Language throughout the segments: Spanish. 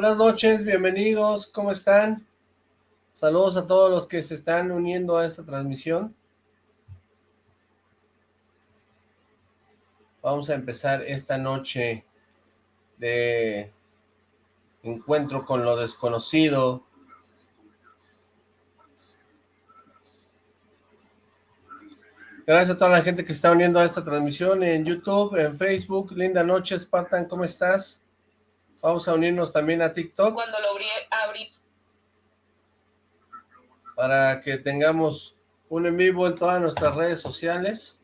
Buenas noches, bienvenidos, ¿cómo están? Saludos a todos los que se están uniendo a esta transmisión. Vamos a empezar esta noche de encuentro con lo desconocido. Gracias a toda la gente que está uniendo a esta transmisión en YouTube, en Facebook. Linda noche, Spartan, ¿cómo estás? Vamos a unirnos también a TikTok. Cuando lo abrí. Para que tengamos un en vivo en todas nuestras redes sociales.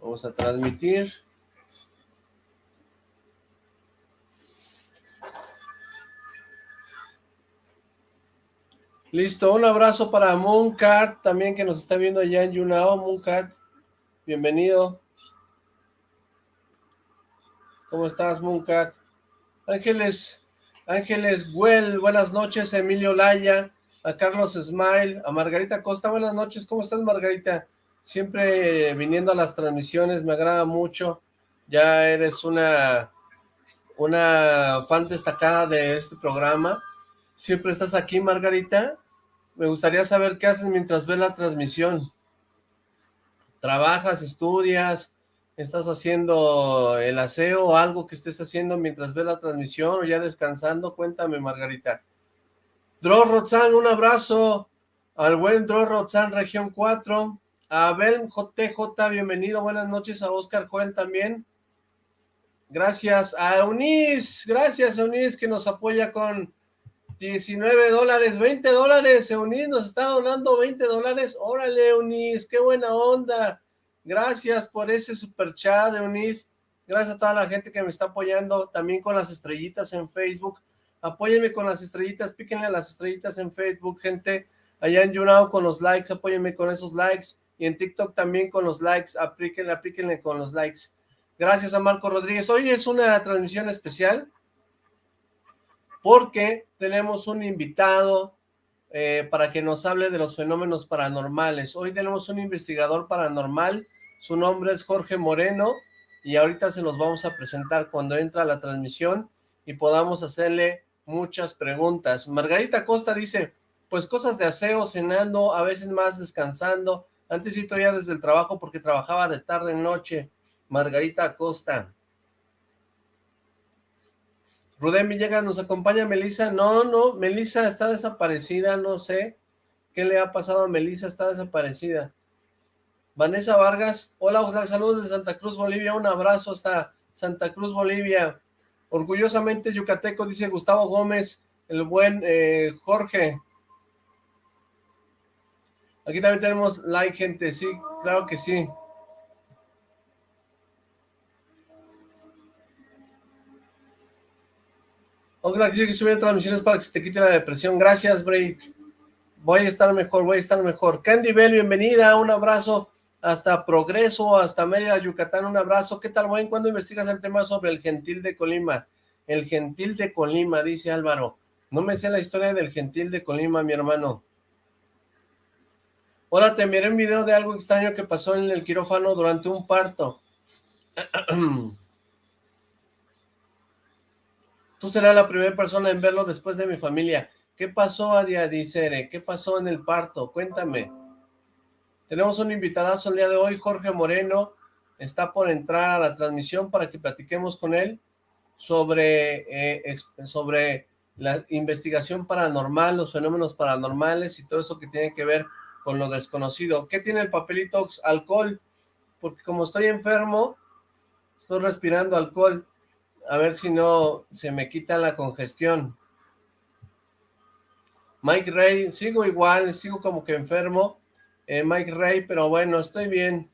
Vamos a transmitir. Listo, un abrazo para Mooncat, también que nos está viendo allá en Yunao, Mooncat, bienvenido. ¿Cómo estás, Mooncat? Ángeles, Ángeles Well, buenas noches, Emilio Laya, a Carlos Smile, a Margarita Costa, buenas noches, ¿cómo estás, Margarita? siempre viniendo a las transmisiones, me agrada mucho, ya eres una, una fan destacada de este programa, siempre estás aquí, Margarita, me gustaría saber qué haces mientras ves la transmisión, trabajas, estudias, estás haciendo el aseo algo que estés haciendo mientras ves la transmisión o ya descansando, cuéntame, Margarita. Dro Rotzan, un abrazo al buen Dro Rotzan, región 4, Abel JJ, bienvenido, buenas noches a Oscar Joel también. Gracias a Eunice, gracias Eunice que nos apoya con 19 dólares, 20 dólares, Eunice nos está donando 20 dólares, órale Eunice, qué buena onda, gracias por ese super chat Eunice, gracias a toda la gente que me está apoyando, también con las estrellitas en Facebook, apóyenme con las estrellitas, píquenle a las estrellitas en Facebook, gente, allá en YouNow con los likes, apóyenme con esos likes, y en TikTok también con los likes, aplíquenle, aplíquenle con los likes. Gracias a Marco Rodríguez. Hoy es una transmisión especial porque tenemos un invitado eh, para que nos hable de los fenómenos paranormales. Hoy tenemos un investigador paranormal, su nombre es Jorge Moreno y ahorita se los vamos a presentar cuando entra la transmisión y podamos hacerle muchas preguntas. Margarita Costa dice, pues cosas de aseo, cenando, a veces más descansando, antes ya desde el trabajo porque trabajaba de tarde en noche. Margarita Acosta. Rudén Villegas, ¿nos acompaña Melisa? No, no, Melisa está desaparecida, no sé. ¿Qué le ha pasado a Melisa? Está desaparecida. Vanessa Vargas, hola, Oscar, saludos de Santa Cruz, Bolivia, un abrazo hasta Santa Cruz, Bolivia. Orgullosamente yucateco, dice Gustavo Gómez, el buen eh, Jorge. Aquí también tenemos like, gente, sí, claro que sí. Ojalá que subir transmisiones para que se te quite la depresión. Gracias, Break. Voy a estar mejor, voy a estar mejor. Candy Bell, bienvenida, un abrazo hasta Progreso, hasta Mérida, Yucatán, un abrazo. ¿Qué tal, buen? ¿Cuándo investigas el tema sobre el gentil de Colima? El gentil de Colima, dice Álvaro. No me sé la historia del gentil de Colima, mi hermano. Hola, te enviaré un video de algo extraño que pasó en el quirófano durante un parto. Tú serás la primera persona en verlo después de mi familia. ¿Qué pasó, Adia Dicere? ¿Qué pasó en el parto? Cuéntame. Tenemos un invitadazo el día de hoy, Jorge Moreno. Está por entrar a la transmisión para que platiquemos con él sobre, eh, sobre la investigación paranormal, los fenómenos paranormales y todo eso que tiene que ver con lo desconocido. ¿Qué tiene el papelito? Alcohol, porque como estoy enfermo, estoy respirando alcohol, a ver si no se me quita la congestión. Mike Ray, sigo igual, sigo como que enfermo, eh, Mike Ray, pero bueno, estoy bien,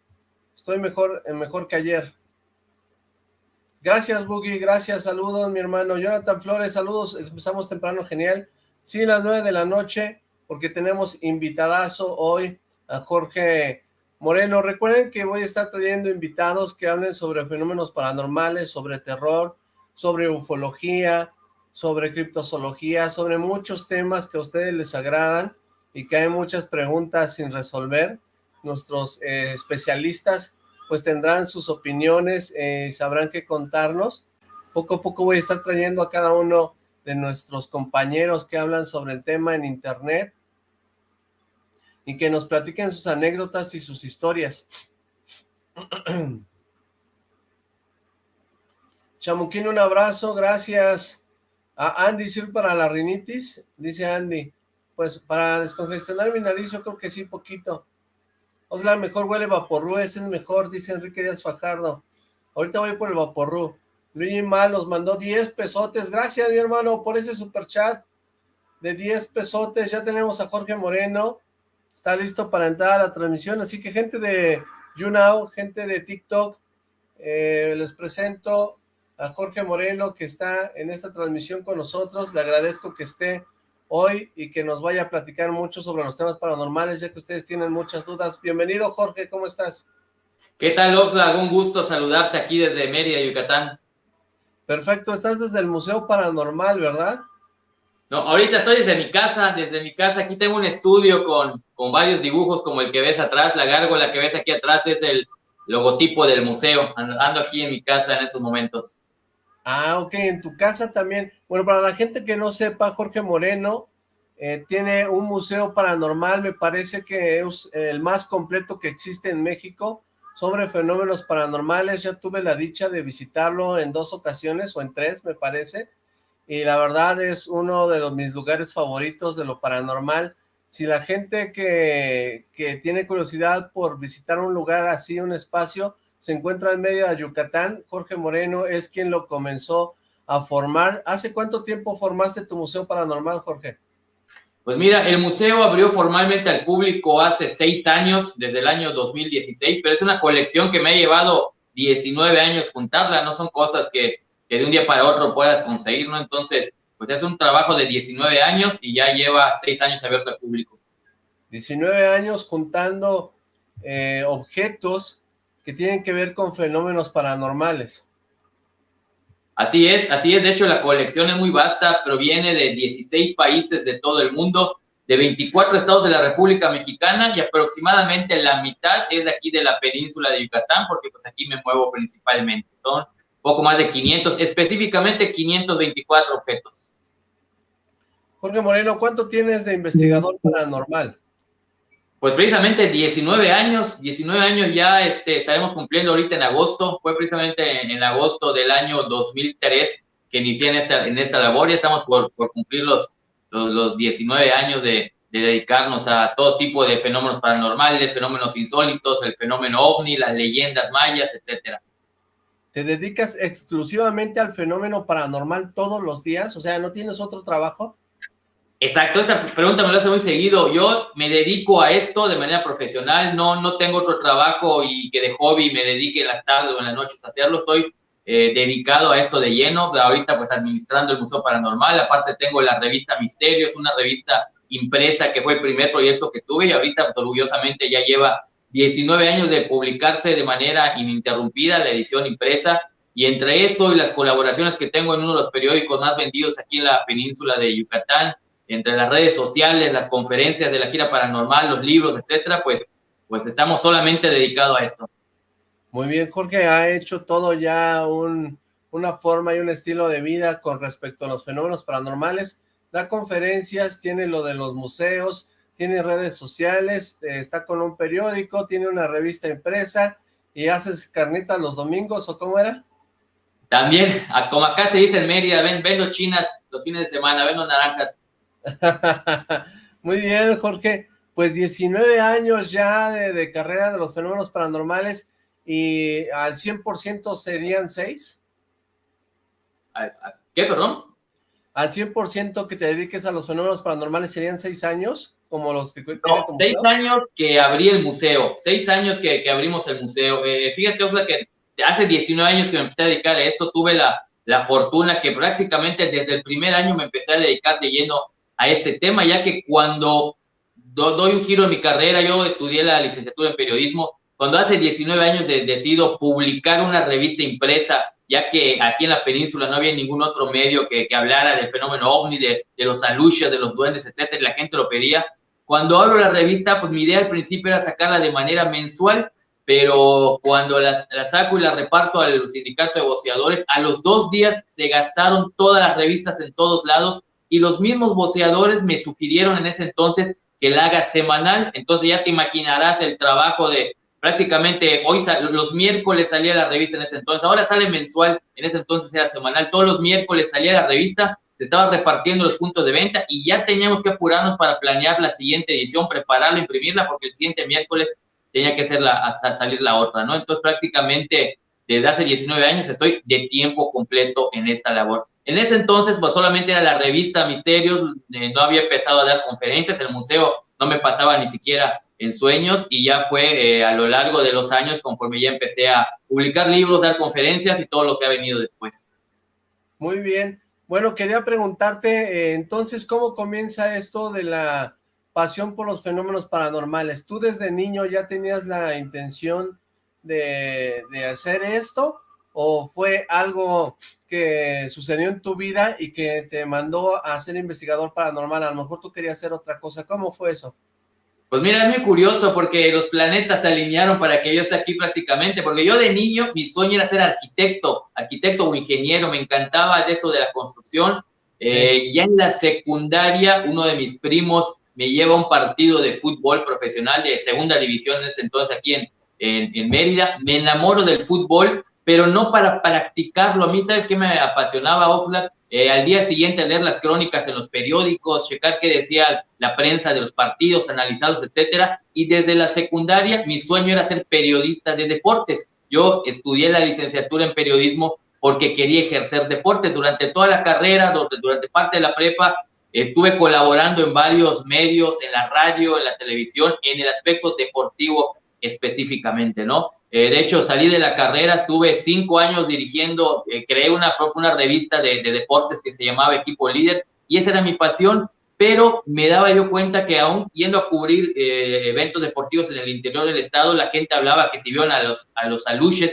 estoy mejor, eh, mejor que ayer. Gracias, Boogie, gracias, saludos, mi hermano. Jonathan Flores, saludos, empezamos temprano, genial. Sí, las nueve de la noche, porque tenemos invitadazo hoy a Jorge Moreno. Recuerden que voy a estar trayendo invitados que hablen sobre fenómenos paranormales, sobre terror, sobre ufología, sobre criptozoología, sobre muchos temas que a ustedes les agradan y que hay muchas preguntas sin resolver. Nuestros eh, especialistas pues tendrán sus opiniones y sabrán qué contarnos. Poco a poco voy a estar trayendo a cada uno de nuestros compañeros que hablan sobre el tema en internet y que nos platiquen sus anécdotas y sus historias. Chamuquín, un abrazo, gracias. A Andy, ¿sirve para la rinitis? Dice Andy. Pues para descongestionar mi nariz yo creo que sí, poquito. Osla, mejor huele vaporru, ese es mejor, dice Enrique Díaz Fajardo. Ahorita voy por el vaporru. Luigi Mal nos mandó 10 pesotes. Gracias, mi hermano, por ese super chat de 10 pesotes. Ya tenemos a Jorge Moreno. Está listo para entrar a la transmisión. Así que gente de YouNow, gente de TikTok, eh, les presento a Jorge Moreno que está en esta transmisión con nosotros. Le agradezco que esté hoy y que nos vaya a platicar mucho sobre los temas paranormales, ya que ustedes tienen muchas dudas. Bienvenido, Jorge, ¿cómo estás? ¿Qué tal, Oxlack? Un gusto saludarte aquí desde Mérida, Yucatán. Perfecto, estás desde el Museo Paranormal, ¿verdad? No, ahorita estoy desde mi casa, desde mi casa. Aquí tengo un estudio con, con varios dibujos como el que ves atrás. La gárgola que ves aquí atrás es el logotipo del museo. Ando aquí en mi casa en estos momentos. Ah, ok, en tu casa también. Bueno, para la gente que no sepa, Jorge Moreno eh, tiene un museo paranormal, me parece que es el más completo que existe en México sobre fenómenos paranormales. Ya tuve la dicha de visitarlo en dos ocasiones o en tres, me parece. Y la verdad es uno de los, mis lugares favoritos de lo paranormal. Si la gente que, que tiene curiosidad por visitar un lugar así, un espacio, se encuentra en medio de Yucatán, Jorge Moreno es quien lo comenzó a formar. ¿Hace cuánto tiempo formaste tu museo paranormal, Jorge? Pues mira, el museo abrió formalmente al público hace seis años, desde el año 2016, pero es una colección que me ha llevado 19 años juntarla, no son cosas que, de un día para otro puedas conseguir, ¿no? Entonces, pues es un trabajo de 19 años y ya lleva seis años abierto al público. 19 años juntando eh, objetos que tienen que ver con fenómenos paranormales. Así es, así es. De hecho, la colección es muy vasta, proviene de 16 países de todo el mundo, de 24 estados de la República Mexicana y aproximadamente la mitad es de aquí de la península de Yucatán, porque pues aquí me muevo principalmente. Son poco más de 500, específicamente 524 objetos. Jorge Moreno, ¿cuánto tienes de investigador paranormal? Pues precisamente 19 años, 19 años ya este, estaremos cumpliendo ahorita en agosto, fue precisamente en, agosto del año 2003 que inicié en esta, en esta labor, ya estamos por, por cumplir los, los, 19 años de, de, dedicarnos a todo tipo de fenómenos paranormales, fenómenos insólitos, el fenómeno ovni, las leyendas mayas, etcétera. ¿Te dedicas exclusivamente al fenómeno paranormal todos los días? O sea, ¿no tienes otro trabajo? Exacto, esta pregunta me la hace muy seguido. Yo me dedico a esto de manera profesional, no, no tengo otro trabajo y que de hobby me dedique en las tardes o en las noches a hacerlo. Estoy eh, dedicado a esto de lleno, ahorita pues administrando el Museo Paranormal. Aparte tengo la revista Misterios, una revista impresa que fue el primer proyecto que tuve y ahorita orgullosamente ya lleva 19 años de publicarse de manera ininterrumpida la edición impresa. Y entre eso y las colaboraciones que tengo en uno de los periódicos más vendidos aquí en la península de Yucatán, entre las redes sociales, las conferencias de la gira paranormal, los libros, etcétera, pues, pues estamos solamente dedicados a esto. Muy bien, Jorge, ha hecho todo ya un, una forma y un estilo de vida con respecto a los fenómenos paranormales. Da conferencias, tiene lo de los museos, tiene redes sociales, eh, está con un periódico, tiene una revista impresa y haces carnitas los domingos, ¿o cómo era? También, como acá se dice en Mérida, ven, vendo chinas los fines de semana, vendo naranjas. Muy bien, Jorge. Pues 19 años ya de, carrera de los fenómenos paranormales y al 100% serían 6. ¿Qué, perdón? Al 100% que te dediques a los fenómenos paranormales serían 6 años, como los que tiene no, 6 años que abrí el museo, 6 años que, abrimos el museo. Eh, fíjate, Osla, que hace 19 años que me empecé a dedicar a esto, tuve la, la fortuna que prácticamente desde el primer año me empecé a dedicar de lleno a este tema, ya que cuando doy un giro en mi carrera, yo estudié la licenciatura en periodismo, cuando hace 19 años decido publicar una revista impresa, ya que aquí en la península no había ningún otro medio que, que hablara del fenómeno ovni, de, de los alucios, de los duendes, etcétera, la gente lo pedía, Cuando abro la revista, pues mi idea al principio era sacarla de manera mensual, pero cuando la, saco y la reparto al sindicato de voceadores, a los dos días se gastaron todas las revistas en todos lados y los mismos voceadores me sugirieron en ese entonces que la haga semanal, entonces ya te imaginarás el trabajo de prácticamente hoy los miércoles salía la revista en ese entonces, ahora sale mensual, en ese entonces era semanal, todos los miércoles salía la revista, se estaba repartiendo los puntos de venta y ya teníamos que apurarnos para planear la siguiente edición, prepararla, imprimirla, porque el siguiente miércoles tenía que ser la, salir la otra, ¿no? Entonces prácticamente desde hace 19 años estoy de tiempo completo en esta labor. En ese entonces, pues solamente era la revista Misterios, eh, no había empezado a dar conferencias, el museo no me pasaba ni siquiera en sueños y ya fue eh, a lo largo de los años conforme ya empecé a publicar libros, dar conferencias y todo lo que ha venido después. Muy bien. Bueno, quería preguntarte, eh, entonces, ¿cómo comienza esto de la pasión por los fenómenos paranormales? ¿Tú desde niño ya tenías la intención de, de hacer esto? ¿O fue algo que sucedió en tu vida y que te mandó a ser investigador paranormal? A lo mejor tú querías hacer otra cosa. ¿Cómo fue eso? Pues mira, es muy curioso porque los planetas se alinearon para que yo esté aquí prácticamente, porque yo de niño mi sueño era ser arquitecto, arquitecto o ingeniero, me encantaba de esto de la construcción. Eh, ya en la secundaria, uno de mis primos me lleva a un partido de fútbol profesional de segunda división en ese entonces aquí en, en, Mérida. Me enamoro del fútbol, pero no para practicarlo. A mí, ¿sabes qué me apasionaba, Oxlack? Eh, al día siguiente leer las crónicas en los periódicos, checar qué decía la prensa de los partidos, analizarlos, etcétera. Y desde la secundaria mi sueño era ser periodista de deportes. Yo estudié la licenciatura en periodismo porque quería ejercer deporte. Durante toda la carrera, durante parte de la prepa, estuve colaborando en varios medios, en la radio, en la televisión, en el aspecto deportivo específicamente, ¿no? Eh, de hecho, salí de la carrera, estuve cinco años dirigiendo, eh, creé una, una revista de, deportes que se llamaba Equipo Líder y esa era mi pasión, pero me daba yo cuenta que aún yendo a cubrir eh, eventos deportivos en el interior del estado, la gente hablaba que si vieron a los, a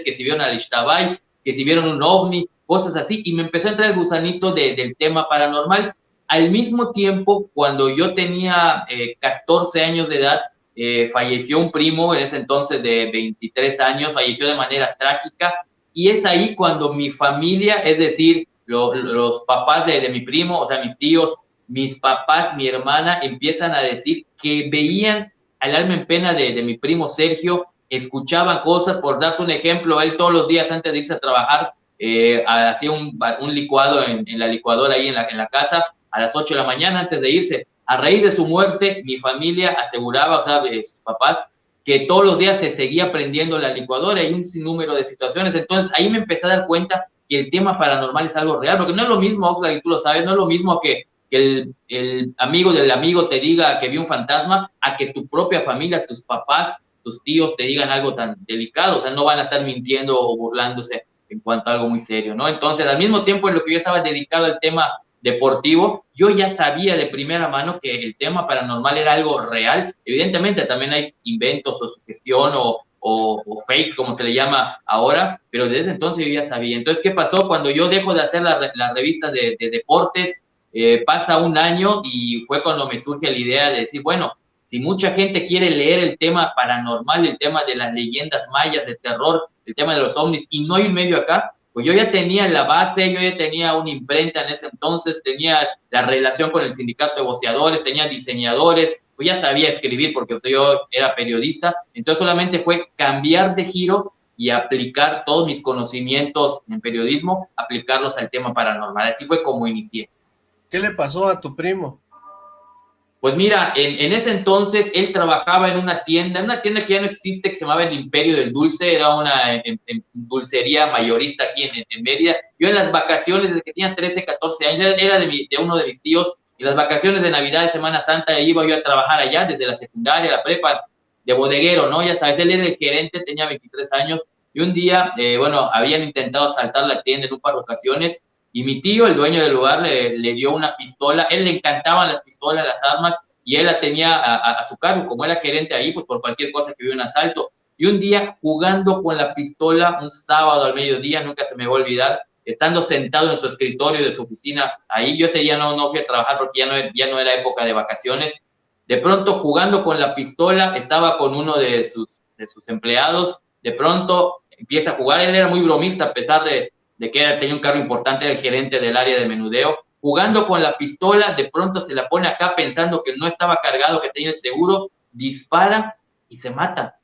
que si vieron al Ishtabay, que si vieron un ovni, cosas así, y me empezó a entrar el gusanito del tema paranormal. Al mismo tiempo, cuando yo tenía 14 años de edad, eh, falleció un primo en ese entonces de 23 años, falleció de manera trágica y es ahí cuando mi familia, es decir, los papás de, mi primo, o sea, mis tíos, mis papás, mi hermana, empiezan a decir que veían al alma en pena de, mi primo Sergio, escuchaban cosas, por darte un ejemplo, él todos los días antes de irse a trabajar, eh, hacía un, licuado en, la licuadora ahí en la, en la casa, a las 8 de la mañana antes de irse, a raíz de su muerte, mi familia aseguraba, o sea, de sus papás, que todos los días se seguía prendiendo la licuadora y un sinnúmero de situaciones. Entonces ahí me empecé a dar cuenta que el tema paranormal es algo real, porque no es lo mismo, Oxlack, y tú lo sabes, no es lo mismo que, el, el, amigo del amigo te diga que vio un fantasma, a que tu propia familia, tus papás, tus tíos te digan algo tan delicado, o sea, no van a estar mintiendo o burlándose en cuanto a algo muy serio, ¿no? Entonces, al mismo tiempo en lo que yo estaba dedicado al tema deportivo, yo ya sabía de primera mano que el tema paranormal era algo real. Evidentemente también hay inventos o sugestión o, o, fake, como se le llama ahora, pero desde entonces yo ya sabía. Entonces, ¿qué pasó? Cuando yo dejo de hacer la, la revista de, deportes, eh, pasa un año y fue cuando me surge la idea de decir, bueno, si mucha gente quiere leer el tema paranormal, el tema de las leyendas mayas, de terror, el tema de los ovnis, y no hay un medio acá, pues yo ya tenía la base, yo ya tenía una imprenta en ese entonces, tenía la relación con el sindicato de voceadores, tenía diseñadores, pues ya sabía escribir porque yo era periodista, entonces solamente fue cambiar de giro y aplicar todos mis conocimientos en periodismo, aplicarlos al tema paranormal. Así fue como inicié. ¿Qué le pasó a tu primo? Pues mira, en, ese entonces él trabajaba en una tienda, una tienda que ya no existe, que se llamaba El Imperio del Dulce, era una dulcería mayorista aquí en, Mérida. Yo en las vacaciones, desde que tenía 13, 14 años, era de, uno de mis tíos, y las vacaciones de Navidad, Semana Santa, iba yo a trabajar allá, desde la secundaria, la prepa, de bodeguero, ¿no? Ya sabes, él era el gerente, tenía 23 años, y un día, eh, bueno, habían intentado asaltar la tienda en un par de ocasiones, y mi tío, el dueño del lugar, le, dio una pistola. Él le encantaban las pistolas, las armas, y él la tenía a, su cargo. Como era gerente ahí, pues por cualquier cosa que hubiera un asalto. Y un día, jugando con la pistola, un sábado al mediodía, nunca se me va a olvidar, estando sentado en su escritorio de su oficina, ahí yo ese día no, no fui a trabajar porque ya no, ya no era época de vacaciones, De pronto, jugando con la pistola, estaba con uno de sus, de sus empleados, de pronto empieza a jugar, él era muy bromista a pesar de, de que era, tenía un cargo importante, el gerente del área de menudeo, jugando con la pistola, de pronto se la pone acá pensando que no estaba cargado, que tenía el seguro, dispara y se mata.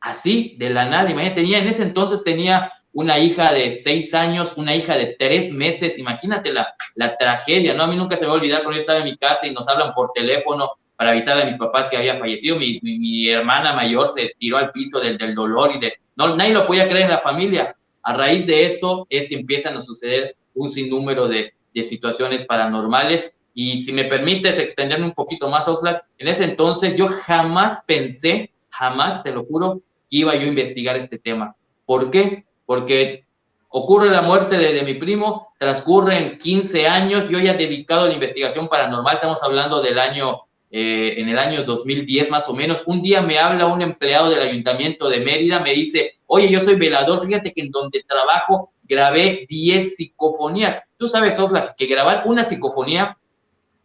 Así, de la nada, imagínate, tenía, en ese entonces tenía una hija de seis años, una hija de tres meses, imagínate la, la tragedia, ¿no? A mí nunca se me va a olvidar cuando yo estaba en mi casa y nos hablan por teléfono para avisar a mis papás que había fallecido, mi, mi, hermana mayor se tiró al piso del, del dolor y de, no, nadie lo podía creer en la familia. A raíz de eso es que empiezan a suceder un sinnúmero de, de situaciones paranormales. Y si me permites extenderme un poquito más, Oxlack, en ese entonces yo jamás pensé, jamás, te lo juro, que iba yo a investigar este tema. ¿Por qué? Porque ocurre la muerte de, mi primo, transcurren 15 años, yo ya dedicado a la investigación paranormal, estamos hablando del año, eh, en el año 2010 más o menos, un día me habla un empleado del ayuntamiento de Mérida, me dice, oye, yo soy velador, fíjate que en donde trabajo grabé 10 psicofonías. Tú sabes, Oxlack, que grabar una psicofonía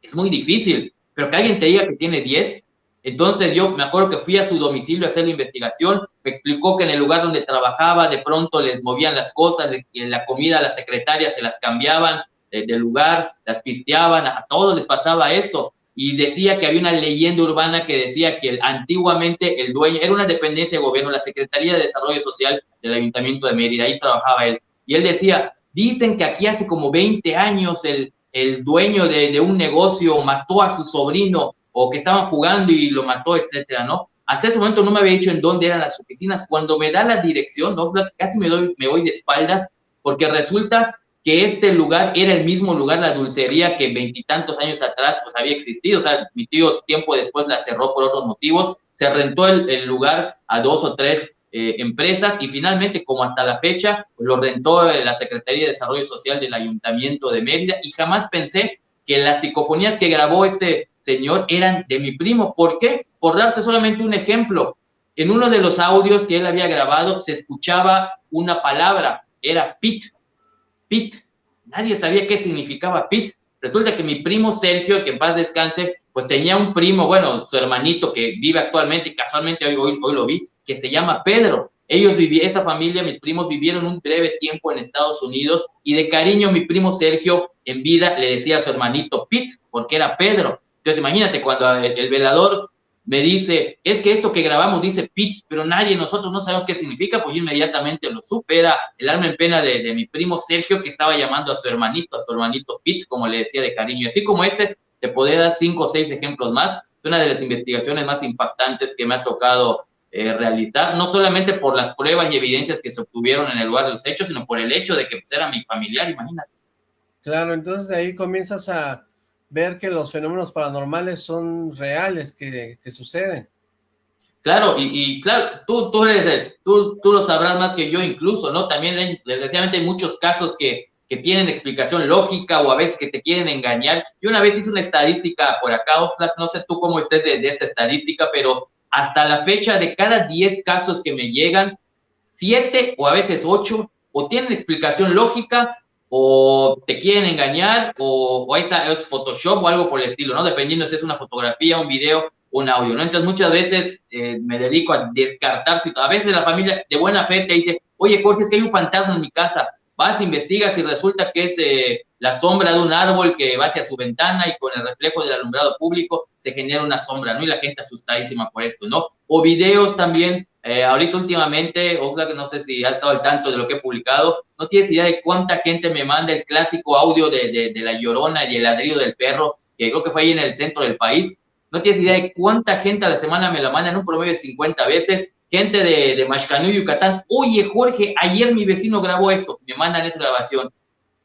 es muy difícil, pero que alguien te diga que tiene 10. Entonces yo me acuerdo que fui a su domicilio a hacer la investigación, me explicó que en el lugar donde trabajaba de pronto les movían las cosas, en la comida a las secretarias se las cambiaban de, de lugar, las pisteaban, a todos les pasaba esto y decía que había una leyenda urbana que decía que antiguamente el dueño, era una dependencia de gobierno, la Secretaría de Desarrollo Social del Ayuntamiento de Mérida, ahí trabajaba él, y él decía, dicen que aquí hace como 20 años el, el dueño de, de, un negocio mató a su sobrino o que estaban jugando y lo mató, etcétera, ¿no? Hasta ese momento no me había dicho en dónde eran las oficinas. Cuando me da la dirección, ¿no? casi me, doy, me voy de espaldas porque resulta que este lugar era el mismo lugar, la dulcería que veintitantos años atrás pues había existido, o sea, mi tío tiempo después la cerró por otros motivos, se rentó el, lugar a dos o tres eh, empresas y finalmente, como hasta la fecha, lo rentó la Secretaría de Desarrollo Social del Ayuntamiento de Mérida y jamás pensé que las psicofonías que grabó este señor eran de mi primo. ¿Por qué? Por darte solamente un ejemplo. En uno de los audios que él había grabado se escuchaba una palabra, era pit, pit. Nadie sabía qué significaba pit. Resulta que mi primo Sergio, que en paz descanse, pues tenía un primo, bueno, su hermanito que vive actualmente y casualmente hoy, hoy, hoy lo vi, que se llama Pedro. Ellos vivieron, esa familia, mis primos vivieron un breve tiempo en Estados Unidos y de cariño mi primo Sergio en vida le decía a su hermanito Pete, porque era Pedro. Entonces imagínate cuando el velador me dice, es que esto que grabamos dice pitch, pero nadie, nosotros no sabemos qué significa, pues yo inmediatamente lo supe, era el alma en pena de, de mi primo Sergio que estaba llamando a su hermanito, a su hermanito pitch, como le decía de cariño. Así como este, te podría dar cinco o seis ejemplos más. Es una de las investigaciones más impactantes que me ha tocado eh, realizar, no solamente por las pruebas y evidencias que se obtuvieron en el lugar de los hechos, sino por el hecho de que pues, era mi familiar, imagínate. Claro, entonces ahí comienzas a ver que los fenómenos paranormales son reales, que, que suceden. Claro, y, y, claro, tú, tú, tú, tú lo sabrás más que yo incluso, ¿no? También, desgraciadamente, hay muchos casos que, que tienen explicación lógica o a veces que te quieren engañar. Yo una vez hice una estadística por acá, no sé tú cómo estés de, de, esta estadística, pero hasta la fecha de cada 10 casos que me llegan, 7 o a veces 8 o tienen explicación lógica o te quieren engañar, o, esa, es Photoshop o algo por el estilo, ¿no? Dependiendo si es una fotografía, un video, un audio, ¿no? Entonces muchas veces eh, me dedico a descartar, a veces la familia de buena fe te dice, oye Jorge, es que hay un fantasma en mi casa, vas, investigas y resulta que es eh, la sombra de un árbol que va hacia su ventana y con el reflejo del alumbrado público se genera una sombra, ¿no? Y la gente asustadísima por esto, ¿no? O videos también eh, ahorita últimamente, que no sé si has estado al tanto de lo que he publicado, no tienes idea de cuánta gente me manda el clásico audio de, la llorona y el ladrillo del perro, que creo que fue ahí en el centro del país. No tienes idea de cuánta gente a la semana me la manda en un promedio de 50 veces. Gente de, de Mashcanú, Yucatán, oye Jorge, ayer mi vecino grabó esto, me mandan esa grabación.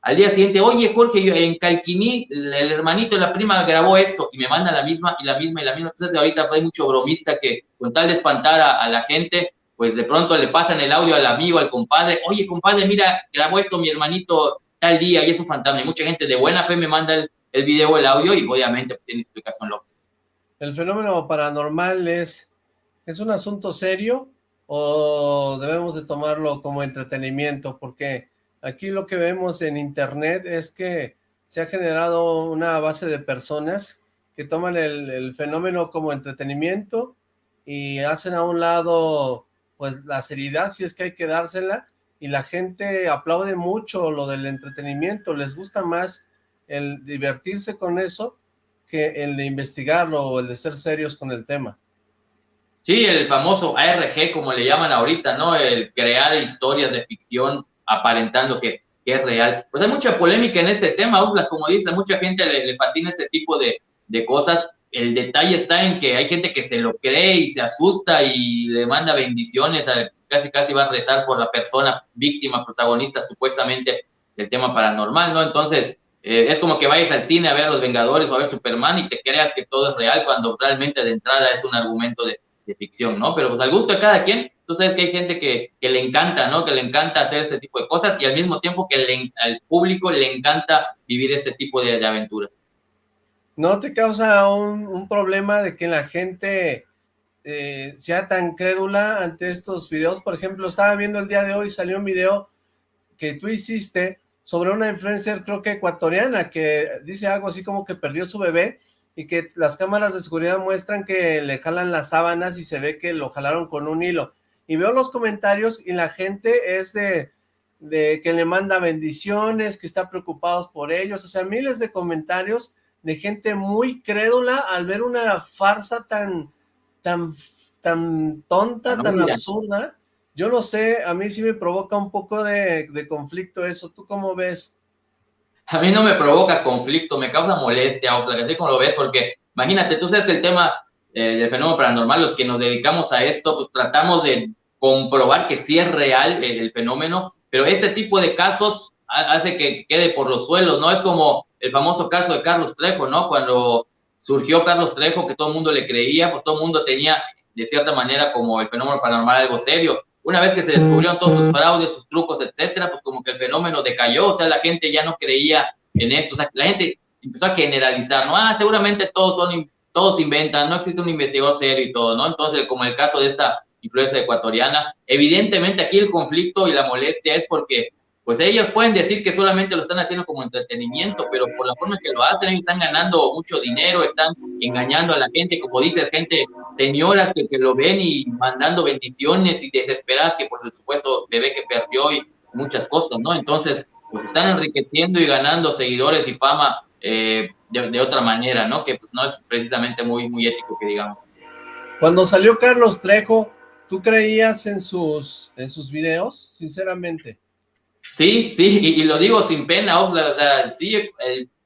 Al día siguiente, oye Jorge, yo en Calquiní, el hermanito de la prima grabó esto y me manda la misma y la misma y la misma. Entonces ahorita hay mucho bromista que con tal de espantar a, a, la gente, pues de pronto le pasan el audio al amigo, al compadre, oye compadre, mira, grabó esto mi hermanito tal día y es un fantasma. Y mucha gente de buena fe me manda el, el video, el audio y obviamente pues, tiene explicación lógica. ¿El fenómeno paranormal es, es un asunto serio o debemos de tomarlo como entretenimiento? Porque Aquí lo que vemos en internet es que se ha generado una base de personas que toman el, fenómeno como entretenimiento y hacen a un lado pues la seriedad si es que hay que dársela y la gente aplaude mucho lo del entretenimiento, les gusta más el divertirse con eso que el de investigarlo o el de ser serios con el tema. Sí, el famoso ARG, como le llaman ahorita, ¿no? El crear historias de ficción aparentando que, es real. Pues hay mucha polémica en este tema, Ufla, como dice, mucha gente le, fascina este tipo de, de, cosas. El detalle está en que hay gente que se lo cree y se asusta y le manda bendiciones, casi casi va a rezar por la persona víctima, protagonista supuestamente del tema paranormal, ¿no? Entonces, eh, es como que vayas al cine a ver a los Vengadores o a ver Superman y te creas que todo es real cuando realmente de entrada es un argumento de, ficción, ¿no? Pero pues al gusto de cada quien, tú sabes que hay gente que, le encanta, ¿no? Que le encanta hacer este tipo de cosas y al mismo tiempo que al público le encanta vivir este tipo de, aventuras. ¿No te causa un, problema de que la gente eh, sea tan crédula ante estos videos? Por ejemplo, estaba viendo el día de hoy, salió un video que tú hiciste sobre una influencer, creo que ecuatoriana, que dice algo así como que perdió su bebé y que las cámaras de seguridad muestran que le jalan las sábanas y se ve que lo jalaron con un hilo. Y veo los comentarios y la gente es de, de que le manda bendiciones, que está preocupados por ellos, o sea, miles de comentarios de gente muy crédula al ver una farsa tan, tan, tan tonta, tan absurda, yo no sé, a mí sí me provoca un poco de, conflicto eso. ¿Tú cómo ves? A mí no me provoca conflicto, me causa molestia, o así como lo ves, porque imagínate, tú sabes que el tema eh, del fenómeno paranormal, los que nos dedicamos a esto, pues tratamos de comprobar que sí es real el, fenómeno, pero este tipo de casos hace que quede por los suelos, ¿no? Es como el famoso caso de Carlos Trejo, ¿no? Cuando surgió Carlos Trejo, que todo el mundo le creía, pues todo el mundo tenía, de cierta manera, como el fenómeno paranormal algo serio, una vez que se descubrieron todos sus fraudes, sus trucos, etcétera, pues como que el fenómeno decayó, o sea, la gente ya no creía en esto, o sea, la gente empezó a generalizar, ¿no? Ah, seguramente todos son, todos inventan, no existe un investigador serio y todo, ¿no? Entonces, como el caso de esta influencia ecuatoriana, evidentemente aquí el conflicto y la molestia es porque pues ellos pueden decir que solamente lo están haciendo como entretenimiento, pero por la forma que lo hacen, están ganando mucho dinero, están engañando a la gente, como dices, gente, señoras que, lo ven y mandando bendiciones y desesperadas que por supuesto bebé que perdió y muchas cosas, ¿no? Entonces, pues están enriqueciendo y ganando seguidores y fama eh, de, otra manera, ¿no? Que no es precisamente muy, muy ético que digamos. Cuando salió Carlos Trejo, ¿tú creías en sus, en sus videos, sinceramente? Sí, sí, y, lo digo sin pena, o sea, sí,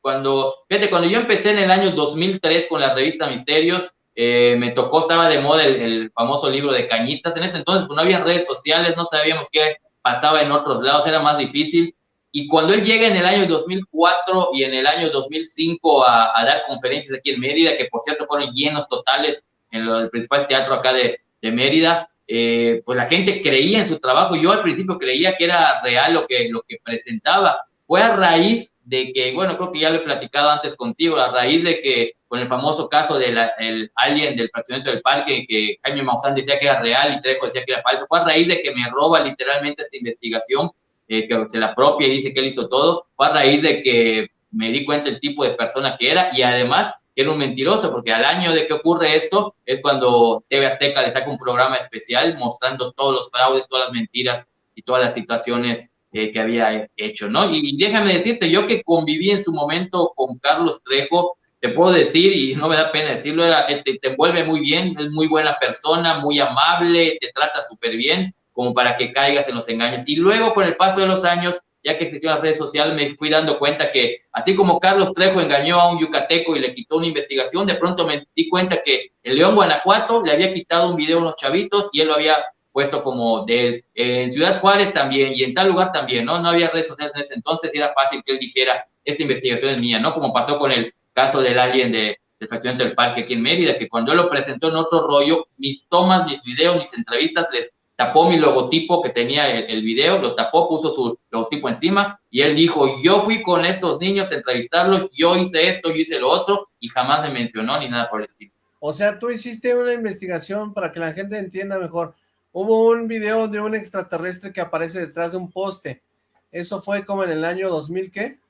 cuando, fíjate, cuando yo empecé en el año 2003 con la revista Misterios, eh, me tocó, estaba de moda el, famoso libro de Cañitas, en ese entonces pues, no había redes sociales, no sabíamos qué pasaba en otros lados, era más difícil, y cuando él llega en el año 2004 y en el año 2005 a, a dar conferencias aquí en Mérida, que por cierto fueron llenos totales en el principal teatro acá de, de Mérida, eh, pues la gente creía en su trabajo. Yo al principio creía que era real lo que, lo que presentaba. Fue a raíz de que, bueno, creo que ya lo he platicado antes contigo, a raíz de que con el famoso caso del el alien del fraccionamiento del parque, que Jaime Maussan decía que era real y Trejo decía que era falso, fue a raíz de que me roba literalmente esta investigación, eh, que se la propia y dice que él hizo todo, fue a raíz de que me di cuenta el tipo de persona que era y además que era un mentiroso, porque al año de que ocurre esto es cuando TV Azteca le saca un programa especial mostrando todos los fraudes, todas las mentiras y todas las situaciones eh, que había hecho, ¿no? Y, déjame decirte, yo que conviví en su momento con Carlos Trejo, te puedo decir, y no me da pena decirlo, era, eh, te, te envuelve muy bien, es muy buena persona, muy amable, te trata súper bien, como para que caigas en los engaños. Y luego, con el paso de los años, ya que existió las redes sociales, me fui dando cuenta que así como Carlos Trejo engañó a un yucateco y le quitó una investigación, de pronto me di cuenta que el León Guanajuato le había quitado un video a unos chavitos y él lo había puesto como de él. En Ciudad Juárez también y en tal lugar también, ¿no? No había redes sociales en ese entonces y era fácil que él dijera, esta investigación es mía, ¿no? Como pasó con el caso del alien de, del del parque aquí en Mérida, que cuando él lo presentó en otro rollo, mis tomas, mis videos, mis entrevistas les tapó mi logotipo que tenía el, video, lo tapó, puso su logotipo encima y él dijo, yo fui con estos niños a entrevistarlos, yo hice esto, yo hice lo otro y jamás me mencionó ni nada por el estilo. O sea, tú hiciste una investigación para que la gente entienda mejor. Hubo un video de un extraterrestre que aparece detrás de un poste. ¿Eso fue como en el año 2000 qué?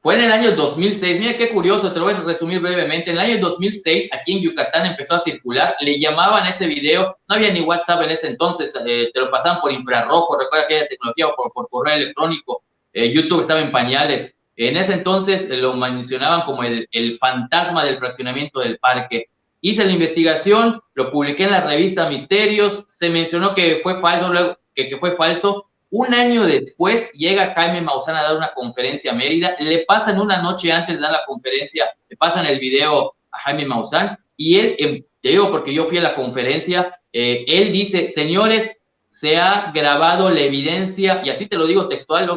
Fue en el año 2006, mira qué curioso, te lo voy a resumir brevemente. En el año 2006, aquí en Yucatán empezó a circular, le llamaban ese video, no había ni WhatsApp en ese entonces, eh, te lo pasaban por infrarrojo, recuerda aquella tecnología por, correo electrónico, eh, YouTube estaba en pañales. En ese entonces eh, lo mencionaban como el, fantasma del fraccionamiento del parque. Hice la investigación, lo publiqué en la revista Misterios, se mencionó que fue falso, que, que fue falso, un año después llega Jaime Maussan a dar una conferencia a Mérida, le pasan una noche antes de dar la conferencia, le pasan el video a Jaime Maussan y él, em, te digo porque yo fui a la conferencia, eh, él dice, señores, se ha grabado la evidencia, y así te lo digo textual,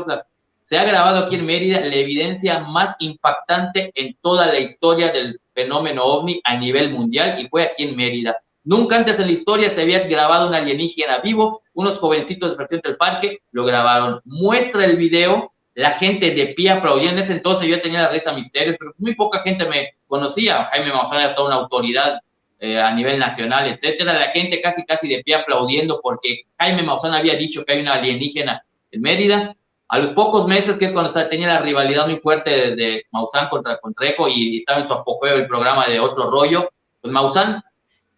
se ha grabado aquí en Mérida la evidencia más impactante en toda la historia del fenómeno ovni a nivel mundial y fue aquí en Mérida. Nunca antes en la historia se había grabado un alienígena vivo, unos jovencitos de del parque lo grabaron. Muestra el video, la gente de pie aplaudía. En ese entonces yo tenía la revista Misterios, pero muy poca gente me conocía. Jaime Maussan era toda una autoridad eh, a nivel nacional, etcétera. La gente casi, casi de pie aplaudiendo porque Jaime Maussan había dicho que hay una alienígena en Mérida. A los pocos meses, que es cuando tenía la rivalidad muy fuerte de, de Maussan contra Contrejo y estaba en su apogeo el programa de Otro Rollo, pues Maussan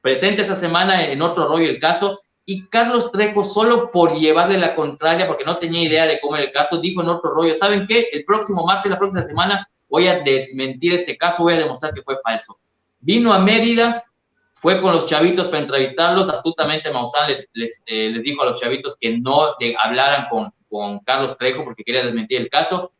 presente esa semana en otro rollo el caso, y Carlos Trejo, solo por llevarle la contraria, porque no tenía idea de cómo era el caso, dijo en otro rollo, ¿saben qué? El próximo martes, la próxima semana, voy a desmentir este caso, voy a demostrar que fue falso. Vino a Mérida, fue con los chavitos para entrevistarlos, astutamente Maussan les, eh, dijo a los chavitos que no hablaran con, con Carlos Trejo porque quería desmentir el caso,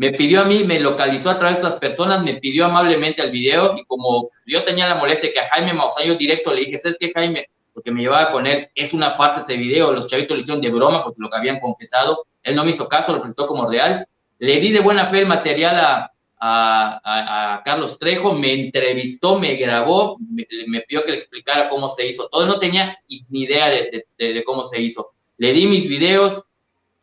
me pidió a mí, me localizó a través de otras personas, me pidió amablemente el video y como yo tenía la molestia que a Jaime Maussan yo directo le dije, ¿sabes qué, Jaime? Porque me llevaba con él, es una farsa ese video, los chavitos le hicieron de broma porque lo que habían confesado, él no me hizo caso, lo presentó como real, le di de buena fe el material a, Carlos Trejo, me entrevistó, me grabó, me, pidió que le explicara cómo se hizo todo, no tenía ni idea de, de, de cómo se hizo. Le di mis videos,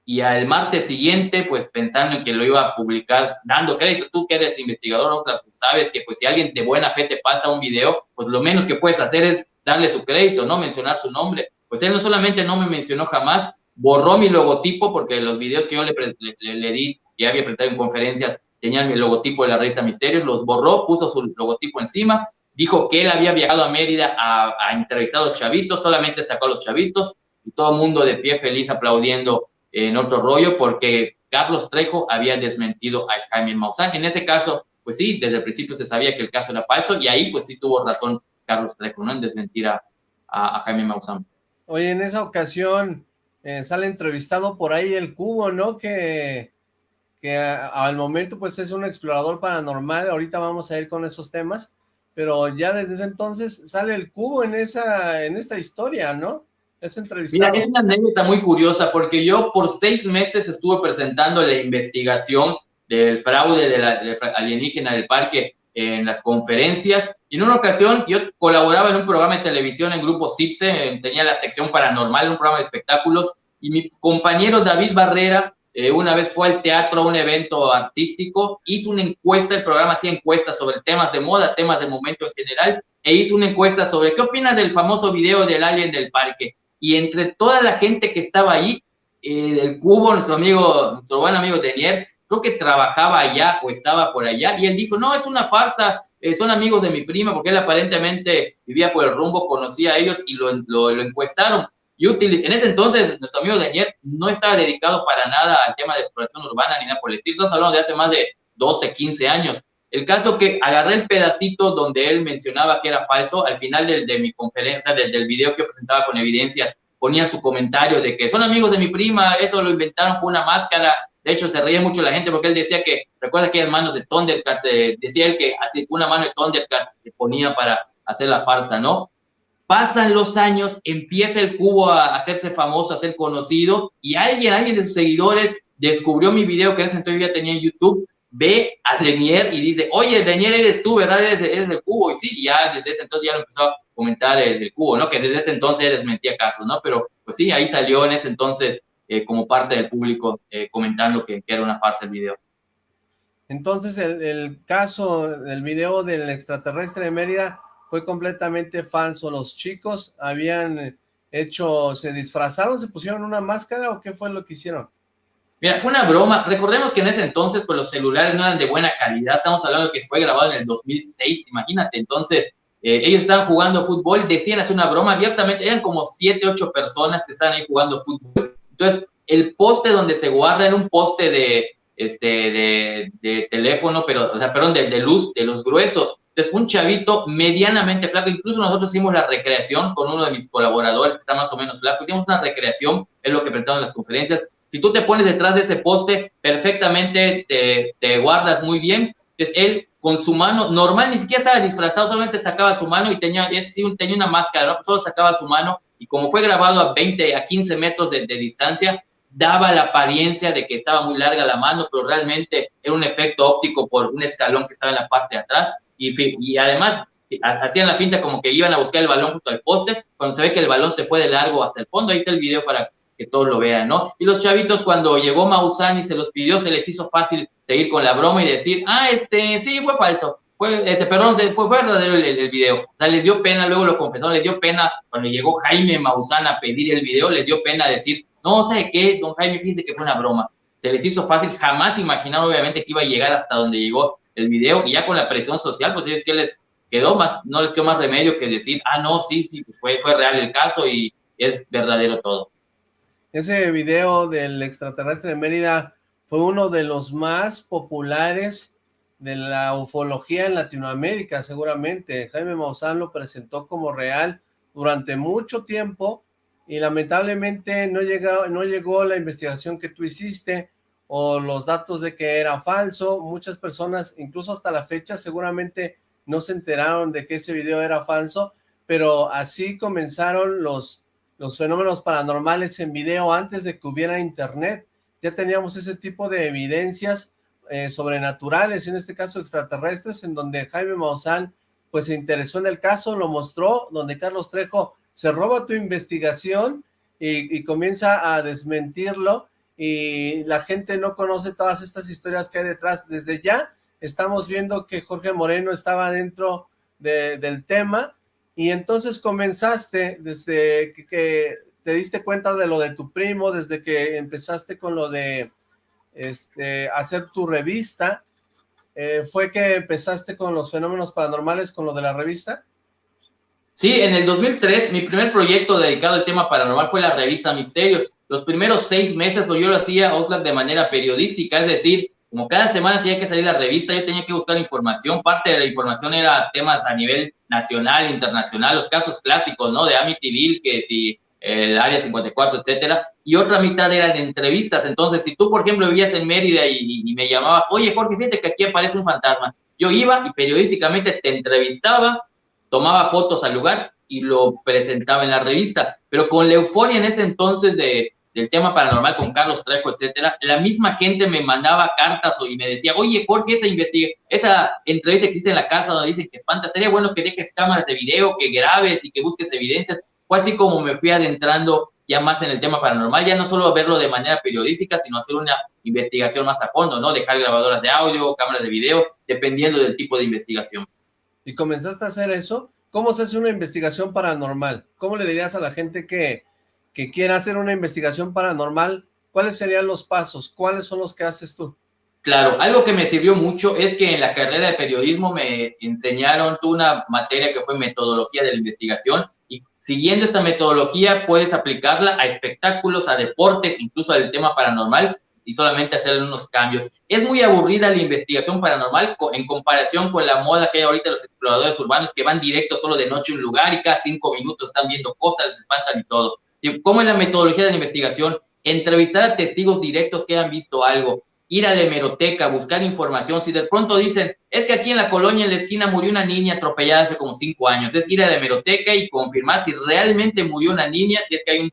y al martes siguiente, pues pensando en que lo iba a publicar, dando crédito, tú que eres investigador, pues sabes que pues si alguien de buena fe te pasa un video, pues lo menos que puedes hacer es darle su crédito, no mencionar su nombre. Pues él no solamente no me mencionó jamás, borró mi logotipo, porque los videos que yo le, le, di, y había presentado en conferencias, tenían mi logotipo de la revista Misterios, los borró, puso su logotipo encima, dijo que él había viajado a Mérida a, a entrevistar a los chavitos, solamente sacó a los chavitos, y todo el mundo de pie feliz aplaudiendo en otro rollo porque Carlos Trejo había desmentido a Jaime Maussan. En ese caso, pues sí, desde el principio se sabía que el caso era falso y ahí pues sí tuvo razón Carlos Trejo, ¿no? En desmentir a, Jaime Maussan. Oye, en esa ocasión eh, sale entrevistado por ahí el Cubo, ¿no? Que, que al momento pues es un explorador paranormal, ahorita vamos a ir con esos temas, pero ya desde ese entonces sale el Cubo en, esa, en esta historia, ¿no? Es Mira, es una anécdota muy curiosa porque yo por seis meses estuve presentando la investigación del fraude de la, alienígena del parque en las conferencias. Y en una ocasión yo colaboraba en un programa de televisión en Grupo CIPSE, tenía la sección paranormal, un programa de espectáculos y mi compañero David Barrera eh, una vez fue al teatro a un evento artístico, hizo una encuesta, el programa hacía encuestas sobre temas de moda, temas de momento en general, e hizo una encuesta sobre qué opina del famoso video del alien del parque y entre toda la gente que estaba ahí, eh, el Cubo, nuestro amigo, nuestro buen amigo Denier, creo que trabajaba allá o estaba por allá, y él dijo, no, es una farsa, eh, son amigos de mi prima, porque él aparentemente vivía por el rumbo, conocía a ellos y lo, lo, encuestaron. Y en ese entonces, nuestro amigo Daniel no estaba dedicado para nada al tema de exploración urbana ni nada por el estilo. Estamos hablando de hace más de 12, 15 años. El caso que agarré el pedacito donde él mencionaba que era falso, al final de mi conferencia, del, del video que yo presentaba con evidencias, ponía su comentario de que son amigos de mi prima, eso lo inventaron con una máscara. De hecho, se reía mucho la gente porque él decía que, recuerda que manos de Thundercats, eh, decía él que así una mano de Thundercats se ponía para hacer la farsa, ¿no? Pasan los años, empieza el cubo a hacerse famoso, a ser conocido, y alguien, alguien de sus seguidores descubrió mi video que en ese entonces ya tenía en YouTube ve a Denier y dice, oye, Denier eres tú, ¿verdad? Eres, eres del cubo. Y sí, ya desde ese entonces ya lo empezó a comentar el, cubo, ¿no? Que desde ese entonces él desmentía casos, ¿no? Pero pues sí, ahí salió en ese entonces eh, como parte del público eh, comentando que, que, era una farsa el video. Entonces el, el caso del video del extraterrestre de Mérida fue completamente falso. Los chicos habían hecho, se disfrazaron, se pusieron una máscara o qué fue lo que hicieron? Mira, fue una broma. Recordemos que en ese entonces, pues los celulares no eran de buena calidad. Estamos hablando que fue grabado en el 2006, imagínate. Entonces, eh, ellos estaban jugando fútbol, decían hacer una broma abiertamente. Eran como siete, ocho personas que estaban ahí jugando fútbol. Entonces, el poste donde se guarda era un poste de, este, de, teléfono, pero, o sea, perdón, de, luz, de los gruesos. Entonces, un chavito medianamente flaco, incluso nosotros hicimos la recreación con uno de mis colaboradores que está más o menos flaco, hicimos una recreación, es lo que presentaron en las conferencias, si tú te pones detrás de ese poste, perfectamente te, te guardas muy bien. Entonces, él con su mano, normal, ni siquiera estaba disfrazado, solamente sacaba su mano y tenía, es, tenía una máscara, ¿no? solo sacaba su mano y como fue grabado a 20, a 15 metros de, distancia, daba la apariencia de que estaba muy larga la mano, pero realmente era un efecto óptico por un escalón que estaba en la parte de atrás y, y además hacían la pinta como que iban a buscar el balón junto al poste, cuando se ve que el balón se fue de largo hasta el fondo, ahí está el video para que todos lo vean, ¿no? Y los chavitos cuando llegó Maussan y se los pidió, se les hizo fácil seguir con la broma y decir, ah, este, sí, fue falso, fue, este, perdón, fue, verdadero el, video. O sea, les dio pena, luego lo confesó, les dio pena cuando llegó Jaime Maussan a pedir el video, les dio pena decir, no sé qué, don Jaime, fíjese que fue una broma. Se les hizo fácil, jamás imaginaron obviamente que iba a llegar hasta donde llegó el video y ya con la presión social, pues ellos que les quedó más, no les quedó más remedio que decir, ah, no, sí, sí, pues fue, fue real el caso y es verdadero todo. Ese video del extraterrestre de Mérida fue uno de los más populares de la ufología en Latinoamérica, seguramente. Jaime Maussan lo presentó como real durante mucho tiempo y lamentablemente no llegó, no llegó la investigación que tú hiciste o los datos de que era falso. Muchas personas, incluso hasta la fecha, seguramente no se enteraron de que ese video era falso, pero así comenzaron los los fenómenos paranormales en video antes de que hubiera internet. Ya teníamos ese tipo de evidencias eh, sobrenaturales, en este caso extraterrestres, en donde Jaime Maussan pues se interesó en el caso, lo mostró, donde Carlos Trejo se roba tu investigación y, comienza a desmentirlo y la gente no conoce todas estas historias que hay detrás. Desde ya estamos viendo que Jorge Moreno estaba dentro de, del tema y entonces comenzaste desde que, te diste cuenta de lo de tu primo, desde que empezaste con lo de este, hacer tu revista, eh, ¿fue que empezaste con los fenómenos paranormales, con lo de la revista? Sí, en el 2003 mi primer proyecto dedicado al tema paranormal fue la revista Misterios. Los primeros seis meses pues, yo lo hacía de manera periodística, es decir, como cada semana tenía que salir la revista, yo tenía que buscar información, parte de la información era temas a nivel nacional, internacional, los casos clásicos, ¿no? De Amityville, que si el Área 54, etcétera, y otra mitad eran entrevistas, entonces si tú, por ejemplo, vivías en Mérida y, y me llamabas, oye, Jorge, fíjate que aquí aparece un fantasma, yo iba y periodísticamente te entrevistaba, tomaba fotos al lugar y lo presentaba en la revista, pero con la euforia en ese entonces de, del tema paranormal con Carlos Trejo, etcétera, la misma gente me mandaba cartas y me decía, oye, Jorge, esa investiga, esa entrevista que hiciste en la casa donde dicen que espanta, estaría bueno que dejes cámaras de video, que grabes y que busques evidencias. Fue así como me fui adentrando ya más en el tema paranormal, ya no solo verlo de manera periodística, sino hacer una investigación más a fondo, ¿no? Dejar grabadoras de audio, cámaras de video, dependiendo del tipo de investigación. ¿Y comenzaste a hacer eso? ¿Cómo se hace una investigación paranormal? ¿Cómo le dirías a la gente que que quiera hacer una investigación paranormal, ¿cuáles serían los pasos? ¿Cuáles son los que haces tú? Claro, algo que me sirvió mucho es que en la carrera de periodismo me enseñaron una materia que fue metodología de la investigación y siguiendo esta metodología puedes aplicarla a espectáculos, a deportes, incluso al tema paranormal y solamente hacer unos cambios. Es muy aburrida la investigación paranormal en comparación con la moda que hay ahorita los exploradores urbanos que van directo solo de noche a un lugar y cada cinco minutos están viendo cosas, les espantan y todo. ¿Cómo es la metodología de la investigación? Entrevistar a testigos directos que han visto algo, ir a la hemeroteca, buscar información. Si de pronto dicen, es que aquí en la colonia, en la esquina, murió una niña atropellada hace como cinco años, es ir a la hemeroteca y confirmar si realmente murió una niña, si es que hay un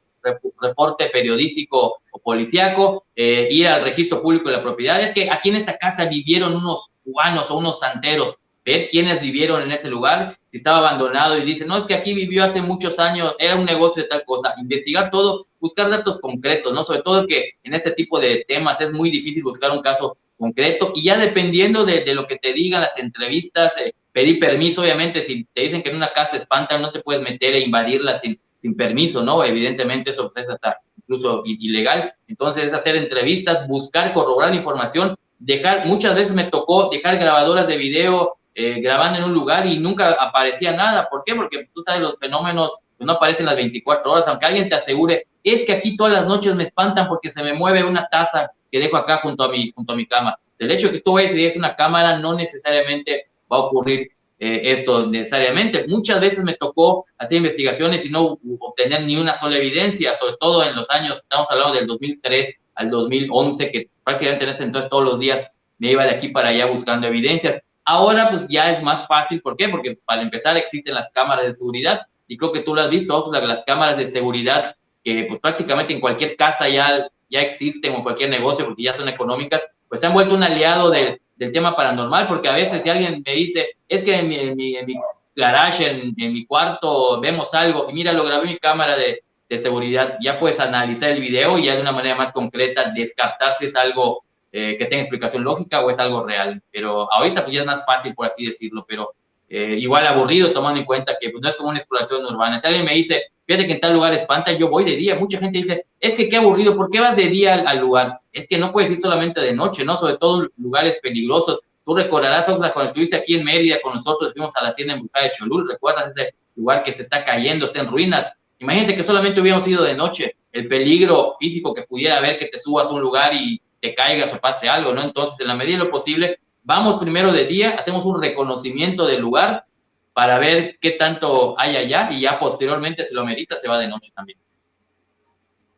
reporte periodístico o policíaco, eh, ir al registro público de la propiedad. Es que aquí en esta casa vivieron unos cubanos o unos santeros ver quiénes vivieron en ese lugar, si estaba abandonado y dice, no, es que aquí vivió hace muchos años, era un negocio de tal cosa, investigar todo, buscar datos concretos, ¿no? Sobre todo que en este tipo de temas es muy difícil buscar un caso concreto y ya dependiendo de, lo que te digan las entrevistas, eh, pedir permiso, obviamente, si te dicen que en una casa espantan, no te puedes meter e invadirla sin, sin permiso, ¿no? Evidentemente eso pues, es hasta incluso ilegal. Entonces, hacer entrevistas, buscar, corroborar información, dejar, muchas veces me tocó dejar grabadoras de video eh, grabando en un lugar y nunca aparecía nada. ¿Por qué? Porque tú sabes, los fenómenos pues, no aparecen las 24 horas, aunque alguien te asegure, es que aquí todas las noches me espantan porque se me mueve una taza que dejo acá junto a mi, junto a mi cama. El hecho de que tú vayas y dejes una cámara no necesariamente va a ocurrir eh, esto necesariamente. Muchas veces me tocó hacer investigaciones y no obtener ni una sola evidencia, sobre todo en los años, estamos hablando del 2003 al 2011, que prácticamente en ese entonces todos los días me iba de aquí para allá buscando evidencias. Ahora pues ya es más fácil, ¿por qué? Porque para empezar existen las cámaras de seguridad y creo que tú lo has visto, pues, las cámaras de seguridad que pues prácticamente en cualquier casa ya, ya existen o en cualquier negocio porque ya son económicas, pues se han vuelto un aliado del, del tema paranormal porque a veces si alguien me dice, es que en mi, en mi, garage, en, mi cuarto vemos algo y mira, lo grabé mi cámara de, de seguridad, ya puedes analizar el video y ya de una manera más concreta descartar si es algo eh, que tenga explicación lógica o es algo real. Pero ahorita pues ya es más fácil, por así decirlo, pero eh, igual aburrido tomando en cuenta que pues, no es como una exploración urbana. Si alguien me dice, fíjate que en tal lugar espanta, yo voy de día. Mucha gente dice, es que qué aburrido, ¿por qué vas de día al, lugar? Es que no puedes ir solamente de noche, ¿no? Sobre todo lugares peligrosos. Tú recordarás, Oxla, cuando estuviste aquí en Mérida con nosotros, fuimos a la hacienda embrujada de Cholul, ¿recuerdas ese lugar que se está cayendo, está en ruinas? Imagínate que solamente hubiéramos ido de noche, el peligro físico que pudiera haber que te subas a un lugar y te caigas o pase algo, ¿no? Entonces, en la medida de lo posible, vamos primero de día, hacemos un reconocimiento del lugar para ver qué tanto hay allá y ya posteriormente, si lo merita, se va de noche también.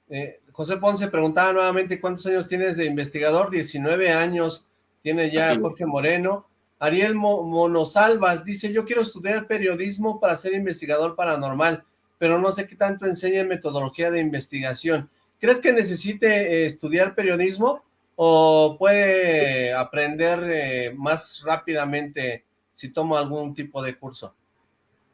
Eh, José Ponce preguntaba nuevamente cuántos años tienes de investigador, 19 años tiene ya Jorge Moreno. Ariel Monosalvas dice, yo quiero estudiar periodismo para ser investigador paranormal, pero no sé qué tanto enseña metodología de investigación. ¿Crees que necesite eh, estudiar periodismo? O puede aprender eh, más rápidamente si toma algún tipo de curso?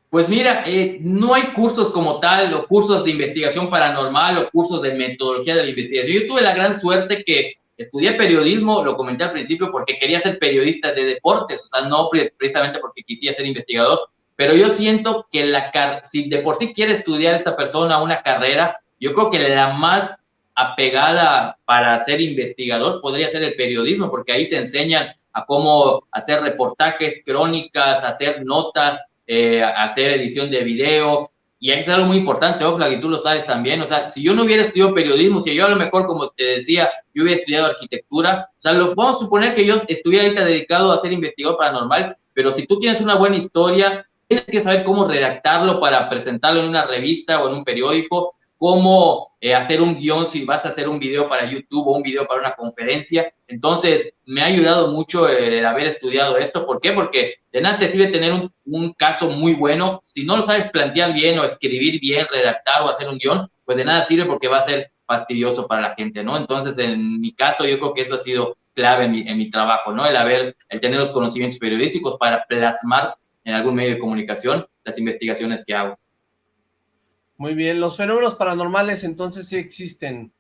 Pues mira, eh, no hay cursos como tal, o cursos de investigación paranormal, o cursos de metodología de la investigación. Yo tuve la gran suerte que estudié periodismo, lo comenté al principio, porque quería ser periodista de deportes, o sea, no precisamente porque quisiera ser investigador, pero yo siento que la si de por sí quiere estudiar esta persona una carrera, yo creo que la más apegada para ser investigador podría ser el periodismo, porque ahí te enseñan a cómo hacer reportajes, crónicas, hacer notas, eh, hacer edición de video, y es algo muy importante, Oflag, y tú lo sabes también, o sea, si yo no hubiera estudiado periodismo, si yo a lo mejor, como te decía, yo hubiera estudiado arquitectura, o sea, lo, vamos a suponer que yo estuviera ahorita dedicado a ser investigador paranormal, pero si tú tienes una buena historia, tienes que saber cómo redactarlo para presentarlo en una revista o en un periódico, cómo eh, hacer un guion si vas a hacer un video para YouTube o un video para una conferencia. Entonces, me ha ayudado mucho el haber estudiado esto. ¿Por qué? Porque de nada te sirve tener un, un, caso muy bueno. Si no lo sabes plantear bien o escribir bien, redactar o hacer un guion, pues de nada sirve porque va a ser fastidioso para la gente, ¿no? Entonces, en mi caso, yo creo que eso ha sido clave en mi, en mi trabajo, ¿no? El haber, el tener los conocimientos periodísticos para plasmar en algún medio de comunicación las investigaciones que hago. Muy bien, los fenómenos paranormales entonces sí existen.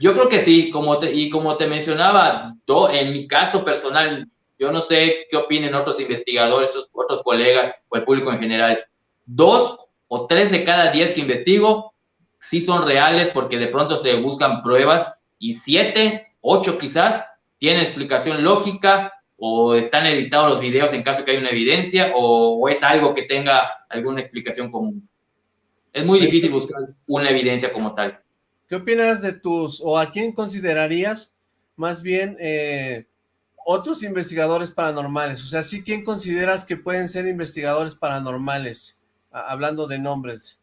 Yo creo que sí, como te, y como te mencionaba, en mi caso personal, yo no sé qué opinen otros investigadores, otros colegas o el público en general. Dos o tres de cada diez que investigo sí son reales porque de pronto se buscan pruebas y siete, ocho quizás tienen explicación lógica o están editados los videos en caso que haya una evidencia o es algo que tenga alguna explicación común. Es muy difícil buscar una evidencia como tal. ¿Qué opinas de tus, o a quién considerarías más bien eh, otros investigadores paranormales? O sea, ¿sí quién consideras que pueden ser investigadores paranormales? hablando de nombres.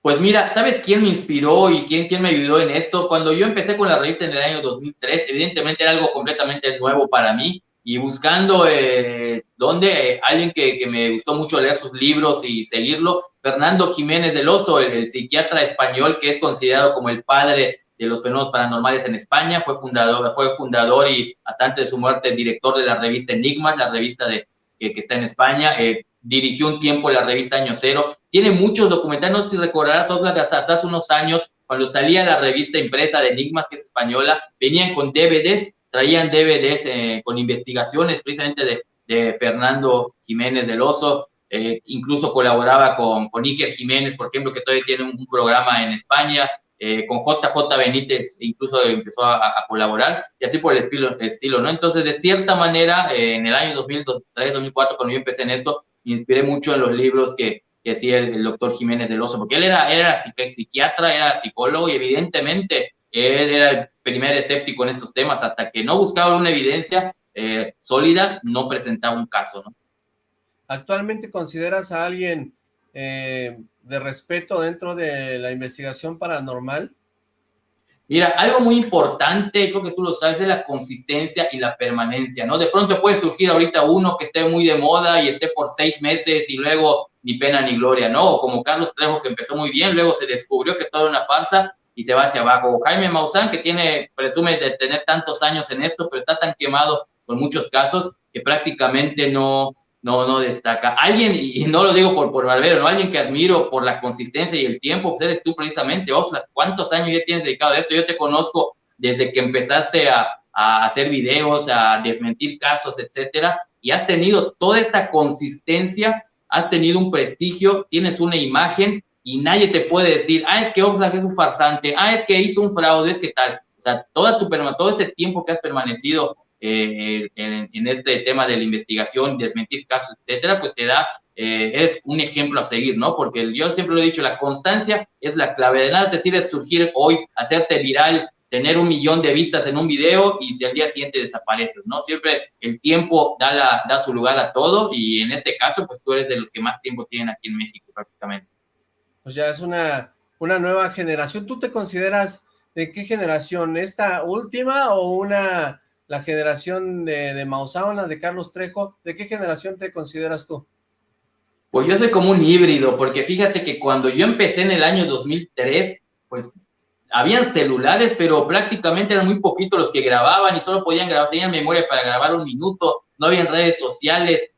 Pues mira, ¿sabes quién me inspiró y quién, quién me ayudó en esto? Cuando yo empecé con la revista en el año 2003, evidentemente era algo completamente nuevo para mí y buscando eh, donde alguien que, que, me gustó mucho leer sus libros y seguirlo, Fernando Jiménez del Oso, el, psiquiatra español que es considerado como el padre de los fenómenos paranormales en España, fue fundador, fue fundador y hasta antes de su muerte director de la revista Enigmas, la revista de, que, está en España, eh, dirigió un tiempo la revista Año Cero, tiene muchos documentales, no sé si recordarás, hasta hace unos años, cuando salía la revista impresa de Enigmas, que es española, venían con DVDs traían DVDs eh, con investigaciones precisamente de, de, Fernando Jiménez del Oso, eh, incluso colaboraba con, con Iker Jiménez, por ejemplo, que todavía tiene un, programa en España, eh, con JJ Benítez incluso empezó a, colaborar y así por el estilo, estilo, ¿no? Entonces, de cierta manera, eh, en el año 2003, 2004, cuando yo empecé en esto, me inspiré mucho en los libros que, que hacía el, doctor Jiménez del Oso, porque él era, era psiquiatra, era psicólogo y evidentemente él era el primer escéptico en estos temas, hasta que no buscaba una evidencia eh, sólida, no presentaba un caso. ¿Actualmente consideras a alguien eh, de respeto dentro de la investigación paranormal? Mira, algo muy importante, creo que tú lo sabes, es la consistencia y la permanencia, ¿no? De pronto puede surgir ahorita uno que esté muy de moda y esté por seis meses y luego ni pena ni gloria, ¿no? O como Carlos Trejo que empezó muy bien, luego se descubrió que todo era una farsa y se va hacia abajo. O Jaime Maussan que tiene, presume de tener tantos años en esto, pero está tan quemado con muchos casos que prácticamente no, no, no destaca. Alguien, y no lo digo por, por Barbero, ¿no? Alguien que admiro por la consistencia y el tiempo, pues eres tú precisamente, Oxlack. ¿Cuántos años ya tienes dedicado a esto? Yo te conozco desde que empezaste a, a hacer videos, a desmentir casos, etcétera, y has tenido toda esta consistencia, has tenido un prestigio, tienes una imagen y nadie te puede decir, ah, es que Oxlack es un farsante, ah, es que hizo un fraude, es que tal. O sea, toda tu, todo este tiempo que has permanecido eh, en, este tema de la investigación, desmentir casos, etcétera, pues te da, eh, es un ejemplo a seguir, ¿no? Porque yo siempre lo he dicho, la constancia es la clave. De nada te sirve surgir hoy, hacerte viral, tener un millón de vistas en un video y si al día siguiente desapareces, ¿no? Siempre el tiempo da, su lugar a todo y en este caso, pues tú eres de los que más tiempo tienen aquí en México prácticamente. Pues ya es una, una nueva generación. ¿Tú te consideras de qué generación? ¿Esta última o una la generación de, de Mausana, de Carlos Trejo, ¿de qué generación te consideras tú? Pues yo soy como un híbrido, porque fíjate que cuando yo empecé en el año 2003, pues habían celulares, pero prácticamente eran muy poquitos los que grababan y solo podían grabar, tenían memoria para grabar un minuto, no habían redes sociales,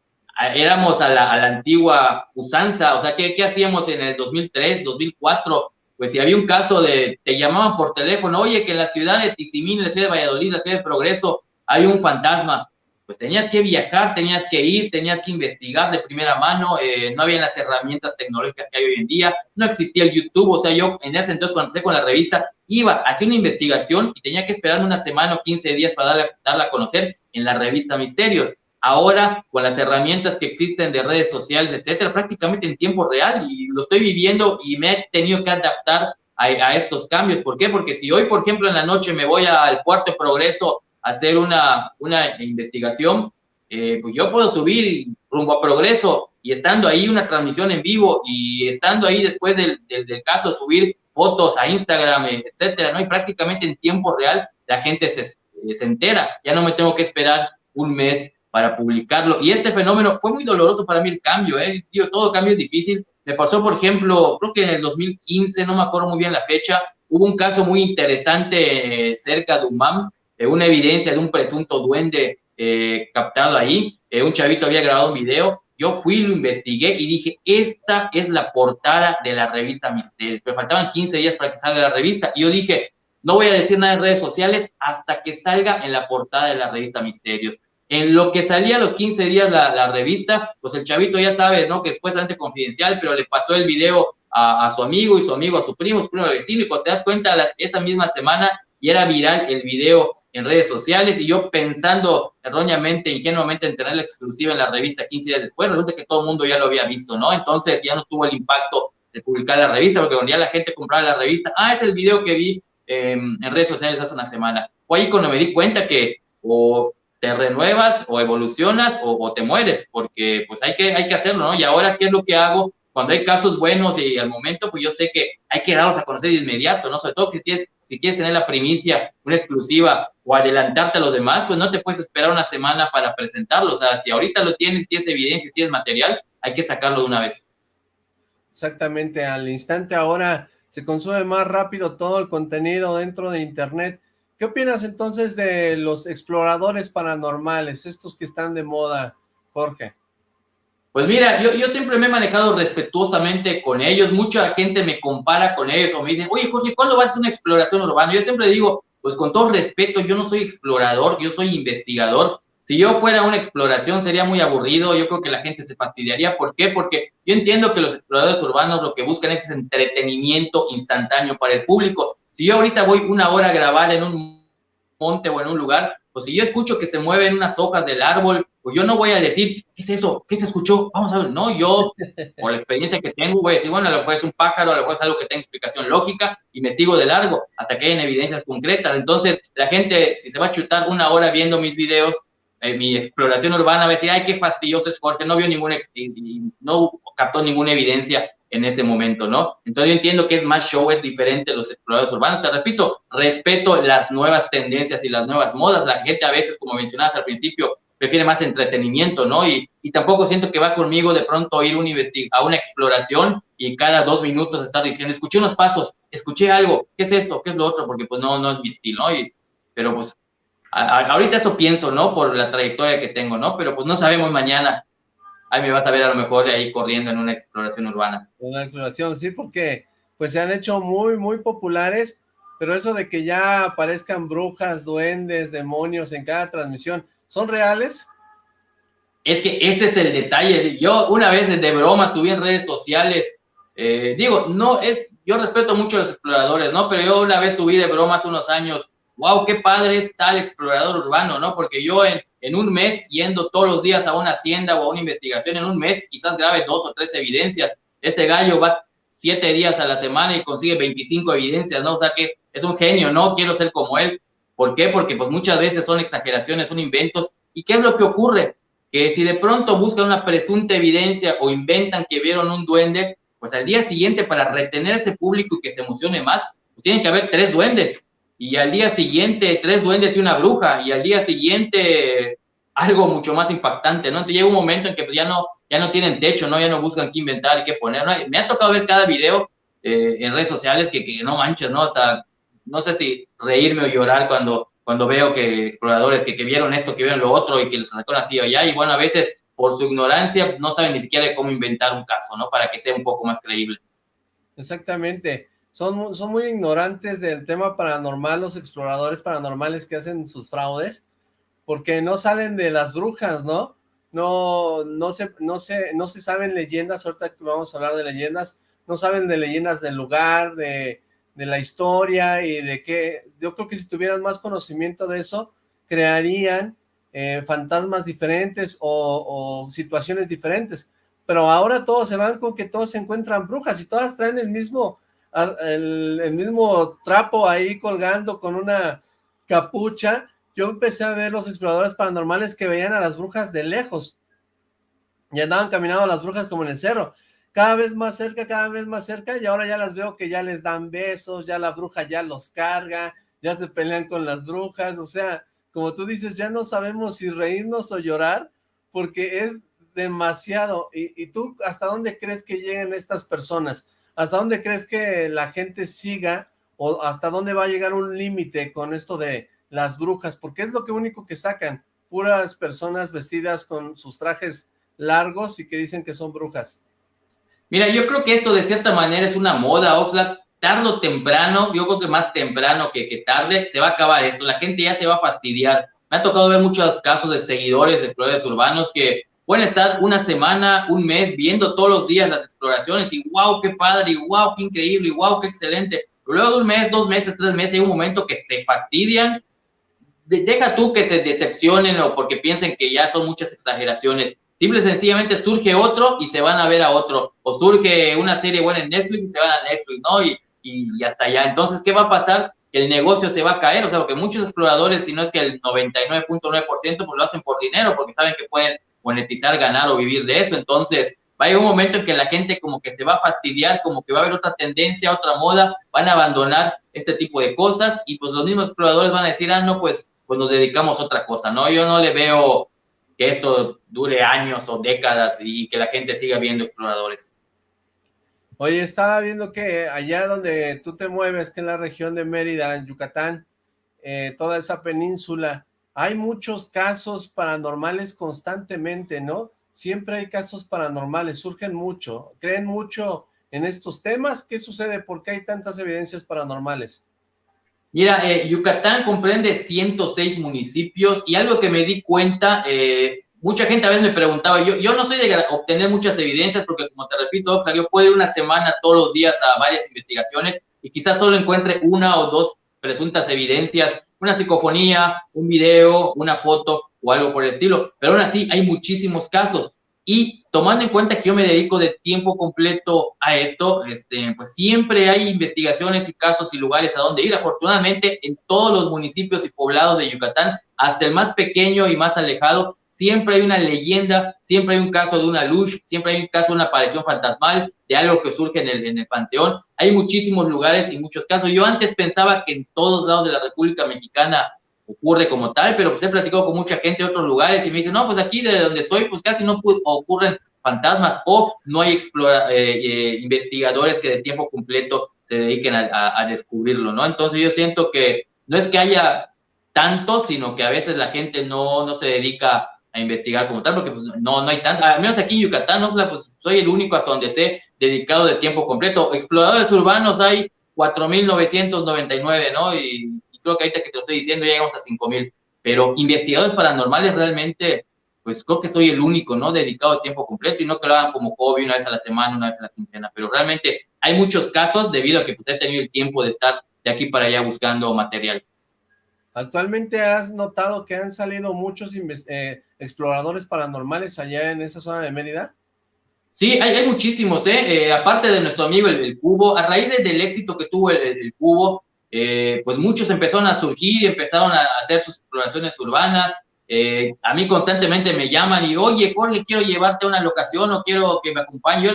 éramos a la, antigua usanza, o sea, ¿qué, ¿qué, hacíamos en el 2003, 2004? Pues si había un caso de, te llamaban por teléfono, oye, que en la ciudad de Tizimín, la ciudad de Valladolid, la ciudad de Progreso, hay un fantasma. Pues tenías que viajar, tenías que ir, tenías que investigar de primera mano, eh, no había las herramientas tecnológicas que hay hoy en día, no existía el YouTube, o sea, yo en ese entonces cuando empecé con la revista, iba, hacía una investigación y tenía que esperar una semana o 15 días para darla, darla a conocer en la revista Misterios. Ahora, con las herramientas que existen de redes sociales, etcétera, prácticamente en tiempo real y lo estoy viviendo y me he tenido que adaptar a, a, estos cambios. ¿Por qué? Porque si hoy, por ejemplo, en la noche me voy al cuarto progreso hacer una, una investigación, eh, pues yo puedo subir rumbo a progreso y estando ahí una transmisión en vivo y estando ahí después del, del, caso subir fotos a Instagram, etcétera, ¿no? Y prácticamente en tiempo real la gente se, se entera, ya no me tengo que esperar un mes para publicarlo. Y este fenómeno fue muy doloroso para mí el cambio, ¿eh? Todo cambio es difícil. Me pasó, por ejemplo, creo que en el 2015, no me acuerdo muy bien la fecha, hubo un caso muy interesante eh, cerca de UMAM, eh, una evidencia de un presunto duende eh, captado ahí, eh, un chavito había grabado un video, yo fui, lo investigué y dije, esta es la portada de la revista Misterios, pero faltaban 15 días para que salga la revista, y yo dije, no voy a decir nada en redes sociales hasta que salga en la portada de la revista Misterios. En lo que salía a los 15 días la, revista, pues el chavito ya sabe, ¿no? Que es supuestamente confidencial, pero le pasó el video a, su amigo y su amigo a su primo, su primo vecino, y cuando te das cuenta, esa misma semana y era viral el video en redes sociales y yo pensando erróneamente, ingenuamente en tener la exclusiva en la revista 15 días después, resulta que todo el mundo ya lo había visto, ¿no? Entonces ya no tuvo el impacto de publicar la revista, porque cuando ya la gente compraba la revista, ah, es el video que vi em, en redes sociales hace una semana. Fue ahí cuando me di cuenta que o te renuevas o evolucionas o, te mueres, porque pues hay que, hay que hacerlo, ¿no? Y ahora, ¿qué es lo que hago? Cuando hay casos buenos y al momento, pues yo sé que hay que darlos a conocer de inmediato, ¿no? Sobre todo que si es si quieres tener la primicia, una exclusiva o adelantarte a los demás, pues no te puedes esperar una semana para presentarlo. O sea, si ahorita lo tienes, tienes evidencia, tienes material, hay que sacarlo de una vez. Exactamente, al instante ahora se consume más rápido todo el contenido dentro de internet. ¿Qué opinas entonces de los exploradores paranormales, estos que están de moda, Jorge? Pues mira, yo, yo siempre me he manejado respetuosamente con ellos, mucha gente me compara con ellos o me dicen, oye Jorge, ¿cuándo vas a una exploración urbana? Yo siempre digo, pues con todo respeto, yo no soy explorador, yo soy investigador. Si yo fuera una exploración sería muy aburrido, yo creo que la gente se fastidiaría. ¿Por qué? Porque yo entiendo que los exploradores urbanos lo que buscan es entretenimiento instantáneo para el público. Si yo ahorita voy una hora a grabar en un monte o en un lugar, pues si yo escucho que se mueven unas hojas del árbol, pues yo no voy a decir, ¿qué es eso? ¿Qué se escuchó? Vamos a ver, no, yo, por la experiencia que tengo, voy a decir, bueno, a lo mejor es un pájaro, a lo mejor es algo que tenga explicación lógica y me sigo de largo hasta que hayan evidencias concretas. Entonces, la gente, si se va a chutar una hora viendo mis videos, eh, mi exploración urbana, va a decir, ay, qué fastidioso es porque no vio ninguna, no captó ninguna evidencia en ese momento, ¿no? Entonces yo entiendo que es más show, es diferente los exploradores urbanos. Te repito, respeto las nuevas tendencias y las nuevas modas. La gente a veces, como mencionabas al principio, prefiere más entretenimiento, ¿no? Y, y tampoco siento que va conmigo de pronto ir un a una exploración y cada dos minutos estar diciendo, escuché unos pasos, escuché algo, ¿qué es esto? ¿Qué es lo otro? Porque pues no, no es mi estilo, ¿no? Y, pero pues ahorita eso pienso, ¿no? Por la trayectoria que tengo, ¿no? Pero pues no sabemos mañana. Ahí me vas a ver a lo mejor ahí corriendo en una exploración urbana. Una exploración, sí, porque pues se han hecho muy, muy populares, pero eso de que ya aparezcan brujas, duendes, demonios en cada transmisión, ¿son reales? Es que ese es el detalle. Yo una vez de broma subí en redes sociales, eh, digo, no, es, yo respeto mucho a los exploradores, ¿no? Pero yo una vez subí de broma hace unos años wow, qué padre es tal explorador urbano, ¿no? Porque yo en, en un mes, yendo todos los días a una hacienda o a una investigación, en un mes quizás grabe dos o tres evidencias. Este gallo va siete días a la semana y consigue 25 evidencias, ¿no? O sea que es un genio, ¿no? Quiero ser como él. ¿Por qué? Porque pues muchas veces son exageraciones, son inventos. ¿Y qué es lo que ocurre? Que si de pronto buscan una presunta evidencia o inventan que vieron un duende, pues al día siguiente para retener ese público y que se emocione más, pues tienen que haber tres duendes y al día siguiente tres duendes y una bruja, y al día siguiente algo mucho más impactante, ¿no? Entonces llega un momento en que pues, ya no, ya no tienen techo, ¿no? Ya no buscan qué inventar qué poner, ¿no? Me ha tocado ver cada video eh, en redes sociales que, que, no manches, ¿no? Hasta, no sé si reírme o llorar cuando, cuando veo que exploradores que, que vieron esto, que vieron lo otro y que los sacaron así o allá, y bueno, a veces por su ignorancia no saben ni siquiera cómo inventar un caso, ¿no? Para que sea un poco más creíble. Exactamente son, son muy ignorantes del tema paranormal, los exploradores paranormales que hacen sus fraudes, porque no salen de las brujas, ¿no? No, no, se, no, se, no se saben leyendas, ahorita vamos a hablar de leyendas, no saben de leyendas del lugar, de, de la historia y de qué, yo creo que si tuvieran más conocimiento de eso, crearían eh, fantasmas diferentes o, o, situaciones diferentes, pero ahora todos se van con que todos se encuentran brujas y todas traen el mismo, el, mismo trapo ahí colgando con una capucha, yo empecé a ver los exploradores paranormales que veían a las brujas de lejos, y andaban caminando las brujas como en el cerro, cada vez más cerca, cada vez más cerca, y ahora ya las veo que ya les dan besos, ya la bruja ya los carga, ya se pelean con las brujas, o sea, como tú dices, ya no sabemos si reírnos o llorar, porque es demasiado, y, tú, ¿hasta dónde crees que lleguen estas personas? ¿Hasta dónde crees que la gente siga o hasta dónde va a llegar un límite con esto de las brujas? Porque es lo que único que sacan, puras personas vestidas con sus trajes largos y que dicen que son brujas. Mira, yo creo que esto de cierta manera es una moda, Oxlack, tarde o temprano, yo creo que más temprano que, que tarde, se va a acabar esto, la gente ya se va a fastidiar. Me ha tocado ver muchos casos de seguidores de exploradores urbanos que pueden estar una semana, un mes viendo todos los días las exploraciones y wow, qué padre, y wow, qué increíble, y wow, qué excelente. Pero luego de un mes, dos meses, tres meses, hay un momento que se fastidian. deja tú que se decepcionen o porque piensen que ya son muchas exageraciones. Simple y sencillamente surge otro y se van a ver a otro. O surge una serie buena en Netflix y se van a Netflix, ¿no? Y, y, hasta allá. Entonces, ¿qué va a pasar? el negocio se va a caer, o sea, porque muchos exploradores, si no es que el 99.9%, pues lo hacen por dinero, porque saben que pueden monetizar, ganar o vivir de eso. Entonces, va a llegar un momento en que la gente como que se va a fastidiar, como que va a haber otra tendencia, otra moda, van a abandonar este tipo de cosas y pues los mismos exploradores van a decir, ah, no, pues, pues nos dedicamos a otra cosa, ¿no? Yo no le veo que esto dure años o décadas y que la gente siga viendo exploradores. Oye, estaba viendo que allá donde tú te mueves, que es la región de Mérida, en Yucatán, eh, toda esa península, hay muchos casos paranormales constantemente, ¿no? Siempre hay casos paranormales, surgen mucho, creen mucho en estos temas. ¿Qué sucede? ¿Por qué hay tantas evidencias paranormales? Mira, eh, Yucatán comprende 106 municipios y algo que me di cuenta, eh, mucha gente a veces me preguntaba, yo, yo no soy de obtener muchas evidencias porque como te repito, yo puedo ir una semana todos los días a varias investigaciones y quizás solo encuentre una o dos presuntas evidencias, una psicofonía, un video, una foto o algo por el estilo, pero aún así hay muchísimos casos. Y tomando en cuenta que yo me dedico de tiempo completo a esto, este, pues siempre hay investigaciones y casos y lugares a donde ir. Afortunadamente, en todos los municipios y poblados de Yucatán, hasta el más pequeño y más alejado, siempre hay una leyenda, siempre hay un caso de una luz, siempre hay un caso de una aparición fantasmal, de algo que surge en el, en el panteón. Hay muchísimos lugares y muchos casos. Yo antes pensaba que en todos lados de la República Mexicana ocurre como tal, pero pues he platicado con mucha gente de otros lugares y me dicen, no, pues aquí de donde soy, pues casi no ocurren fantasmas o no hay explora, eh, eh, investigadores que de tiempo completo se dediquen a, descubrirlo, ¿no? Entonces yo siento que no es que haya tanto, sino que a veces la gente no, no se dedica a investigar como tal, porque pues, no, no hay tanto, al menos aquí en Yucatán, pues soy el único hasta donde sé dedicado de tiempo completo. Exploradores urbanos hay 4.999, ¿no? Y creo que ahorita que te lo estoy diciendo ya llegamos a 5000, pero investigadores paranormales realmente, pues creo que soy el único, ¿no? Dedicado a tiempo completo y no que lo hagan como hobby una vez a la semana, una vez a la quincena, pero realmente hay muchos casos debido a que pues, he tenido el tiempo de estar de aquí para allá buscando material. ¿Actualmente has notado que han salido muchos eh, exploradores paranormales allá en esa zona de Mérida? Sí, hay, muchísimos, ¿eh? ¿eh? Aparte de nuestro amigo el, Cubo, a raíz del éxito que tuvo el, Cubo, eh, pues muchos empezaron a surgir, empezaron a hacer sus exploraciones urbanas. A mí constantemente me llaman y, oye, Jorge, quiero llevarte a una locación o quiero que me acompañe. Yo,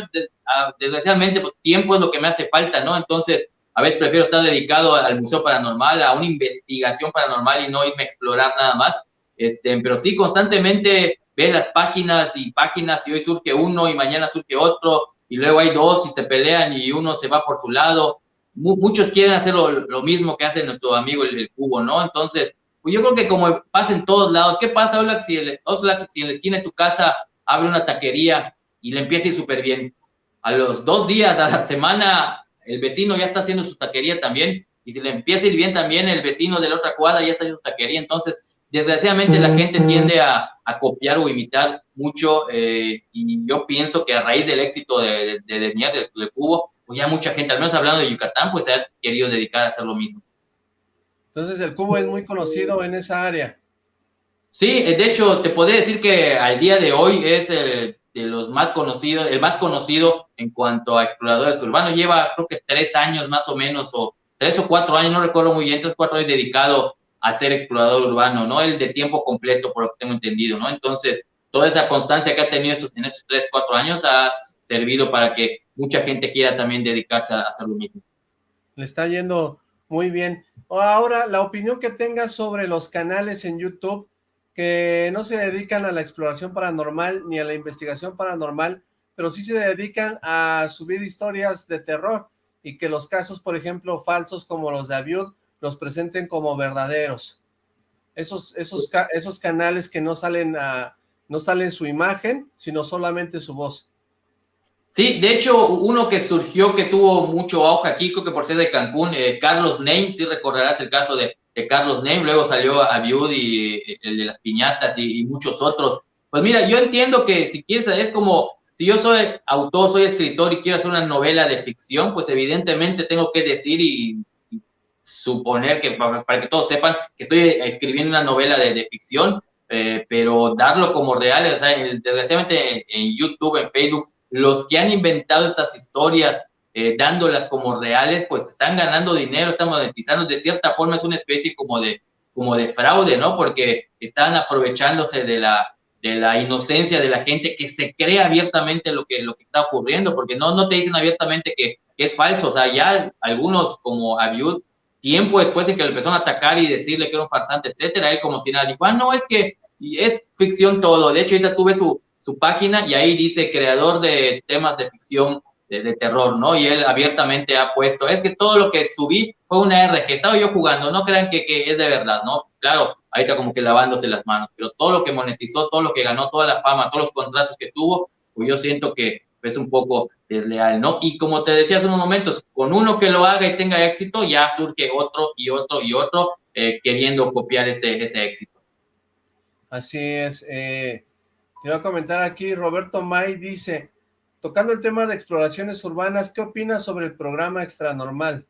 desgraciadamente, pues tiempo es lo que me hace falta, ¿no? Entonces, a veces prefiero estar dedicado al Museo Paranormal, a una investigación paranormal y no irme a explorar nada más. Este, pero sí, constantemente ve las páginas y páginas y hoy surge uno y mañana surge otro y luego hay dos y se pelean y uno se va por su lado muchos quieren hacer lo, mismo que hace nuestro amigo el, cubo, ¿no? Entonces, pues yo creo que como pasa en todos lados, ¿qué pasa, Ola, si, si en la esquina de tu casa abre una taquería y le empieza a ir súper bien? A los dos días, a la semana, el vecino ya está haciendo su taquería también, y si le empieza a ir bien también, el vecino de la otra cuadra ya está haciendo su taquería, entonces, desgraciadamente la gente tiende a, copiar o imitar mucho, eh, y yo pienso que a raíz del éxito de, de, de, de Cubo, pues ya mucha gente, al menos hablando de Yucatán, pues se ha querido dedicar a hacer lo mismo. Entonces el cubo es muy conocido en esa área. Sí, eh, de hecho, te podría decir que al día de hoy es el de los más conocidos, el más conocido en cuanto a exploradores urbanos. Lleva, creo que tres años más o menos, o tres o cuatro años, no recuerdo muy bien, tres o cuatro años dedicado a ser explorador urbano, ¿no? El de tiempo completo, por lo que tengo entendido, ¿no? Entonces, toda esa constancia que ha tenido estos, en estos tres, cuatro años ha servido para que mucha gente quiera también dedicarse a hacer lo mismo. Le está yendo muy bien. Ahora, la opinión que tengas sobre los canales en YouTube que no se dedican a la exploración paranormal ni a la investigación paranormal, pero sí se dedican a subir historias de terror y que los casos, por ejemplo, falsos como los de Abiud, los presenten como verdaderos. Esos, esos, esos canales que no salen a, no salen su imagen, sino solamente su voz. Sí, de hecho, uno que surgió, que tuvo mucho auge aquí, que por ser de Cancún, eh, Carlos Name, si recordarás el caso de, Carlos Name, luego salió a Viud y eh, el de las piñatas y, muchos otros. Pues mira, yo entiendo que si quieres, es como, si yo soy autor, soy escritor y quiero hacer una novela de ficción, pues evidentemente tengo que decir y, suponer que, para, que todos sepan, que estoy escribiendo una novela de, ficción, eh, pero darlo como real, o sea, desgraciadamente en YouTube, en Facebook, los que han inventado estas historias, eh, dándolas como reales, pues están ganando dinero, están monetizando, de cierta forma es una especie como de, como de fraude, ¿no? Porque están aprovechándose de la, de la inocencia de la gente que se cree abiertamente lo que, lo que está ocurriendo, porque no, no te dicen abiertamente que, es falso, o sea, ya algunos como Abiud, tiempo después de que le empezaron a atacar y decirle que era un farsante, etcétera, él como si nada, dijo, ah, no, es que es ficción todo, de hecho ahorita tuve su, su página y ahí dice creador de temas de ficción de, terror, ¿no? Y él abiertamente ha puesto, es que todo lo que subí fue una RG, estaba yo jugando, no crean que, que es de verdad, ¿no? Claro, está como que lavándose las manos, pero todo lo que monetizó, todo lo que ganó, toda la fama, todos los contratos que tuvo, pues yo siento que, es un poco desleal, ¿no? Y como te decía hace unos momentos, con uno que lo haga y tenga éxito, ya surge otro y otro y otro eh, queriendo copiar ese, ese éxito. Así es. Eh, te voy a comentar aquí, Roberto May dice, tocando el tema de exploraciones urbanas, ¿qué opinas sobre el programa Extra Normal?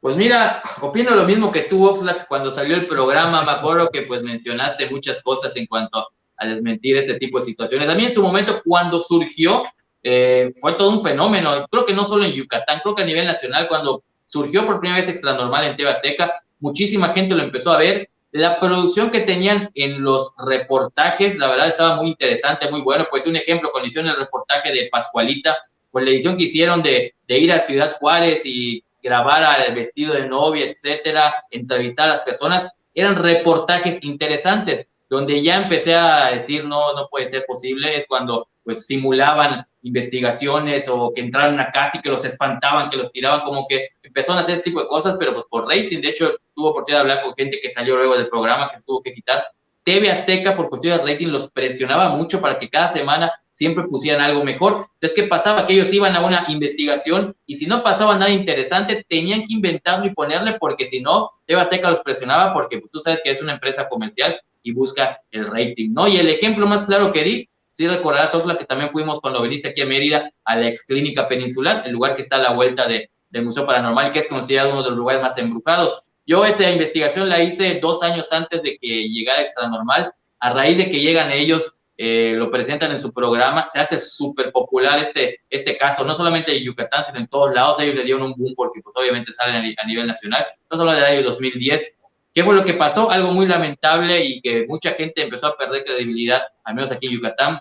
Pues mira, opino lo mismo que tú, Oxlack, cuando salió el programa, me acuerdo que pues mencionaste muchas cosas en cuanto a desmentir ese tipo de situaciones. A mí en su momento, cuando surgió, eh, fue todo un fenómeno, creo que no solo en Yucatán, creo que a nivel nacional, cuando surgió por primera vez Extra Normal en TV Azteca, muchísima gente lo empezó a ver, la producción que tenían en los reportajes, la verdad estaba muy interesante, muy bueno. Pues un ejemplo, cuando hicieron el reportaje de Pascualita, pues la edición que hicieron de, de ir a Ciudad Juárez y grabar al vestido de novia, etcétera, entrevistar a las personas, eran reportajes interesantes, donde ya empecé a decir, no, no puede ser posible, es cuando pues simulaban investigaciones o que entraron a casa y que los espantaban, que los tiraban, como que empezaron a hacer este tipo de cosas, pero pues por rating, de hecho, tuvo oportunidad de hablar con gente que salió luego del programa, que se tuvo que quitar. TV Azteca, por cuestión de rating, los presionaba mucho para que cada semana siempre pusieran algo mejor. Entonces, ¿qué pasaba? Que ellos iban a una investigación y si no pasaba nada interesante, tenían que inventarlo y ponerle, porque si no, TV Azteca los presionaba porque pues, tú sabes que es una empresa comercial y busca el rating, ¿no? Y el ejemplo más claro que di Sí recordarás, Osla, que también fuimos cuando viniste aquí a Mérida a la ex clínica peninsular, el lugar que está a la vuelta de, del Museo Paranormal, que es considerado uno de los lugares más embrujados. Yo esa investigación la hice dos años antes de que llegara Extra Normal. A raíz de que llegan ellos, eh, lo presentan en su programa, se hace súper popular este, este caso, no solamente en Yucatán, sino en todos lados. Ellos le dieron un boom porque pues, obviamente salen a, nivel nacional. No solo del año 2010, ¿Qué fue lo que pasó? Algo muy lamentable y que mucha gente empezó a perder credibilidad, al menos aquí en Yucatán.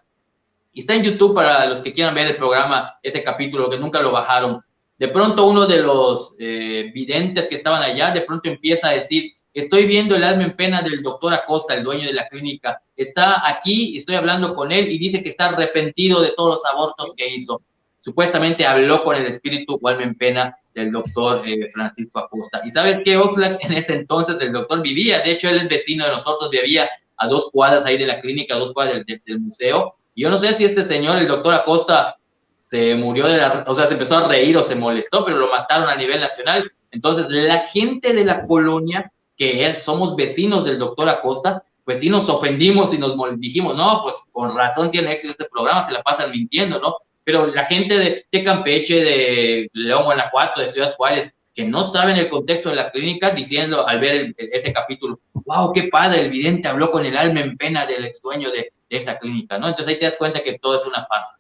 Está en YouTube para los que quieran ver el programa, ese capítulo, que nunca lo bajaron. De pronto uno de los eh, videntes que estaban allá, de pronto empieza a decir, estoy viendo el alma en pena del doctor Acosta, el dueño de la clínica. Está aquí, estoy hablando con él y dice que está arrepentido de todos los abortos que hizo. Supuestamente habló con el espíritu alma en pena del doctor eh, Francisco Acosta. Y sabes qué, Oxlack, en ese entonces el doctor vivía, de hecho él es vecino de nosotros, vivía a dos cuadras ahí de la clínica, a dos cuadras del, museo. Y yo no sé si este señor, el doctor Acosta, se murió de la, o sea, se empezó a reír o se molestó, pero lo mataron a nivel nacional. Entonces, la gente de la colonia, que somos vecinos del doctor Acosta, pues sí nos ofendimos y nos dijimos, no, pues con razón tiene éxito este programa, se la pasan mintiendo, ¿no? Pero la gente de, Campeche, de León, Guanajuato, de Ciudad Juárez, que no saben el contexto de la clínica, diciendo al ver ese capítulo, wow, qué padre, el vidente habló con el alma en pena del ex dueño de, esa clínica, ¿no? Entonces ahí te das cuenta que todo es una farsa.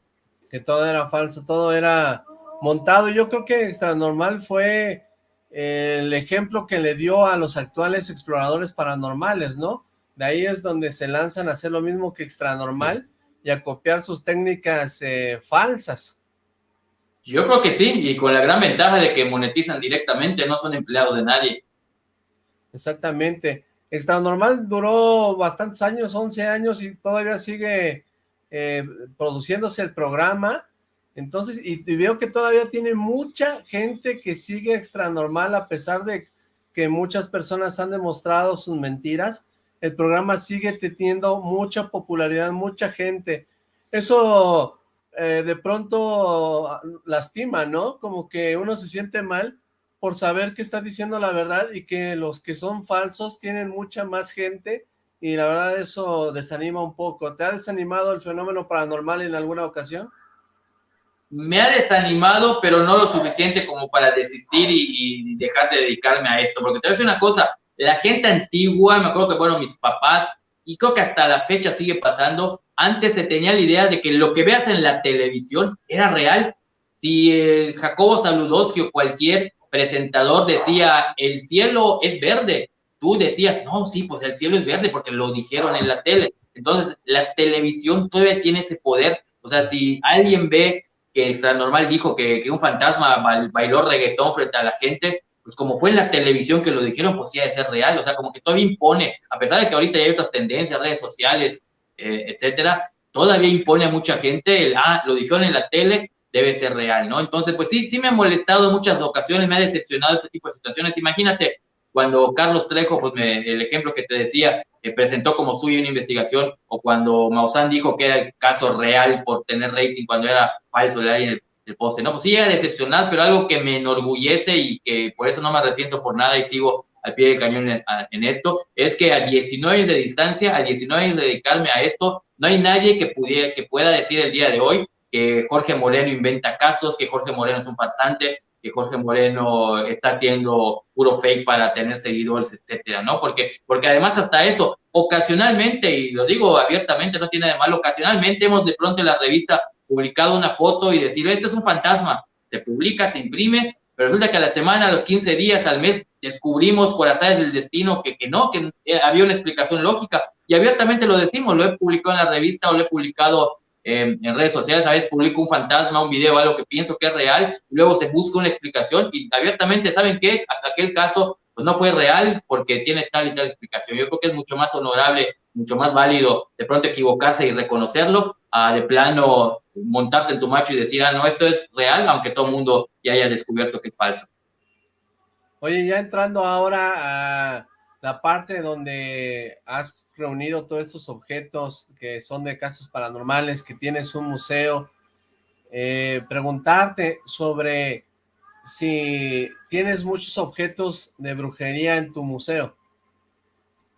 Que todo era falso, todo era montado. Yo creo que Extra Normal fue el ejemplo que le dio a los actuales exploradores paranormales, ¿no? De ahí es donde se lanzan a hacer lo mismo que Extra Normal, y a copiar sus técnicas eh, falsas. Yo creo que sí, y con la gran ventaja de que monetizan directamente, no son empleados de nadie. Exactamente. Extra Normal duró bastantes años, 11 años, y todavía sigue eh, produciéndose el programa. Entonces, y, y, veo que todavía tiene mucha gente que sigue Extra Normal, a pesar de que muchas personas han demostrado sus mentiras el programa sigue teniendo mucha popularidad, mucha gente. Eso eh, de pronto lastima, ¿no? Como que uno se siente mal por saber que está diciendo la verdad y que los que son falsos tienen mucha más gente y la verdad eso desanima un poco. ¿Te ha desanimado el fenómeno paranormal en alguna ocasión? Me ha desanimado, pero no lo suficiente como para desistir y, y dejar de dedicarme a esto, porque te voy a decir una cosa, la gente antigua, me acuerdo que, bueno, mis papás, y creo que hasta la fecha sigue pasando, antes se tenía la idea de que lo que veas en la televisión era real. Si eh, Jacobo Saludowski o cualquier presentador decía, el cielo es verde, tú decías, no, sí, pues el cielo es verde porque lo dijeron en la tele. Entonces, la televisión todavía tiene ese poder. O sea, si alguien ve que Normal dijo que, que un fantasma bailó reggaetón frente a la gente, pues como fue en la televisión que lo dijeron, pues sí ha de ser real, o sea, como que todavía impone, a pesar de que ahorita hay otras tendencias, redes sociales, eh, etcétera, todavía impone a mucha gente el, ah, lo dijeron en la tele, debe ser real, ¿no? Entonces, pues sí, sí me ha molestado en muchas ocasiones, me ha decepcionado ese tipo de situaciones. Imagínate, cuando Carlos Trejo, pues el ejemplo que te decía, eh, presentó como suyo una investigación, o cuando Maussan dijo que era el caso real por tener rating cuando era falso el el, poste, ¿no? Pues sí, era decepcional, pero algo que me enorgullece y que por eso no me arrepiento por nada y sigo al pie del cañón en, esto, es que a 19 años de distancia, a 19 años de dedicarme a esto, no hay nadie que, pudiera, que pueda decir el día de hoy que Jorge Moreno inventa casos, que Jorge Moreno es un farsante, que Jorge Moreno está haciendo puro fake para tener seguidores, etcétera, ¿no? Porque, porque además hasta eso, ocasionalmente, y lo digo abiertamente, no tiene de malo, ocasionalmente hemos de pronto en la revista publicado una foto y decir, este es un fantasma, se publica, se imprime, pero resulta que a la semana, a los 15 días, al mes, descubrimos por azar del destino que, que no, que había una explicación lógica, y abiertamente lo decimos, lo he publicado en la revista o lo he publicado en redes sociales, a veces publico un fantasma, un video, algo que pienso que es real, luego se busca una explicación y abiertamente, ¿saben qué? Aquel caso pues no fue real porque tiene tal y tal explicación. Yo creo que es mucho más honorable, mucho más válido de pronto equivocarse y reconocerlo, a de plano montarte en tu macho y decir, ah, no, esto es real, aunque todo el mundo ya haya descubierto que es falso. Oye, ya entrando ahora a la parte donde has reunido todos estos objetos que son de casos paranormales, que tienes un museo, eh, preguntarte sobre si tienes muchos objetos de brujería en tu museo.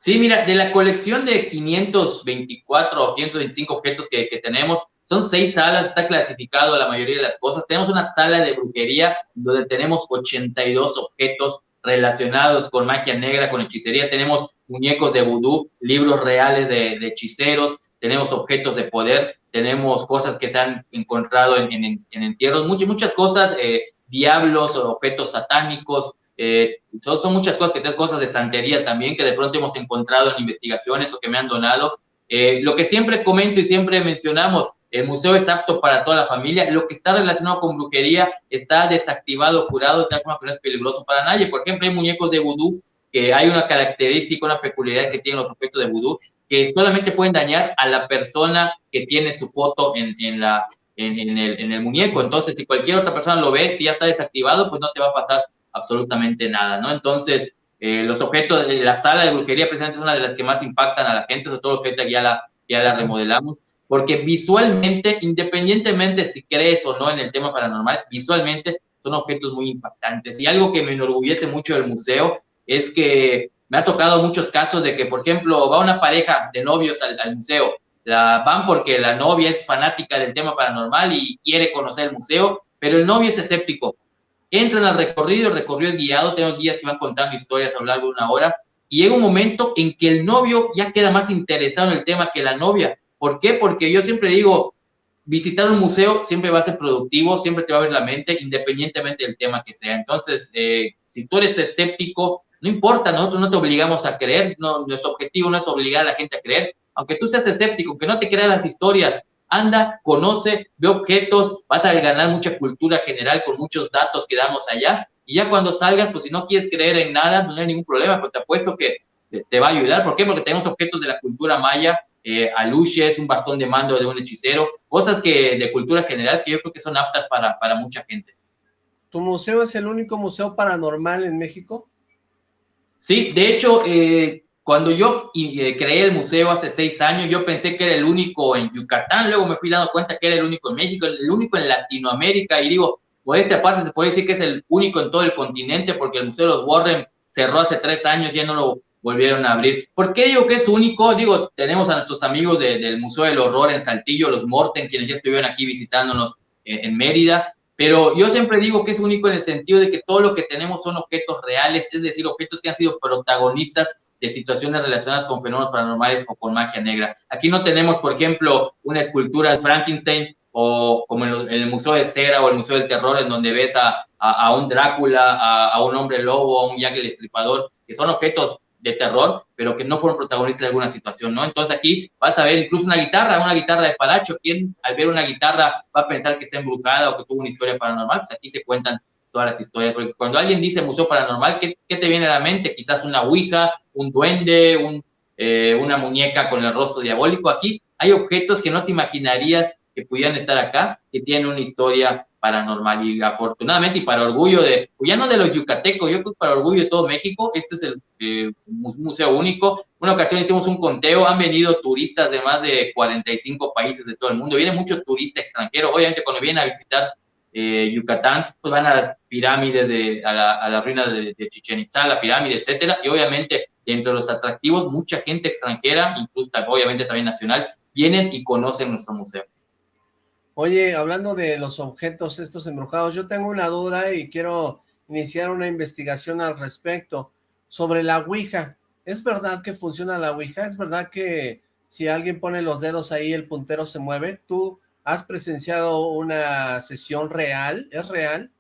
Sí, mira, de la colección de 524 o 525 objetos que, que tenemos, son seis salas, está clasificado la mayoría de las cosas. Tenemos una sala de brujería donde tenemos 82 objetos relacionados con magia negra, con hechicería. Tenemos muñecos de vudú, libros reales de, hechiceros, tenemos objetos de poder, tenemos cosas que se han encontrado en, entierros, muchas, muchas cosas, eh, diablos, objetos satánicos, eh, son, muchas cosas, que tenemos cosas de santería también que de pronto hemos encontrado en investigaciones o que me han donado. Eh, lo que siempre comento y siempre mencionamos, el museo es apto para toda la familia. Lo que está relacionado con brujería está desactivado, curado, tal como no es peligroso para nadie. Por ejemplo, hay muñecos de vudú que hay una característica, una peculiaridad que tienen los objetos de vudú, que solamente pueden dañar a la persona que tiene su foto en, en la, en, el, en, el, muñeco. Entonces, si cualquier otra persona lo ve, si ya está desactivado, pues no te va a pasar absolutamente nada, ¿no? Entonces, eh, los objetos de la sala de brujería precisamente es una de las que más impactan a la gente, sobre todo que ya la, ya la remodelamos porque visualmente, independientemente si crees o no en el tema paranormal, visualmente son objetos muy impactantes. Y algo que me enorgullece mucho del museo es que me ha tocado muchos casos de que, por ejemplo, va una pareja de novios al, museo, la, van porque la novia es fanática del tema paranormal y quiere conocer el museo, pero el novio es escéptico. Entran al recorrido, el recorrido es guiado, tenemos guías que van contando historias a lo largo de una hora, y llega un momento en que el novio ya queda más interesado en el tema que la novia, ¿Por qué? Porque yo siempre digo, visitar un museo siempre va a ser productivo, siempre te va a ver la mente, independientemente del tema que sea. Entonces, eh, si tú eres escéptico, no importa, nosotros no te obligamos a creer, no, nuestro objetivo no es obligar a la gente a creer, aunque tú seas escéptico, que no te creas las historias, anda, conoce, ve objetos, vas a ganar mucha cultura general con muchos datos que damos allá, y ya cuando salgas, pues si no quieres creer en nada, pues no hay ningún problema, pero te apuesto que te va a ayudar. ¿Por qué? Porque tenemos objetos de la cultura maya, eh, es un bastón de mando de un hechicero, cosas que de cultura general que yo creo que son aptas para, para mucha gente. ¿Tu museo es el único museo paranormal en México? Sí, de hecho, eh, cuando yo eh, creé el museo hace seis años, yo pensé que era el único en Yucatán, luego me fui dando cuenta que era el único en México, el único en Latinoamérica, y digo, por esta parte se puede decir que es el único en todo el continente, porque el Museo de los Warren cerró hace tres años, ya no lo volvieron a abrir. ¿Por qué digo que es único? Digo, tenemos a nuestros amigos del Museo del Horror en Saltillo, los Morten, quienes ya estuvieron aquí visitándonos en Mérida, pero yo siempre digo que es único en el sentido de que todo lo que tenemos son objetos reales, es decir, objetos que han sido protagonistas de situaciones relacionadas con fenómenos paranormales o con magia negra. Aquí no tenemos, por ejemplo, una escultura de Frankenstein o como en el Museo de Cera o el Museo del Terror, en donde ves a, a, un Drácula, a, un hombre lobo, a un Jack el Estripador, que son objetos de terror, pero que no fueron protagonistas de alguna situación, ¿no? Entonces aquí vas a ver incluso una guitarra, una guitarra de Palacho, quien al ver una guitarra va a pensar que está embrujada o que tuvo una historia paranormal, pues aquí se cuentan todas las historias, porque cuando alguien dice museo paranormal, ¿qué, qué te viene a la mente? Quizás una ouija, un duende, un, eh, una muñeca con el rostro diabólico, aquí hay objetos que no te imaginarías que pudieran estar acá, que tienen una historia paranormal y afortunadamente y para orgullo de, pues ya no de los yucatecos, yo creo para orgullo de todo México, este es el eh, museo único. Una ocasión hicimos un conteo, han venido turistas de más de 45 países de todo el mundo, viene mucho turista extranjero, obviamente cuando vienen a visitar eh, Yucatán, pues van a las pirámides, de, a, la, ruina de, de, Chichen Itza, la pirámide, etcétera, y obviamente entre los atractivos, mucha gente extranjera, incluso obviamente también nacional, vienen y conocen nuestro museo. Oye, hablando de los objetos estos embrujados, yo tengo una duda y quiero iniciar una investigación al respecto sobre la Ouija. ¿Es verdad que funciona la Ouija? ¿Es verdad que si alguien pone los dedos ahí el puntero se mueve? ¿Tú ¿Has presenciado una sesión real? ¿Es real?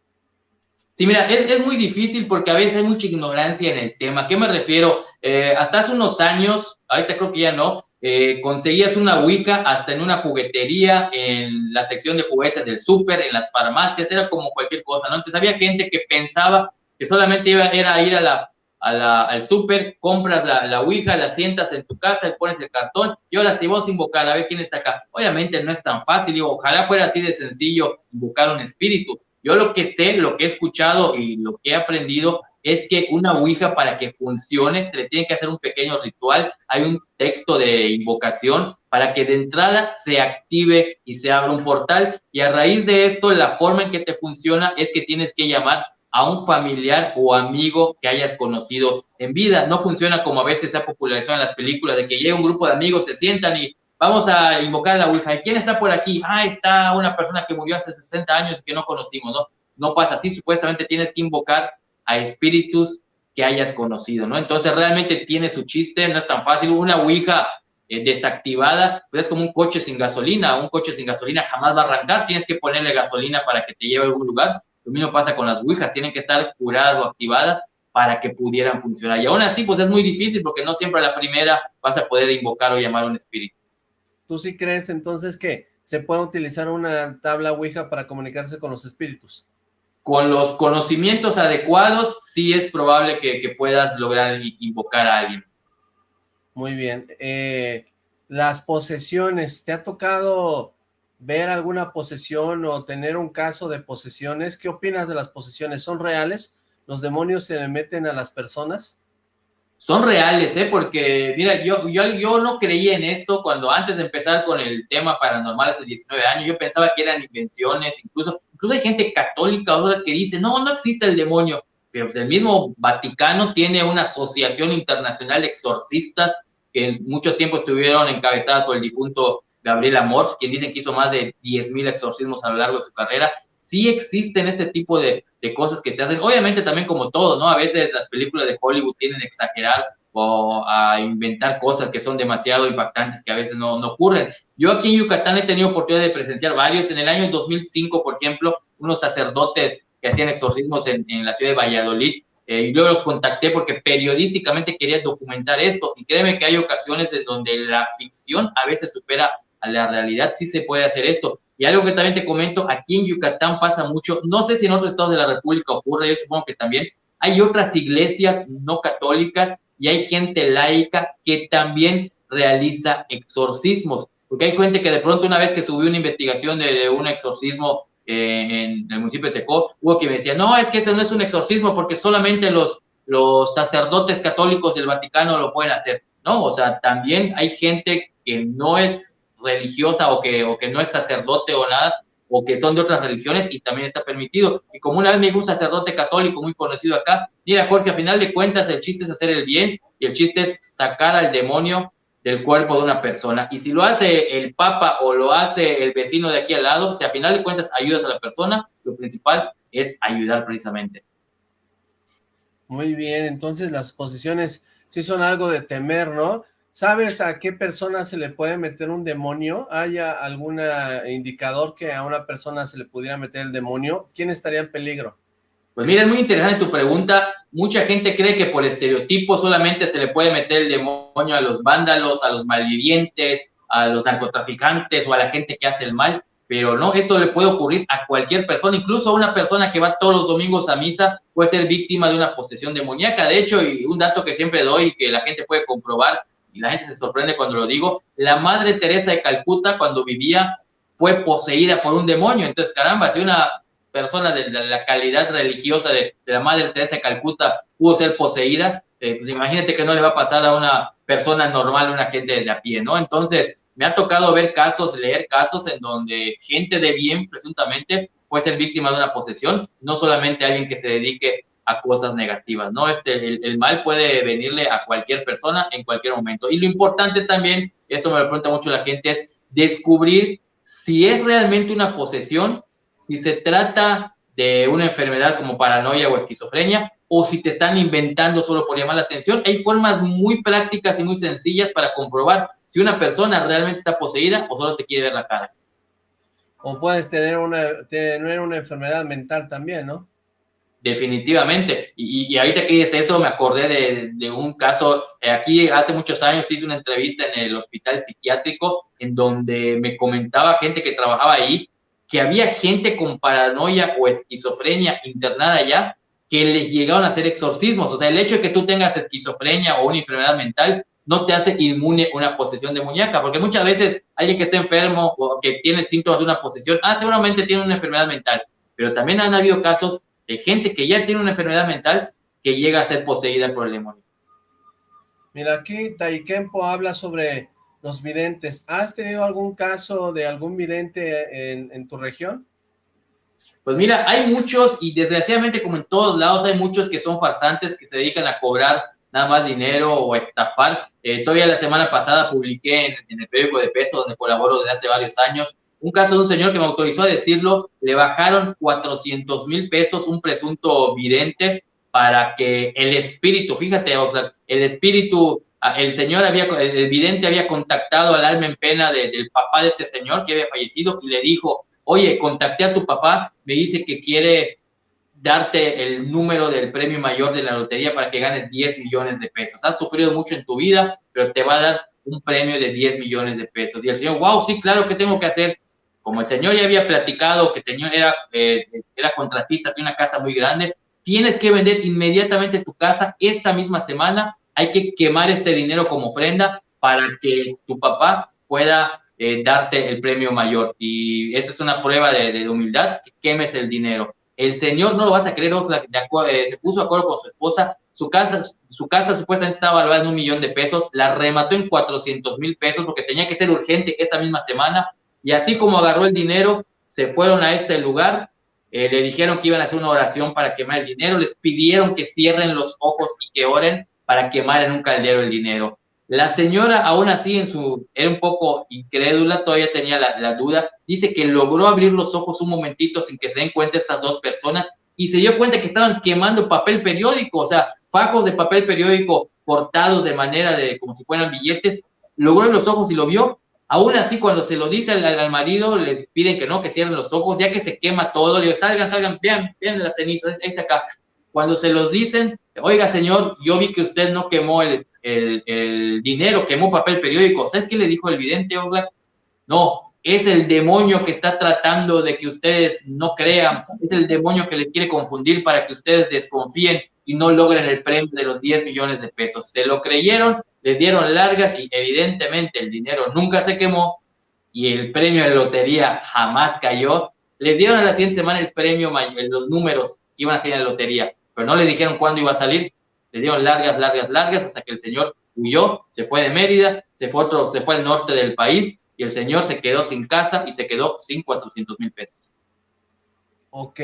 Sí, mira, es, es, muy difícil porque a veces hay mucha ignorancia en el tema. ¿A qué me refiero? Eh, hasta hace unos años, ahorita creo que ya no, eh, conseguías una Wicca hasta en una juguetería, en la sección de juguetes del súper, en las farmacias, era como cualquier cosa, ¿no? Entonces había gente que pensaba que solamente iba, era ir a la al súper, compras la, la Ouija, la sientas en tu casa, y pones el cartón, y ahora si vos invocar a ver quién está acá. Obviamente no es tan fácil, ojalá fuera así de sencillo invocar un espíritu. Yo lo que sé, lo que he escuchado y lo que he aprendido es que una Ouija para que funcione se le tiene que hacer un pequeño ritual, hay un texto de invocación para que de entrada se active y se abra un portal y a raíz de esto la forma en que te funciona es que tienes que llamar a un familiar o amigo que hayas conocido en vida. No funciona como a veces se ha popularizado en las películas, de que llega un grupo de amigos, se sientan y vamos a invocar a la Ouija. ¿Y quién está por aquí? Ah, está una persona que murió hace 60 años que no conocimos, ¿no? No pasa así, supuestamente tienes que invocar a espíritus que hayas conocido, ¿no? Entonces realmente tiene su chiste, no es tan fácil. Una Ouija eh, desactivada, pues es como un coche sin gasolina, un coche sin gasolina jamás va a arrancar, tienes que ponerle gasolina para que te lleve a algún lugar lo mismo pasa con las Ouijas, tienen que estar curadas o activadas para que pudieran funcionar. Y aún así, pues es muy difícil porque no siempre a la primera vas a poder invocar o llamar a un espíritu. ¿Tú sí crees entonces que se puede utilizar una tabla Ouija para comunicarse con los espíritus? Con los conocimientos adecuados, sí es probable que, que puedas lograr invocar a alguien. Muy bien. Eh, las posesiones, ¿te ha tocado ver alguna posesión o tener un caso de posesiones. ¿Qué opinas de las posesiones? ¿Son reales? ¿Los demonios se meten a las personas? Son reales, ¿eh? Porque, mira, yo, yo, yo no creía en esto cuando antes de empezar con el tema paranormal hace 19 años, yo pensaba que eran invenciones, incluso, incluso hay gente católica que dice, no, no existe el demonio, pero pues, el mismo Vaticano tiene una asociación internacional de exorcistas que mucho tiempo estuvieron encabezadas por el difunto Gabriel Amor, quien dicen que hizo más de 10.000 exorcismos a lo largo de su carrera. Sí existen este tipo de, de, cosas que se hacen, obviamente también como todo, ¿no? A veces las películas de Hollywood tienen a exagerar o a inventar cosas que son demasiado impactantes que a veces no, no ocurren. Yo aquí en Yucatán he tenido oportunidad de presenciar varios. En el año 2005, por ejemplo, unos sacerdotes que hacían exorcismos en, en la ciudad de Valladolid, eh, yo los contacté porque periodísticamente quería documentar esto. Y créeme que hay ocasiones en donde la ficción a veces supera a la realidad sí se puede hacer esto. Y algo que también te comento, aquí en Yucatán pasa mucho, no sé si en otros estados de la República ocurre, yo supongo que también, hay otras iglesias no católicas y hay gente laica que también realiza exorcismos. Porque hay gente que de pronto una vez que subió una investigación de, un exorcismo eh, en el municipio de Tecó, hubo que me decía, no, es que ese no es un exorcismo porque solamente los, los sacerdotes católicos del Vaticano lo pueden hacer. No, o sea, también hay gente que no es religiosa o que, o que no es sacerdote o nada, o que son de otras religiones y también está permitido. Y como una vez me dijo un sacerdote católico muy conocido acá, mira Jorge, a final de cuentas el chiste es hacer el bien y el chiste es sacar al demonio del cuerpo de una persona. Y si lo hace el papa o lo hace el vecino de aquí al lado, si a final de cuentas ayudas a la persona, lo principal es ayudar precisamente. Muy bien, entonces las posiciones sí son algo de temer, ¿no? ¿Sabes a qué persona se le puede meter un demonio? ¿Hay algún indicador que a una persona se le pudiera meter el demonio? ¿Quién estaría en peligro? Pues mira, es muy interesante tu pregunta. Mucha gente cree que por estereotipo solamente se le puede meter el demonio a los vándalos, a los malvivientes, a los narcotraficantes o a la gente que hace el mal, pero no, esto le puede ocurrir a cualquier persona, incluso a una persona que va todos los domingos a misa puede ser víctima de una posesión demoníaca. De hecho, y un dato que siempre doy y que la gente puede comprobar, y la gente se sorprende cuando lo digo, la Madre Teresa de Calcuta cuando vivía fue poseída por un demonio. Entonces, caramba, si una persona de la calidad religiosa de, la Madre Teresa de Calcuta pudo ser poseída, eh, pues imagínate que no le va a pasar a una persona normal, una gente de a pie, ¿no? Entonces, me ha tocado ver casos, leer casos en donde gente de bien, presuntamente, puede ser víctima de una posesión, no solamente alguien que se dedique a cosas negativas, ¿no? Este, el, mal puede venirle a cualquier persona en cualquier momento. Y lo importante también, esto me lo pregunta mucho la gente, es descubrir si es realmente una posesión, si se trata de una enfermedad como paranoia o esquizofrenia, o si te están inventando solo por llamar la atención. Hay formas muy prácticas y muy sencillas para comprobar si una persona realmente está poseída o solo te quiere ver la cara. O puedes tener una, tener una enfermedad mental también, ¿no? Definitivamente. Y, ahorita que dices eso, me acordé de, un caso. Eh, aquí hace muchos años hice una entrevista en el hospital psiquiátrico en donde me comentaba gente que trabajaba ahí que había gente con paranoia o esquizofrenia internada ya que les llegaron a hacer exorcismos. O sea, el hecho de que tú tengas esquizofrenia o una enfermedad mental no te hace inmune una posesión de muñeca, porque muchas veces alguien que está enfermo o que tiene síntomas de una posesión, ah, seguramente tiene una enfermedad mental, pero también han habido casos de gente que ya tiene una enfermedad mental que llega a ser poseída por el demonio. Mira, aquí Taikempo habla sobre los videntes. ¿Has tenido algún caso de algún vidente en, tu región? Pues mira, hay muchos y desgraciadamente como en todos lados hay muchos que son farsantes que se dedican a cobrar nada más dinero o estafar. Eh, todavía la semana pasada publiqué en, en, el periódico de peso donde colaboro desde hace varios años un caso de un señor que me autorizó a decirlo, le bajaron 400 mil pesos un presunto vidente para que el espíritu, fíjate, el espíritu, ah, el señor había, el vidente había contactado al alma en pena del papá de este señor que había fallecido y le dijo, oye, contacté a tu papá, me dice que quiere darte el número del premio mayor de la lotería para que ganes 10 millones de pesos. Has sufrido mucho en tu vida, pero te va a dar un premio de 10 millones de pesos. Y el señor, wow, sí, claro, ¿qué tengo que hacer? Como el señor ya había platicado que tenía, era, eh, era contratista, tiene una casa muy grande, tienes que vender inmediatamente tu casa esta misma semana, hay que quemar este dinero como ofrenda para que tu papá pueda eh, darte el premio mayor. Y esa es una prueba de, humildad, que quemes el dinero. El señor, no lo vas a creer, eh, se puso de acuerdo con su esposa, su casa, su casa supuestamente estaba valorada en un millón de pesos, la remató en 400 mil pesos porque tenía que ser urgente esa misma semana, y así como agarró el dinero, se fueron a este lugar, eh, le dijeron que iban a hacer una oración para quemar el dinero, les pidieron que cierren los ojos y que oren para quemar en un caldero el dinero. La señora, aún así, en su, era un poco incrédula, todavía tenía la, duda, dice que logró abrir los ojos un momentito sin que se den cuenta estas dos personas y se dio cuenta que estaban quemando papel periódico, o sea, fajos de papel periódico cortados de manera de como si fueran billetes, logró los ojos y lo vio Aún así, cuando se lo dice al, marido, les piden que no, que cierren los ojos, ya que se quema todo, le digo, salgan, salgan, vean, vean las cenizas, este acá. Cuando se los dicen, oiga, señor, yo vi que usted no quemó el, dinero, quemó papel periódico. ¿Sabes qué le dijo el vidente, Oblak? No, es el demonio que está tratando de que ustedes no crean, es el demonio que les quiere confundir para que ustedes desconfíen y no logren el premio de los 10 millones de pesos. Se lo creyeron les dieron largas y evidentemente el dinero nunca se quemó y el premio de lotería jamás cayó. Les dieron a la siguiente semana el premio, los números que iban a salir en la lotería, pero no le dijeron cuándo iba a salir. Le dieron largas, largas, largas hasta que el señor huyó, se fue de Mérida, se fue, otro, se fue al norte del país y el señor se quedó sin casa y se quedó sin 400 mil pesos. Ok,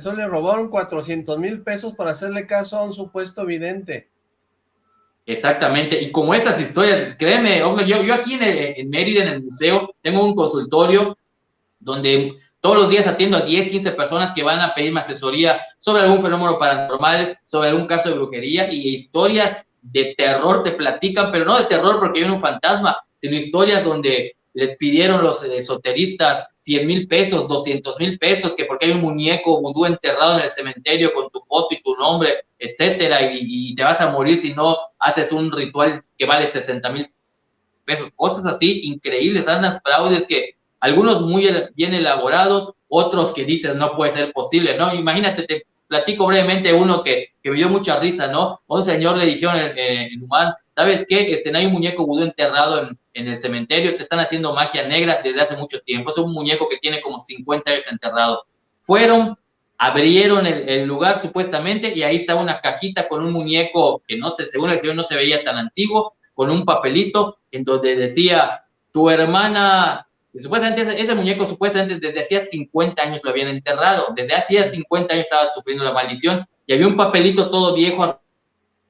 solo le robaron 400 mil pesos para hacerle caso a un supuesto vidente. Exactamente, y como estas historias, créeme, yo, yo aquí en, Mérida, en el museo, tengo un consultorio donde todos los días atiendo a 10, 15 personas que van a pedirme asesoría sobre algún fenómeno paranormal, sobre algún caso de brujería y historias de terror te platican, pero no de terror porque viene un fantasma, sino historias donde les pidieron los esoteristas 100 mil pesos, 200 mil pesos, que porque hay un muñeco vudú enterrado en el cementerio con tu foto y tu nombre, etcétera, y, te vas a morir si no haces un ritual que vale 60 mil pesos. Cosas así increíbles, unas fraudes que algunos muy bien elaborados, otros que dices no puede ser posible, ¿no? Imagínate, te platico brevemente uno que, que me dio mucha risa, ¿no? un señor le dijeron en, en Humán, ¿sabes qué? Este, no hay un muñeco vudú enterrado en, en, el cementerio, te están haciendo magia negra desde hace mucho tiempo, es un muñeco que tiene como 50 años enterrado. Fueron, abrieron el, el, lugar supuestamente y ahí estaba una cajita con un muñeco que no sé, según el señor no se veía tan antiguo, con un papelito en donde decía, tu hermana, supuestamente ese, ese, muñeco supuestamente desde hacía 50 años lo habían enterrado, desde hacía 50 años estaba sufriendo la maldición y había un papelito todo viejo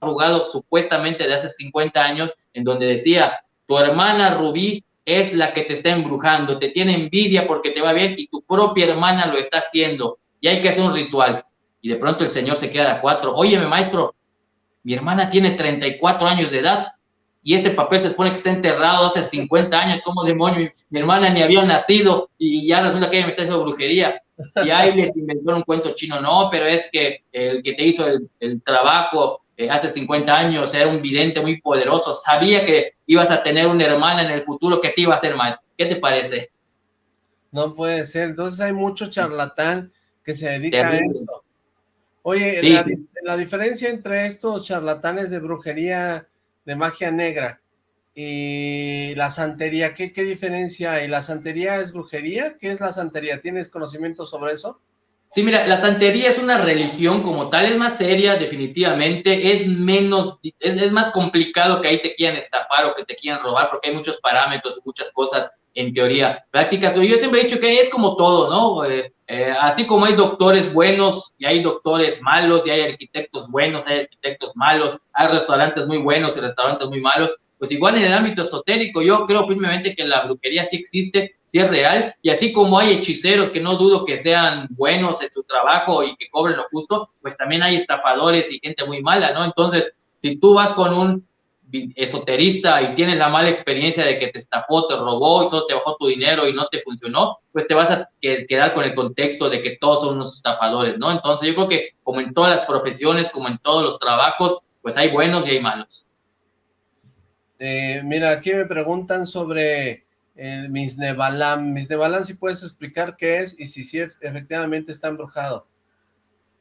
arrugado supuestamente de hace 50 años en donde decía, tu hermana Rubí es la que te está embrujando, te tiene envidia porque te va bien y tu propia hermana lo está haciendo y hay que hacer un ritual. Y de pronto el señor se queda a cuatro, óyeme maestro, mi hermana tiene 34 años de edad y este papel se supone que está enterrado hace 50 años, como demonio? Mi hermana ni había nacido y ya resulta que ella me está haciendo brujería. Y ahí les inventó un cuento chino, no, pero es que el que te hizo el, el trabajo eh, hace 50 años era un vidente muy poderoso, sabía que ibas a tener una hermana en el futuro que te iba a hacer mal. ¿Qué te parece? No puede ser, entonces hay mucho charlatán que se dedica Terrible. a esto. Oye, sí. la, la diferencia entre estos charlatanes de brujería de magia negra y la santería, ¿qué, qué diferencia hay? ¿La santería es brujería? ¿Qué es la santería? ¿Tienes conocimiento sobre eso? Sí, mira, la santería es una religión como tal, es más seria definitivamente, es menos, es, más complicado que ahí te quieran estafar o que te quieran robar, porque hay muchos parámetros muchas cosas en teoría prácticas. Pero yo siempre he dicho que es como todo, ¿no? Eh, eh, así como hay doctores buenos y hay doctores malos y hay arquitectos buenos, hay arquitectos malos, hay restaurantes muy buenos y restaurantes muy malos, pues igual en el ámbito esotérico, yo creo firmemente que la brujería sí existe, sí es real, y así como hay hechiceros que no dudo que sean buenos en su trabajo y que cobren lo justo, pues también hay estafadores y gente muy mala, ¿no? Entonces, si tú vas con un esoterista y tienes la mala experiencia de que te estafó, te robó y solo te bajó tu dinero y no te funcionó, pues te vas a quedar con el contexto de que todos son unos estafadores, ¿no? Entonces yo creo que como en todas las profesiones, como en todos los trabajos, pues hay buenos y hay malos. Eh, mira, aquí me preguntan sobre el Misnebalam. Misnebalam, si puedes explicar qué es y si sí efectivamente está embrujado.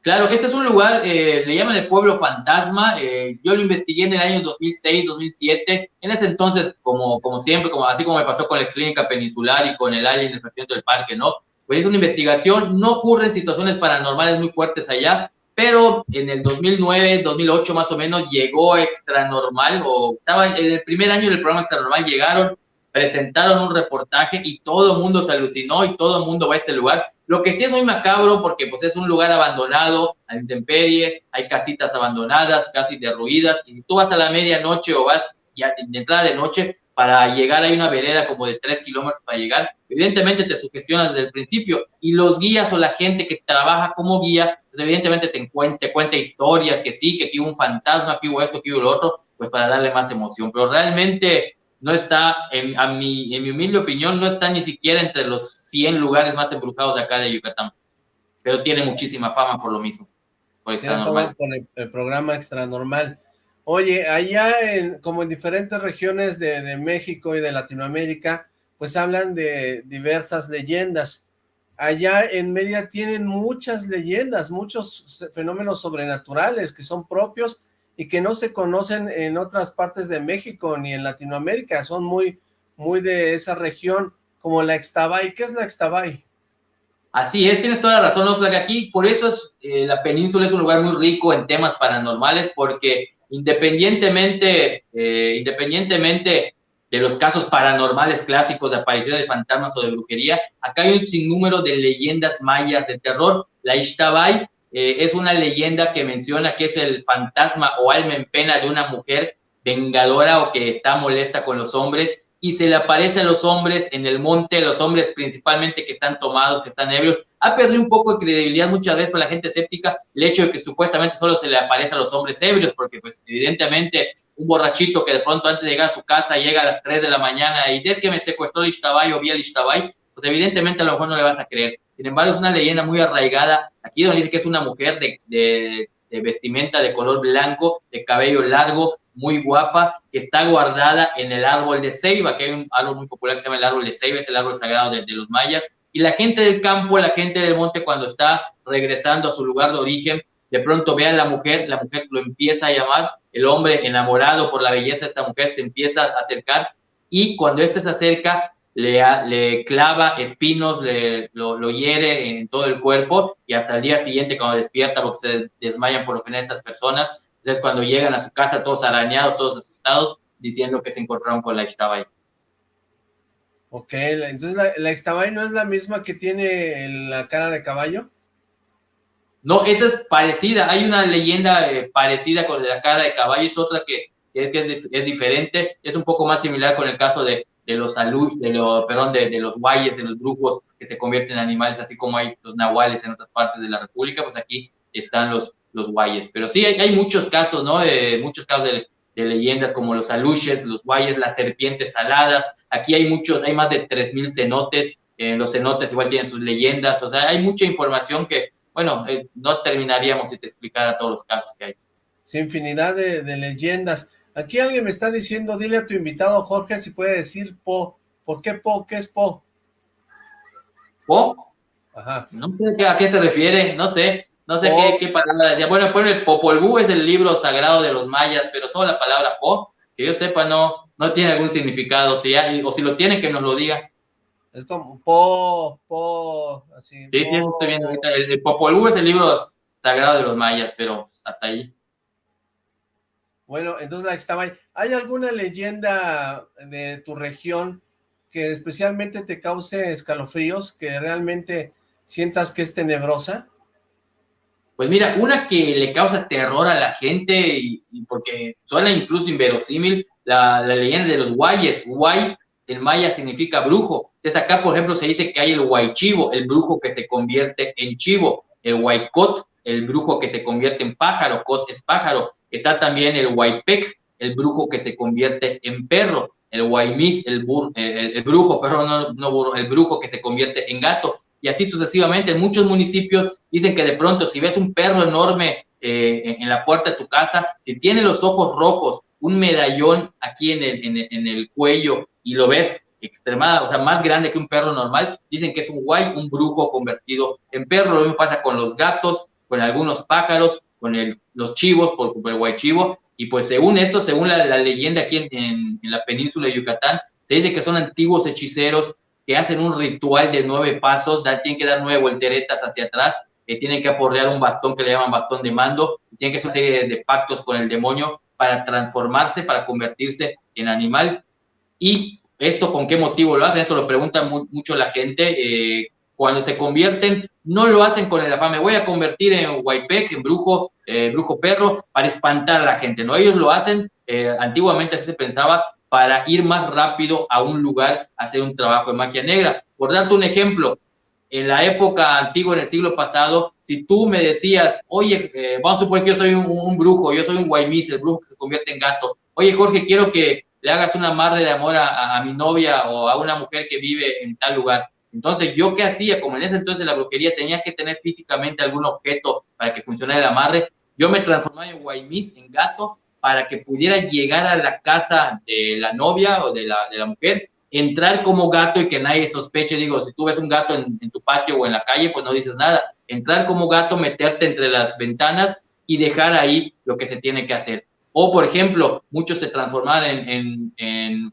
Claro, este es un lugar, eh, le llaman el pueblo fantasma, eh, yo lo investigué en el año 2006, 2007, en ese entonces, como, como siempre, como, así como me pasó con la clínica peninsular y con el alien el presidente del parque, ¿no? Pues es una investigación, no ocurren situaciones paranormales muy fuertes allá, pero en el 2009, 2008 más o menos, llegó Extra Normal, o estaba en el primer año del programa Extra Normal, llegaron, presentaron un reportaje y todo el mundo se alucinó y todo el mundo va a este lugar, lo que sí es muy macabro porque pues es un lugar abandonado, a intemperie, hay casitas abandonadas, casi derruidas, y tú vas a la medianoche o vas ya de entrada de noche, para llegar hay una vereda como de tres kilómetros para llegar, evidentemente te sugestionas desde el principio, y los guías o la gente que trabaja como guía, pues evidentemente te, te cuenta historias, que sí, que aquí hubo un fantasma, que hubo esto, que hubo lo otro, pues para darle más emoción, pero realmente no está, en, a mi, en mi humilde opinión, no está ni siquiera entre los 100 lugares más embrujados de acá de Yucatán, pero tiene muchísima fama por lo mismo. Por, tiene fama por el, el, programa Extra Normal. Oye, allá en, como en diferentes regiones de, México y de Latinoamérica, pues hablan de diversas leyendas. Allá en Media tienen muchas leyendas, muchos fenómenos sobrenaturales que son propios y que no se conocen en otras partes de México ni en Latinoamérica, son muy, muy de esa región, como la Extabay. ¿Qué es la Extabay? Así es, tienes toda la razón, Oxlack. Aquí, por eso es, eh, la península es un lugar muy rico en temas paranormales, porque independientemente, eh, independientemente de los casos paranormales clásicos de aparición de fantasmas o de brujería, acá hay un sinnúmero de leyendas mayas de terror. La Ixtabay eh, es una leyenda que menciona que es el fantasma o alma en pena de una mujer vengadora o que está molesta con los hombres y se le aparece a los hombres en el monte, los hombres principalmente que están tomados, que están ebrios. Ha perdido un poco de credibilidad muchas veces para la gente escéptica el hecho de que supuestamente solo se le aparece a los hombres ebrios, porque pues evidentemente un borrachito que de pronto antes de llegar a su casa llega a las 3 de la mañana y dice es que me secuestró el Ishtabay o vi el Ishtabay, pues evidentemente a lo mejor no le vas a creer. Sin embargo, es una leyenda muy arraigada. Aquí donde dice que es una mujer de, de, vestimenta de color blanco, de cabello largo, muy guapa, que está guardada en el árbol de ceiba, que hay un árbol muy popular que se llama el árbol de ceiba, es el árbol sagrado de, los mayas, y la gente del campo, la gente del monte, cuando está regresando a su lugar de origen, de pronto ve a la mujer, la mujer lo empieza a llamar, el hombre enamorado por la belleza de esta mujer se empieza a acercar y cuando éste se acerca le, clava espinos, le, lo, hiere en todo el cuerpo y hasta el día siguiente cuando despierta, porque se desmayan por lo general estas personas, entonces cuando llegan a su casa todos arañados, todos asustados, diciendo que se encontraron con la Ixtabay. Ok, entonces la, la no es la misma que tiene la cara de caballo. No, esa es parecida, hay una leyenda eh, parecida con la cara de caballo, es otra que, es, es, diferente, es un poco más similar con el caso de, de los salud, de los, perdón, de, de, los guayes, de los brujos que se convierten en animales, así como hay los nahuales en otras partes de la república, pues aquí están los, los guayes. Pero sí, hay, hay muchos casos, ¿no? De, muchos casos de, de leyendas como los aluches, los guayes, las serpientes saladas. Aquí hay muchos, hay más de 3.000 cenotes. Eh, los cenotes igual tienen sus leyendas. O sea, hay mucha información que bueno, eh, no terminaríamos si te explicara todos los casos que hay. Sí, infinidad de, leyendas. Aquí alguien me está diciendo, dile a tu invitado Jorge si puede decir Po. ¿Por qué Po? ¿Qué es Po? ¿Po? Ajá. No sé a qué se refiere, no sé, no sé qué, qué, palabra decía. Bueno, pues el Popol es el libro sagrado de los mayas, pero solo la palabra Po, que yo sepa, no, no tiene algún significado. Si o si lo tiene, que nos lo diga. Es como po, po, así. Sí, sí, estoy viendo ahorita. El, el Popol es el libro sagrado de los mayas, pero hasta ahí. Bueno, entonces la estaba ahí. ¿Hay alguna leyenda de tu región que especialmente te cause escalofríos, que realmente sientas que es tenebrosa? Pues mira, una que le causa terror a la gente, y, porque suena incluso inverosímil, la, leyenda de los guayes. Guay en maya significa brujo. Entonces acá, por ejemplo, se dice que hay el huaychivo, el brujo que se convierte en chivo, el huaycot, el brujo que se convierte en pájaro, cot es pájaro. Está también el huaypec, el brujo que se convierte en perro, el huaymis, el, el, brujo, perdón, no, no el brujo que se convierte en gato. Y así sucesivamente, en muchos municipios dicen que de pronto si ves un perro enorme eh, en la puerta de tu casa, si tiene los ojos rojos, un medallón aquí en el, en el, cuello y lo ves extremada, o sea, más grande que un perro normal, dicen que es un guay, un brujo convertido en perro. Lo mismo pasa con los gatos, con algunos pájaros, con el, los chivos, por, el guay chivo. Y pues según esto, según la, leyenda aquí en, en, la península de Yucatán, se dice que son antiguos hechiceros que hacen un ritual de nueve pasos, da, tienen que dar nueve volteretas hacia atrás, que tienen que aporrear un bastón que le llaman bastón de mando, tienen que hacer una de pactos con el demonio para transformarse, para convertirse en animal y esto con qué motivo lo hacen, esto lo pregunta mucho la gente, eh, cuando se convierten, no lo hacen con el afán, me voy a convertir en Huaypec, en brujo, eh, brujo perro, para espantar a la gente, ¿no? Ellos lo hacen, eh, antiguamente así se pensaba, para ir más rápido a un lugar a hacer un trabajo de magia negra. Por darte un ejemplo, en la época antigua, en el siglo pasado, si tú me decías, oye, vamos a suponer que yo soy un, brujo, yo soy un guaymis, el brujo que se convierte en gato, oye Jorge, quiero que le hagas una amarre de amor a, mi novia o a una mujer que vive en tal lugar. Entonces, ¿yo qué hacía? Como en ese entonces la brujería tenía que tener físicamente algún objeto para que funcionara el amarre, yo me transformaba en guaymis, en gato, para que pudiera llegar a la casa de la novia o de la, mujer, entrar como gato y que nadie sospeche. Digo, si tú ves un gato en, tu patio o en la calle, pues no dices nada. Entrar como gato, meterte entre las ventanas y dejar ahí lo que se tiene que hacer. O, por ejemplo, muchos se transformaban en, en, en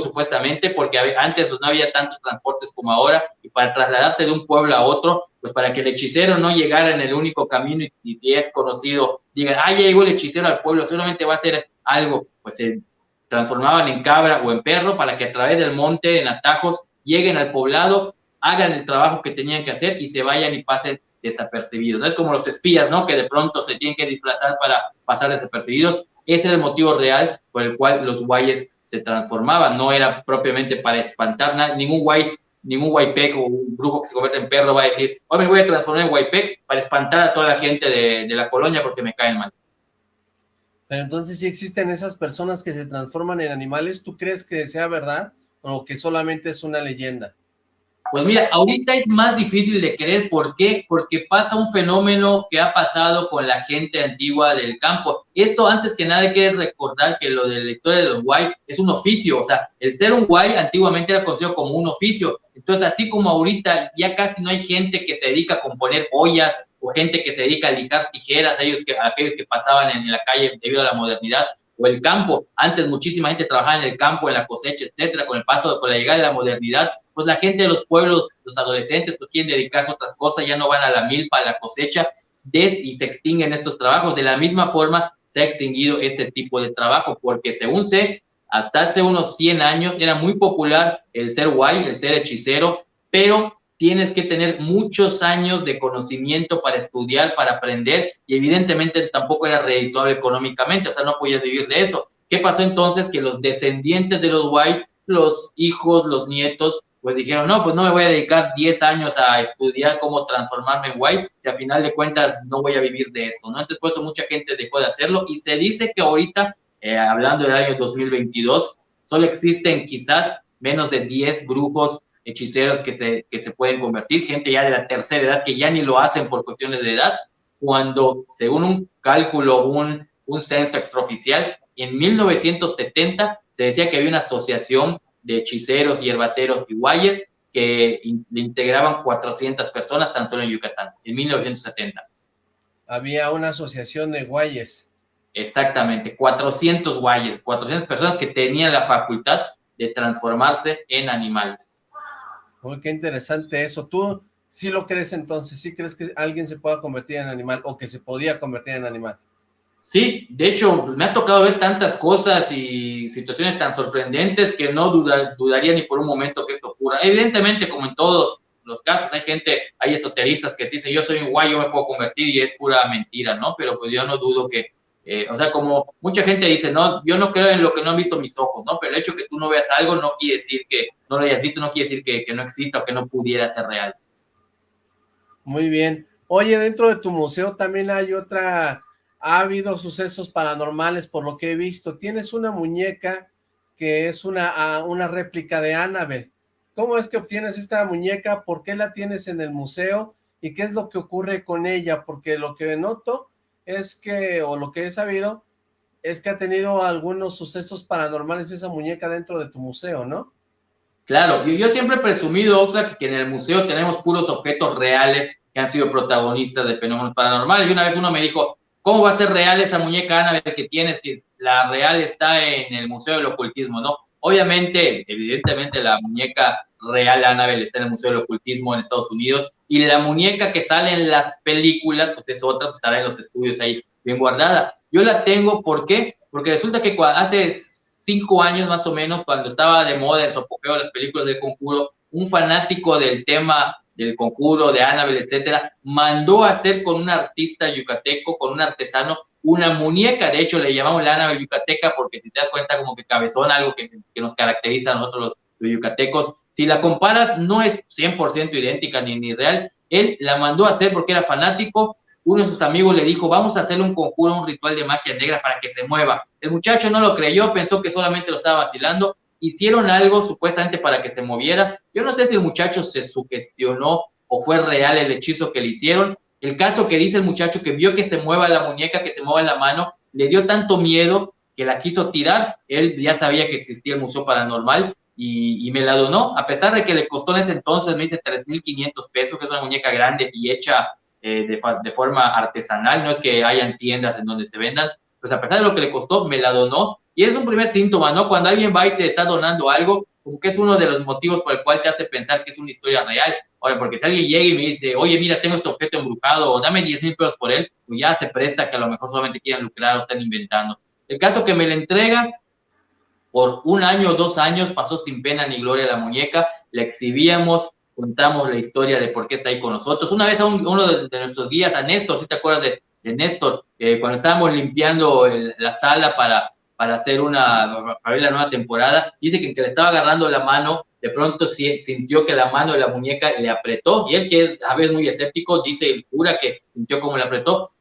supuestamente porque antes pues, no había tantos transportes como ahora y para trasladarte de un pueblo a otro, pues para que el hechicero no llegara en el único camino y, si es conocido, digan, ah, llegó el hechicero al pueblo, solamente va a hacer algo, pues se transformaban en cabra o en perro para que a través del monte, en atajos, lleguen al poblado, hagan el trabajo que tenían que hacer y se vayan y pasen desapercibidos. No es como los espías, ¿no? Que de pronto se tienen que disfrazar para pasar desapercibidos. Ese es el motivo real por el cual los guayes se transformaban. No era propiamente para espantar nada. Ningún guay, ningún guaypec o un brujo que se convierte en perro va a decir, hoy me voy a transformar en guaypec para espantar a toda la gente de, de la colonia porque me caen mal. Pero entonces, si existen esas personas que se transforman en animales, ¿tú crees que sea verdad o que solamente es una leyenda? Pues mira, ahorita es más difícil de creer. ¿Por qué? Porque pasa un fenómeno que ha pasado con la gente antigua del campo. Esto, antes que nada, hay que recordar que lo de la historia de los guay es un oficio. O sea, el ser un guay antiguamente era conocido como un oficio. Entonces, así como ahorita ya casi no hay gente que se dedica a componer ollas o gente que se dedica a lijar tijeras, ellos que, aquellos que pasaban en la calle debido a la modernidad, o el campo. Antes muchísima gente trabajaba en el campo, en la cosecha, etcétera. Con el paso, con la llegada de la modernidad, pues la gente de los pueblos, los adolescentes, pues quieren dedicarse a otras cosas, ya no van a la milpa, a la cosecha, y se extinguen estos trabajos. De la misma forma, se ha extinguido este tipo de trabajo, porque según sé, hasta hace unos 100 años era muy popular el ser guay, el ser hechicero, pero tienes que tener muchos años de conocimiento para estudiar, para aprender, y evidentemente tampoco era redituable económicamente, o sea, no podías vivir de eso. ¿Qué pasó entonces? Que los descendientes de los White, los hijos, los nietos, pues dijeron, no, pues no me voy a dedicar 10 años a estudiar cómo transformarme en White, si a final de cuentas no voy a vivir de esto, ¿no? Entonces, por eso mucha gente dejó de hacerlo, y se dice que ahorita, eh, hablando del año 2022, solo existen quizás menos de 10 brujos hechiceros que se, que se pueden convertir, gente ya de la tercera edad que ya ni lo hacen por cuestiones de edad, cuando según un cálculo, un, un censo extraoficial, en 1970 se decía que había una asociación de hechiceros, hierbateros y guayes que integraban 400 personas tan solo en Yucatán, en 1970. Había una asociación de guayes. Exactamente, 400 guayes, 400 personas que tenían la facultad de transformarse en animales qué interesante eso. ¿Tú sí lo crees entonces? ¿Sí crees que alguien se pueda convertir en animal o que se podía convertir en animal? Sí, de hecho, me ha tocado ver tantas cosas y situaciones tan sorprendentes que no dudas, dudaría ni por un momento que esto ocurra. Evidentemente, como en todos los casos, hay gente, hay esoteristas que dicen, yo soy un guay, yo me puedo convertir y es pura mentira, ¿no? Pero pues yo no dudo que eh, o sea, como mucha gente dice, no, yo no creo en lo que no han visto mis ojos, ¿no? Pero el hecho de que tú no veas algo no quiere decir que no lo hayas visto, no quiere decir que, que no exista o que no pudiera ser real. Muy bien. Oye, dentro de tu museo también hay otra, ha habido sucesos paranormales por lo que he visto. Tienes una muñeca que es una, una réplica de Annabelle. ¿Cómo es que obtienes esta muñeca? ¿Por qué la tienes en el museo? ¿Y qué es lo que ocurre con ella? Porque lo que noto es que, o lo que he sabido, es que ha tenido algunos sucesos paranormales esa muñeca dentro de tu museo, ¿no? Claro, yo, siempre he presumido, Oxlack, que en el museo tenemos puros objetos reales que han sido protagonistas de fenómenos paranormales. Y una vez uno me dijo, ¿cómo va a ser real esa muñeca Annabelle que tienes? Que la real está en el Museo del Ocultismo, ¿no? Obviamente, evidentemente, la muñeca real Annabelle está en el Museo del Ocultismo en Estados Unidos, y la muñeca que sale en las películas, pues es otra, pues estará en los estudios ahí bien guardada. Yo la tengo, ¿por qué? Porque resulta que hace cinco años más o menos, cuando estaba de moda el sopopeo las películas del conjuro, un fanático del tema del conjuro, de Annabelle, etcétera, mandó a hacer con un artista yucateco, con un artesano, una muñeca, de hecho le llamamos la Annabelle yucateca porque si te das cuenta como que cabezón, algo que, que nos caracteriza a nosotros los yucatecos, si la comparas, no es 100% idéntica ni, ni real. Él la mandó a hacer porque era fanático. Uno de sus amigos le dijo, vamos a hacerle un conjuro, un ritual de magia negra para que se mueva. El muchacho no lo creyó, pensó que solamente lo estaba vacilando. Hicieron algo supuestamente para que se moviera. Yo no sé si el muchacho se sugestionó o fue real el hechizo que le hicieron. El caso que dice el muchacho que vio que se mueva la muñeca, que se mueva la mano, le dio tanto miedo que la quiso tirar. Él ya sabía que existía el Museo Paranormal y, me la donó, a pesar de que le costó en ese entonces, me dice 3.500 pesos, que es una muñeca grande y hecha eh, de, de, forma artesanal, no es que hayan tiendas en donde se vendan, pues a pesar de lo que le costó, me la donó, y es un primer síntoma, ¿no? Cuando alguien va y te está donando algo, como que es uno de los motivos por el cual te hace pensar que es una historia real. Ahora, porque si alguien llega y me dice, oye, mira, tengo este objeto embrujado, o dame 10 mil pesos por él, pues ya se presta que a lo mejor solamente quieran lucrar o están inventando. El caso que me la entrega, por un año o dos años pasó sin pena ni gloria la muñeca, la exhibíamos, contamos la historia de por qué está ahí con nosotros. Una vez a uno de, nuestros guías, a Néstor, si te acuerdas de, Néstor, eh, cuando estábamos limpiando la sala para, para hacer una, para ver la nueva temporada, dice que, que le estaba agarrando la mano, de pronto sintió que la mano de la muñeca le apretó, y él que es a veces muy escéptico, dice el cura que sintió como le apretó,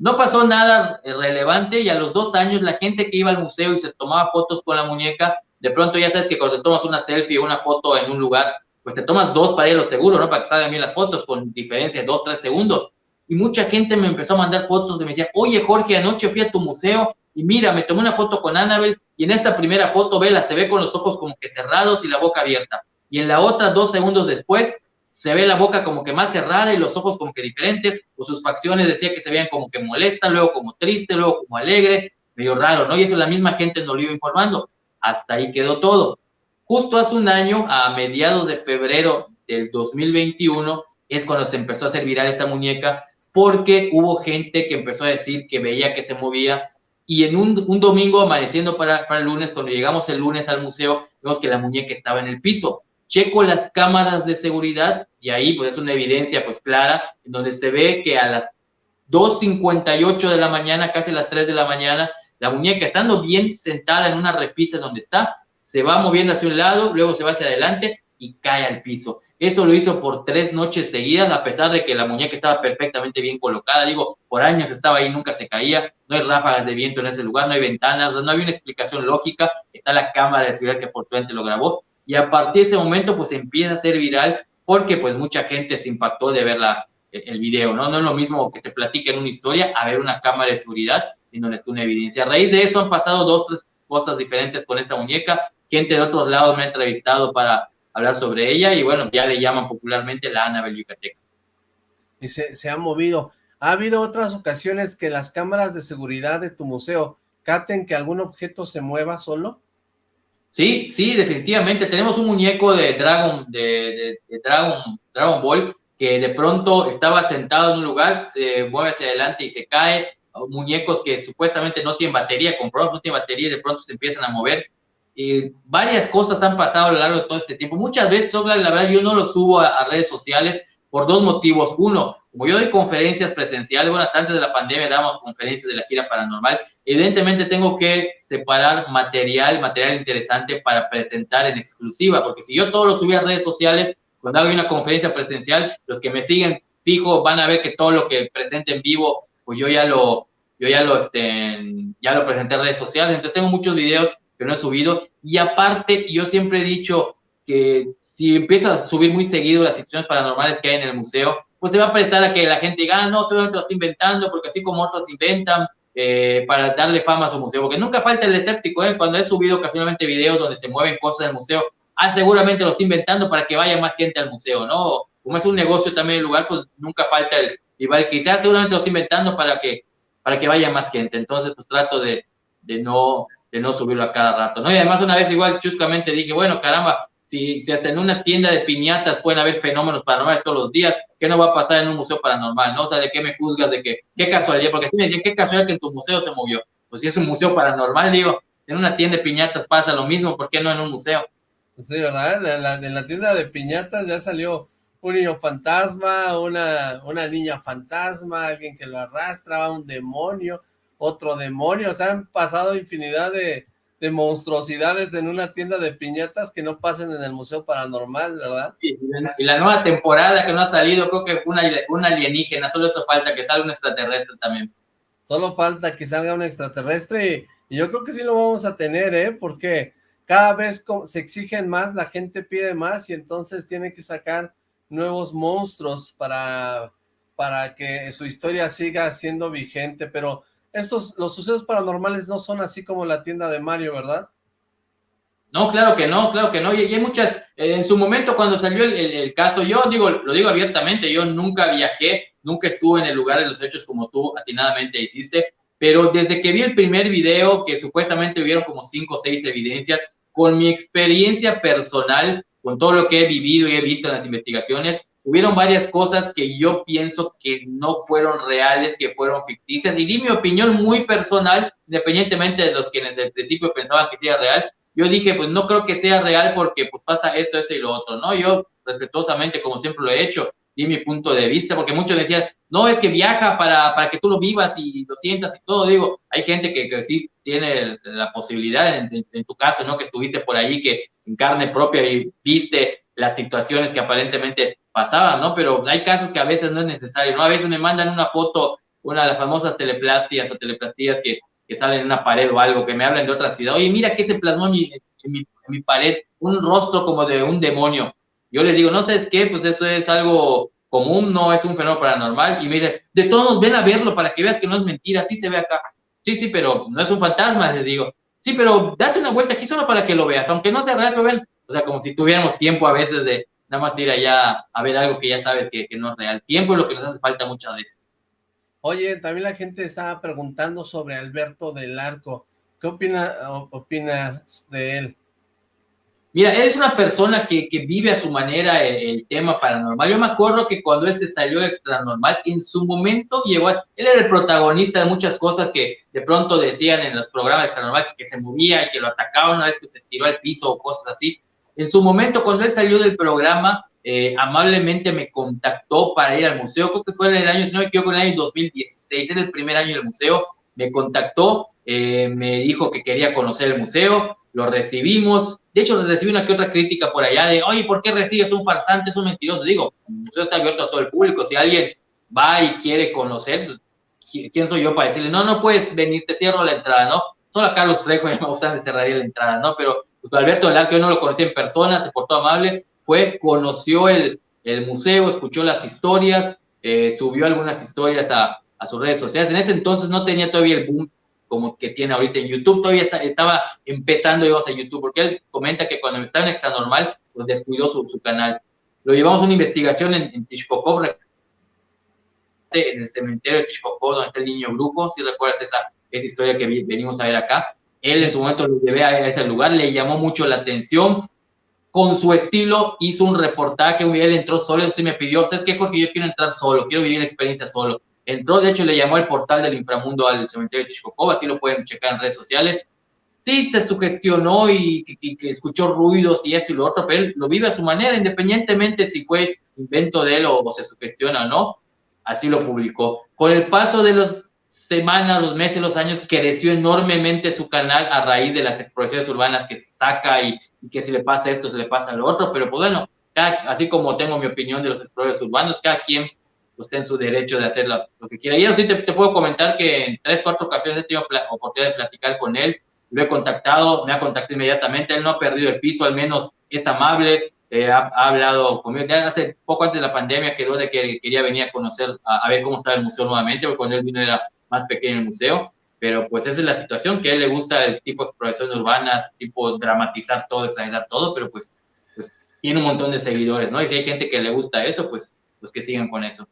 no pasó nada relevante y a los dos años la gente que iba al museo y se tomaba fotos con la muñeca, de pronto ya sabes que cuando te tomas una selfie o una foto en un lugar, pues te tomas dos para ir a seguro, ¿no? Para que salgan bien las fotos con diferencia de dos, tres segundos. Y mucha gente me empezó a mandar fotos y me decía, oye Jorge, anoche fui a tu museo y mira, me tomé una foto con Annabel y en esta primera foto, vela, se ve con los ojos como que cerrados y la boca abierta. Y en la otra, dos segundos después, se ve la boca como que más cerrada y los ojos como que diferentes, o sus facciones decía que se veían como que molesta, luego como triste, luego como alegre, medio raro, ¿no? Y eso la misma gente nos lo iba informando. Hasta ahí quedó todo. Justo hace un año, a mediados de febrero del 2021, es cuando se empezó a hacer viral esta muñeca, porque hubo gente que empezó a decir que veía que se movía, y en un, un domingo amaneciendo para, para el lunes, cuando llegamos el lunes al museo, vemos que la muñeca estaba en el piso. Checo las cámaras de seguridad y ahí pues es una evidencia pues clara, donde se ve que a las 2.58 de la mañana, casi las 3 de la mañana, la muñeca estando bien sentada en una repisa donde está, se va moviendo hacia un lado, luego se va hacia adelante y cae al piso. Eso lo hizo por tres noches seguidas, a pesar de que la muñeca estaba perfectamente bien colocada. Digo, por años estaba ahí, nunca se caía. No hay ráfagas de viento en ese lugar, no hay ventanas, no había una explicación lógica. Está la cámara de seguridad que afortunadamente lo grabó. Y a partir de ese momento, pues empieza a ser viral porque pues mucha gente se impactó de ver la, el video, ¿no? No es lo mismo que te platiquen una historia a ver una cámara de seguridad en donde está una evidencia. A raíz de eso han pasado dos, tres cosas diferentes con esta muñeca gente de otros lados me ha entrevistado para hablar sobre ella y bueno, ya le llaman popularmente la Anabel Yucateca. Y se, se ha movido. ¿Ha habido otras ocasiones que las cámaras de seguridad de tu museo capten que algún objeto se mueva solo? Sí, sí, definitivamente. Tenemos un muñeco de Dragon, de, Dragon, Dragon Ball, que de pronto estaba sentado en un lugar, se mueve hacia adelante y se cae. Muñecos que supuestamente no tienen batería, comprados no tienen batería y de pronto se empiezan a mover varias cosas han pasado a lo largo de todo este tiempo. Muchas veces, la verdad, yo no lo subo a, redes sociales por dos motivos. Uno, como yo doy conferencias presenciales, bueno, antes de la pandemia damos conferencias de la gira paranormal, evidentemente tengo que separar material, material interesante para presentar en exclusiva, porque si yo todo lo subí a redes sociales, cuando hago una conferencia presencial, los que me siguen fijo van a ver que todo lo que presente en vivo, pues yo ya lo, yo ya lo, este, ya lo presenté en redes sociales, entonces tengo muchos videos que no he subido. Y aparte, yo siempre he dicho que si empiezo a subir muy seguido las situaciones paranormales que hay en el museo, pues se va a prestar a que la gente diga, ah, no, solamente lo estoy inventando, porque así como otros inventan eh, para darle fama a su museo, porque nunca falta el escéptico, ¿eh? cuando he subido ocasionalmente videos donde se mueven cosas del museo, ah, seguramente lo estoy inventando para que vaya más gente al museo, ¿no? Como es un negocio también el lugar, pues nunca falta el, igual quizás seguramente lo estoy inventando para que, para que vaya más gente, entonces pues trato de, de no, de no subirlo a cada rato, ¿no? Y además una vez igual chuscamente dije, bueno, caramba, si, si hasta en una tienda de piñatas pueden haber fenómenos paranormales todos los días, ¿qué no va a pasar en un museo paranormal, no? O sea, ¿de qué me juzgas? De que, qué casualidad, porque si me decían, qué casualidad que en tu museo se movió. Pues si es un museo paranormal, digo, en una tienda de piñatas pasa lo mismo, ¿por qué no en un museo? Sí, ¿verdad? En la, en la tienda de piñatas ya salió un niño fantasma, una, una niña fantasma, alguien que lo arrastra, un demonio, otro demonio, o sea, han pasado infinidad de, monstruosidades en una tienda de piñatas que no pasen en el Museo Paranormal, ¿verdad? y, la, nueva temporada que no ha salido, creo que una, una alienígena, solo eso falta, que salga un extraterrestre también. Solo falta que salga un extraterrestre y, yo creo que sí lo vamos a tener, ¿eh? Porque cada vez se exigen más, la gente pide más y entonces tiene que sacar nuevos monstruos para, para que su historia siga siendo vigente, pero estos, los sucesos paranormales no son así como la tienda de Mario, ¿verdad? No, claro que no, claro que no. Y, hay muchas, eh, en su momento cuando salió el, caso, yo digo, lo digo abiertamente, yo nunca viajé, nunca estuve en el lugar de los hechos como tú atinadamente hiciste, pero desde que vi el primer video, que supuestamente hubieron como cinco o seis evidencias, con mi experiencia personal, con todo lo que he vivido y he visto en las investigaciones, hubieron varias cosas que yo pienso que no fueron reales, que fueron ficticias, y di mi opinión muy personal, independientemente de los quienes al principio pensaban que sea real, yo dije, pues no creo que sea real porque pues pasa esto, esto y lo otro, ¿no? Yo respetuosamente, como siempre lo he hecho, di mi punto de vista, porque muchos decían, no, es que viaja para, para que tú lo vivas y lo sientas y todo, digo, hay gente que, que sí tiene la posibilidad, en, en, tu caso, ¿no? Que estuviste por ahí, que en carne propia y viste las situaciones que aparentemente pasaban, ¿no? Pero hay casos que a veces no es necesario, ¿no? A veces me mandan una foto, una de las famosas teleplastias o teleplastías que, que salen en una pared o algo, que me hablan de otra ciudad. Oye, mira qué se plasmó en mi, pared, un rostro como de un demonio. Yo les digo, no sabes qué, pues eso es algo común, no es un fenómeno paranormal. Y me dice, de todos ven a verlo para que veas que no es mentira, sí se ve acá. Sí, sí, pero no es un fantasma, les digo. Sí, pero date una vuelta aquí solo para que lo veas, aunque no sea real, lo ven. O sea, como si tuviéramos tiempo a veces de nada más ir allá a ver algo que ya sabes que, que no es real. Tiempo es lo que nos hace falta muchas veces. Oye, también la gente estaba preguntando sobre Alberto del Arco. ¿Qué opina, opinas de él? Mira, él es una persona que, que vive a su manera el, tema paranormal. Yo me acuerdo que cuando él se salió extra normal, en su momento llegó a, Él era el protagonista de muchas cosas que de pronto decían en los programas extra normal, que, se movía, y que lo atacaban una vez que se tiró al piso o cosas así. En su momento, cuando él salió del programa, eh, amablemente me contactó para ir al museo, creo que fue en el año, si no me equivoco, en el año 2016, era el primer año del museo, me contactó, eh, me dijo que quería conocer el museo, lo recibimos, de hecho recibí una que otra crítica por allá de, oye, ¿por qué recibes un farsante, es un mentiroso? Digo, el museo está abierto a todo el público, si alguien va y quiere conocer, ¿quién soy yo para decirle, no, no puedes venir, te cierro la entrada, ¿no? Solo a Carlos Trejo me gustan de cerraría la entrada, ¿no? Pero Alberto que yo no lo conocí en persona, se portó amable, fue, conoció el, museo, escuchó las historias, eh, subió algunas historias a, sus redes sociales. En ese entonces no tenía todavía el boom como que tiene ahorita en YouTube, todavía estaba empezando, digamos, a YouTube, porque él comenta que cuando estaba en Extra Normal, pues descuidó su, canal. Lo llevamos a una investigación en, en en el cementerio de Tishkokov, donde está el niño brujo, si recuerdas esa historia que venimos a ver acá. Él en su momento lo llevé a ese lugar, le llamó mucho la atención, con su estilo hizo un reportaje, él entró solo, y me pidió, ¿sabes qué, Jorge? Yo quiero entrar solo, quiero vivir la experiencia solo. Entró, de hecho, le llamó el portal del inframundo al cementerio de Tishkokov, así lo pueden checar en redes sociales. Sí, se sugestionó y que, escuchó ruidos y esto y lo otro, pero él lo vive a su manera, independientemente si fue invento de él o, o se sugestiona o no, así lo publicó. Con el paso de los semanas, los meses, los años, creció enormemente su canal a raíz de las exploraciones urbanas que se saca y, que si le pasa esto, se le pasa lo otro, pero pues bueno, así como tengo mi opinión de los exploradores urbanos, cada quien pues, está en su derecho de hacer lo, que quiera. Y yo sí te, puedo comentar que en tres, cuatro ocasiones he tenido oportunidad de platicar con él, lo he contactado, me ha contactado inmediatamente, él no ha perdido el piso, al menos es amable, eh, ha, hablado conmigo, ya hace poco antes de la pandemia quedó de que quería venir a conocer, a, a ver cómo estaba el museo nuevamente, porque cuando él vino era más pequeño el museo, pero pues esa es la situación, que a él le gusta el tipo de exploraciones urbanas, tipo dramatizar todo, exagerar todo, pero pues, pues tiene un montón de seguidores, ¿no? Y si hay gente que le gusta eso, pues, pues que sigan con eso.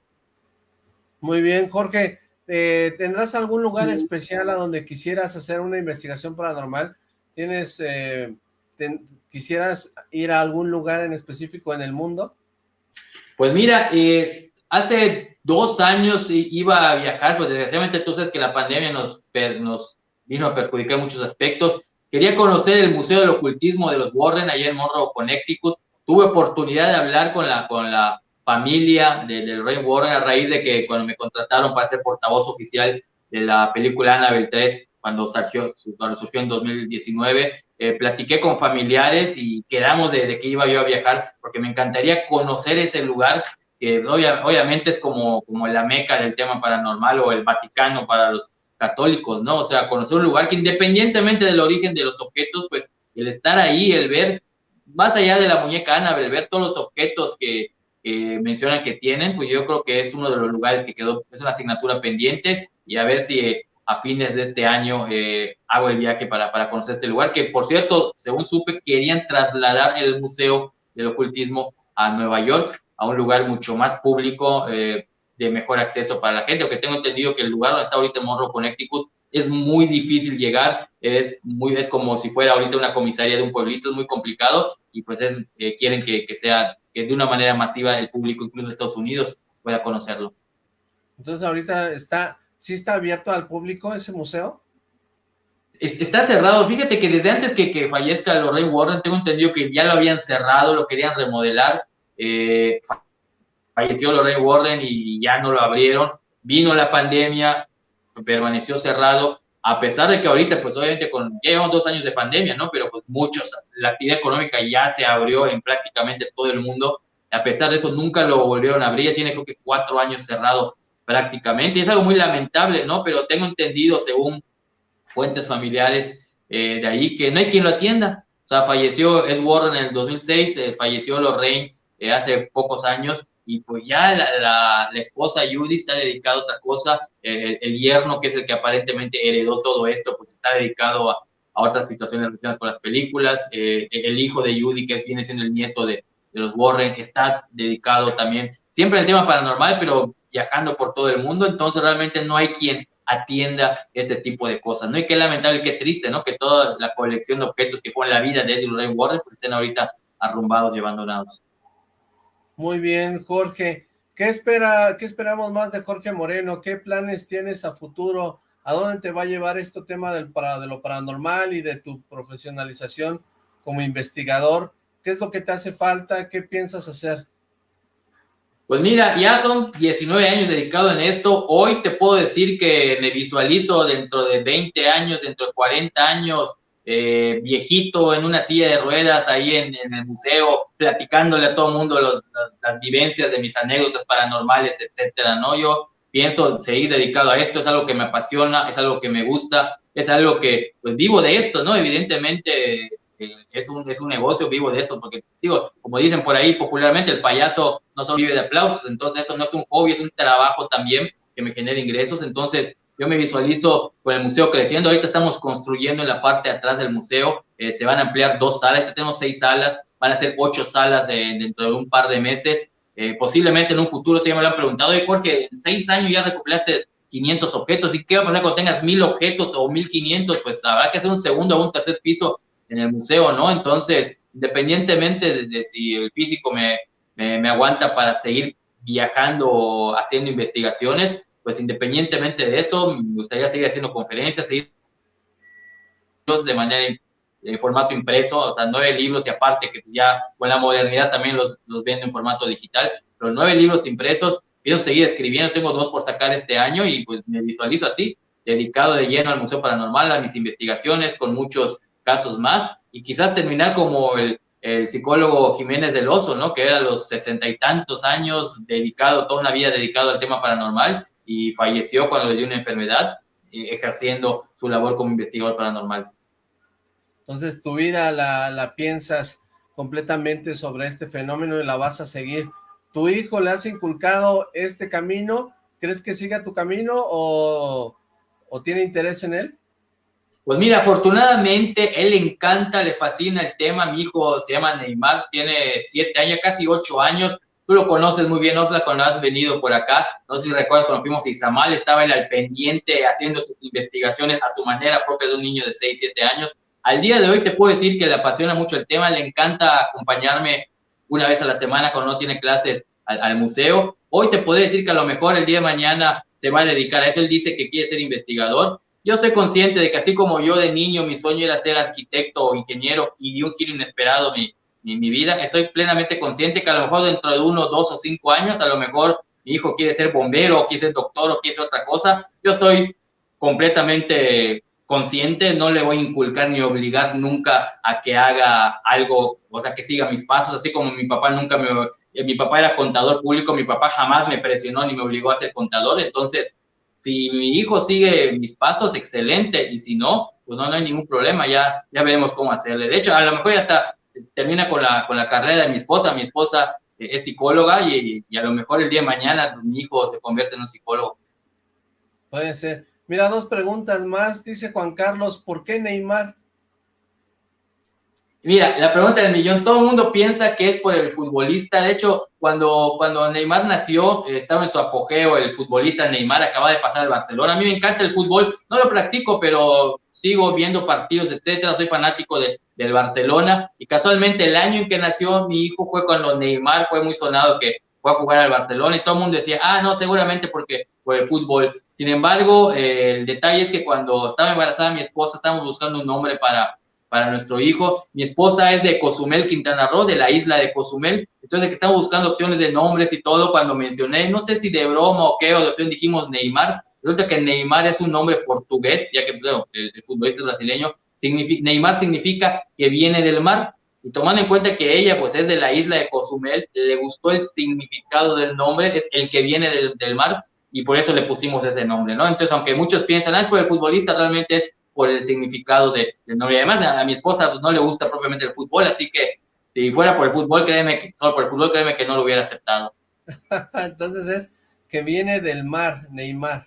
Muy bien, Jorge, eh, ¿tendrás algún lugar especial a donde quisieras hacer una investigación paranormal? ¿Tienes, eh, quisieras ir a algún lugar en específico en el mundo? Pues mira, eh, hace dos años iba a viajar, pues desgraciadamente tú sabes que la pandemia nos, nos vino a perjudicar muchos aspectos. Quería conocer el Museo del Ocultismo de los Warren, allá en Monroe, Connecticut. Tuve oportunidad de hablar con la, con la familia del rey Warren a raíz de que cuando me contrataron para ser portavoz oficial de la película Annabelle 3, cuando surgió, cuando surgió en 2019, eh, platiqué con familiares y quedamos de, que iba yo a viajar porque me encantaría conocer ese lugar que obviamente es como, como la meca del tema paranormal o el Vaticano para los católicos, ¿no? O sea, conocer un lugar que independientemente del origen de los objetos, pues el estar ahí, el ver, más allá de la muñeca Ana, el ver todos los objetos que, mencionan que tienen, pues yo creo que es uno de los lugares que quedó, es una asignatura pendiente y a ver si eh, a fines de este año eh, hago el viaje para, para conocer este lugar, que por cierto, según supe, querían trasladar el Museo del Ocultismo a Nueva York, a un lugar mucho más público, eh, de mejor acceso para la gente, porque tengo entendido que el lugar donde está ahorita Monroe, Connecticut, es muy difícil llegar, es, muy, es como si fuera ahorita una comisaría de un pueblito, es muy complicado, y pues es, eh, quieren que, que, sea, que de una manera masiva el público, incluso de Estados Unidos, pueda conocerlo. Entonces ahorita está, ¿sí está abierto al público ese museo? Está cerrado, fíjate que desde antes que, que fallezca Lorraine Warren, tengo entendido que ya lo habían cerrado, lo querían remodelar, eh, falleció Lorraine Warren y ya no lo abrieron, vino la pandemia, permaneció cerrado, a pesar de que ahorita, pues obviamente, con, ya llevamos dos años de pandemia, ¿no? Pero pues muchos, la actividad económica ya se abrió en prácticamente todo el mundo, a pesar de eso nunca lo volvieron a abrir, ya tiene creo que cuatro años cerrado prácticamente, es algo muy lamentable, ¿no? Pero tengo entendido, según fuentes familiares eh, de ahí, que no hay quien lo atienda, o sea, falleció Ed en el 2006, eh, falleció Lorraine eh, hace pocos años y pues ya la, la, esposa Judy está dedicada a otra cosa, el, el, yerno que es el que aparentemente heredó todo esto, pues está dedicado a, a otras situaciones relacionadas con las películas, eh, el hijo de Judy que viene siendo el nieto de, de los Warren está dedicado también siempre al tema paranormal, pero viajando por todo el mundo, entonces realmente no hay quien atienda este tipo de cosas, ¿no? Y qué lamentable qué triste, ¿no? Que toda la colección de objetos que fue la vida de Eddie Ray Warren pues estén ahorita arrumbados y abandonados. Muy bien, Jorge. ¿Qué, espera, ¿Qué esperamos más de Jorge Moreno? ¿Qué planes tienes a futuro? ¿A dónde te va a llevar este tema del, para, de lo paranormal y de tu profesionalización como investigador? ¿Qué es lo que te hace falta? ¿Qué piensas hacer? Pues mira, ya son 19 años dedicado en esto. Hoy te puedo decir que me visualizo dentro de 20 años, dentro de 40 años, eh, viejito en una silla de ruedas ahí en, el museo, platicándole a todo el mundo las, vivencias de mis anécdotas paranormales, etcétera, ¿no? Yo pienso seguir dedicado a esto, es algo que me apasiona, es algo que me gusta, es algo que, pues vivo de esto, ¿no? Evidentemente eh, es, un, es un negocio vivo de esto, porque digo, como dicen por ahí popularmente, el payaso no solo vive de aplausos, entonces eso no es un hobby, es un trabajo también que me genera ingresos, entonces yo me visualizo con el museo creciendo. Ahorita estamos construyendo en la parte atrás del museo. Eh, se van a ampliar dos salas. Ya tenemos seis salas. Van a ser ocho salas dentro de un par de meses. Eh, posiblemente en un futuro, si ya me lo han preguntado, oye, Jorge, seis años ya recuperaste 500 objetos. ¿Y qué va a pasar cuando tengas mil objetos o 1500? Pues habrá que hacer un segundo o un tercer piso en el museo, ¿no? Entonces, independientemente de, si el físico me, aguanta para seguir viajando, haciendo investigaciones, pues independientemente de esto, me gustaría seguir haciendo conferencias, seguir de manera en formato impreso, o sea, nueve libros y aparte que ya con la modernidad también los, los vendo en formato digital, pero nueve libros impresos, quiero seguir escribiendo, tengo dos por sacar este año y pues me visualizo así, dedicado de lleno al Museo Paranormal, a mis investigaciones, con muchos casos más, y quizás terminar como el, el psicólogo Jiménez del Oso, ¿no? Que era a los sesenta y tantos años, dedicado, toda una vida dedicado al tema paranormal, y falleció cuando le dio una enfermedad, eh, ejerciendo su labor como investigador paranormal. Entonces tu vida la, la, piensas completamente sobre este fenómeno y la vas a seguir. ¿Tu hijo le has inculcado este camino? ¿Crees que siga tu camino o, o tiene interés en él? Pues mira, afortunadamente él le encanta, le fascina el tema. Mi hijo se llama Neymar, tiene siete años, casi ocho años, Tú lo conoces muy bien, Osla, cuando has venido por acá. No sé si recuerdas cuando fuimos a Izamal, estaba él al pendiente haciendo sus investigaciones a su manera propia de un niño de 6, 7 años. Al día de hoy te puedo decir que le apasiona mucho el tema, le encanta acompañarme una vez a la semana cuando no tiene clases al, museo. Hoy te puedo decir que a lo mejor el día de mañana se va a dedicar a eso. Él dice que quiere ser investigador. Yo estoy consciente de que así como yo de niño mi sueño era ser arquitecto o ingeniero y de un giro inesperado mi, mi, vida. Estoy plenamente consciente que a lo mejor dentro de uno, dos o cinco años, a lo mejor mi hijo quiere ser bombero, quiere ser doctor o quiere ser otra cosa. Yo estoy completamente consciente, no le voy a inculcar ni obligar nunca a que haga algo, o sea, que siga mis pasos, así como mi papá nunca me, eh, mi papá era contador público, mi papá jamás me presionó ni me obligó a ser contador, entonces, si mi hijo sigue mis pasos, excelente, y si no, pues no, no hay ningún problema, ya, ya veremos cómo hacerle. De hecho, a lo mejor ya está, termina con la, con la carrera de mi esposa, mi esposa eh, es psicóloga y, y, a lo mejor el día de mañana mi hijo se convierte en un psicólogo. Puede ser. Mira, dos preguntas más, dice Juan Carlos, ¿por qué Neymar? Mira, la pregunta del millón, todo el mundo piensa que es por el futbolista, de hecho, cuando, cuando Neymar nació, estaba en su apogeo, el futbolista Neymar acaba de pasar al Barcelona, a mí me encanta el fútbol, no lo practico, pero sigo viendo partidos, etcétera, soy fanático de, del Barcelona, y casualmente el año en que nació mi hijo fue cuando Neymar fue muy sonado que fue a jugar al Barcelona, y todo el mundo decía, ah, no, seguramente porque por el fútbol, sin embargo, eh, el detalle es que cuando estaba embarazada mi esposa, estábamos buscando un nombre para para nuestro hijo. Mi esposa es de Cozumel, Quintana Roo, de la isla de Cozumel. Entonces, que estamos buscando opciones de nombres y todo, cuando mencioné, no sé si de broma o qué, o de opción dijimos Neymar. Resulta que Neymar es un nombre portugués, ya que el, el, futbolista brasileño. Neymar significa que viene del mar. Y tomando en cuenta que ella, pues, es de la isla de Cozumel, le gustó el significado del nombre, es el que viene del, del mar, y por eso le pusimos ese nombre, ¿no? Entonces, aunque muchos piensan, ah, es por el futbolista, realmente es por el significado de, de nombre. Además, a, a, mi esposa pues, no le gusta propiamente el fútbol, así que si fuera por el fútbol, créeme que, solo por el fútbol, créeme que no lo hubiera aceptado. Entonces es que viene del mar, Neymar.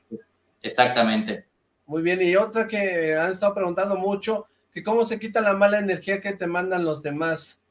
Exactamente. Muy bien, y otra que han estado preguntando mucho, que cómo se quita la mala energía que te mandan los demás.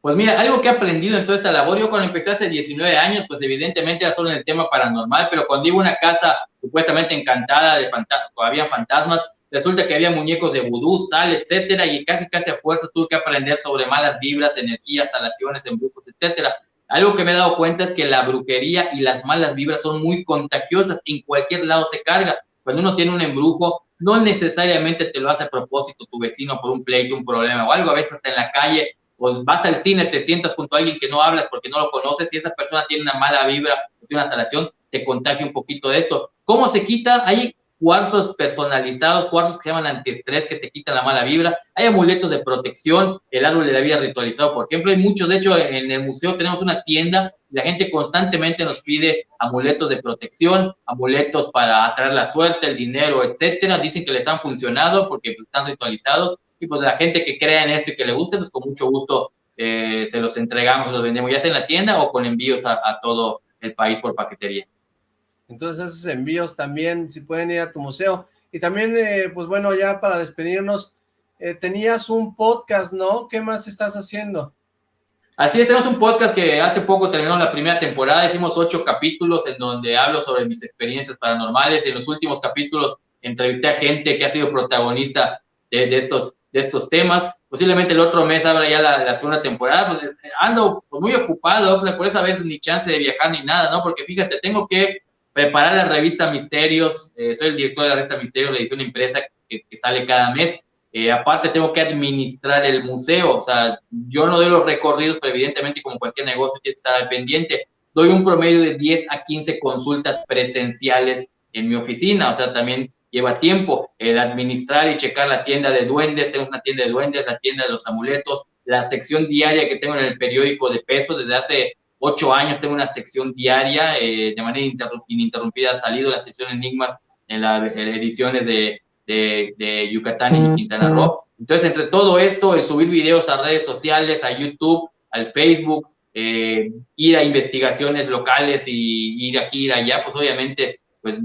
Pues mira, algo que he aprendido en toda esta labor, yo cuando empecé hace 19 años, pues evidentemente era solo en el tema paranormal, pero cuando iba a una casa supuestamente encantada de fantasmas, había fantasmas, resulta que había muñecos de vudú, sal, etcétera, y casi casi a fuerza tuve que aprender sobre malas vibras, energías, salaciones, embrujos, etcétera. Algo que me he dado cuenta es que la brujería y las malas vibras son muy contagiosas, en cualquier lado se carga. Cuando uno tiene un embrujo, no necesariamente te lo hace a propósito tu vecino por un pleito, un problema o algo, a veces hasta en la calle pues vas al cine, te sientas junto a alguien que no hablas porque no lo conoces y esa persona tiene una mala vibra, tiene una salación, te contagia un poquito de esto. ¿Cómo se quita? Hay cuarzos personalizados, cuarzos que se llaman antiestrés que te quitan la mala vibra, hay amuletos de protección, el árbol de la vida ritualizado, por ejemplo, hay muchos, de hecho en el museo tenemos una tienda, la gente constantemente nos pide amuletos de protección, amuletos para atraer la suerte, el dinero, etcétera, dicen que les han funcionado porque pues, están ritualizados, y pues la gente que crea en esto y que le guste, pues con mucho gusto eh, se los entregamos, los vendemos ya en la tienda o con envíos a, todo el país por paquetería. Entonces esos envíos también, si pueden ir a tu museo. Y también, eh, pues bueno, ya para despedirnos, eh, tenías un podcast, ¿no? ¿Qué más estás haciendo? Así es, tenemos un podcast que hace poco terminó la primera temporada, hicimos ocho capítulos en donde hablo sobre mis experiencias paranormales en los últimos capítulos entrevisté a gente que ha sido protagonista de, estos de estos temas. Posiblemente el otro mes abra ya la, segunda temporada. Pues ando pues, muy ocupado, pues, por esa vez ni chance de viajar ni nada, ¿no? Porque fíjate, tengo que preparar la revista Misterios. Eh, soy el director de la revista Misterios, la edición impresa que, sale cada mes. Eh, aparte tengo que administrar el museo, o sea, yo no doy los recorridos, pero evidentemente como cualquier negocio tiene que estar pendiente. Doy un promedio de 10 a 15 consultas presenciales en mi oficina, o sea, también lleva tiempo el administrar y checar la tienda de duendes, tenemos una tienda de duendes, la tienda de los amuletos, la sección diaria que tengo en el periódico de peso desde hace ocho años tengo una sección diaria, eh, de manera ininterrumpida ha salido la sección Enigmas en las ediciones de, de, Yucatán y Quintana Roo. Entonces, entre todo esto, el subir videos a redes sociales, a YouTube, al Facebook, eh, ir a investigaciones locales y ir aquí, ir allá, pues obviamente, pues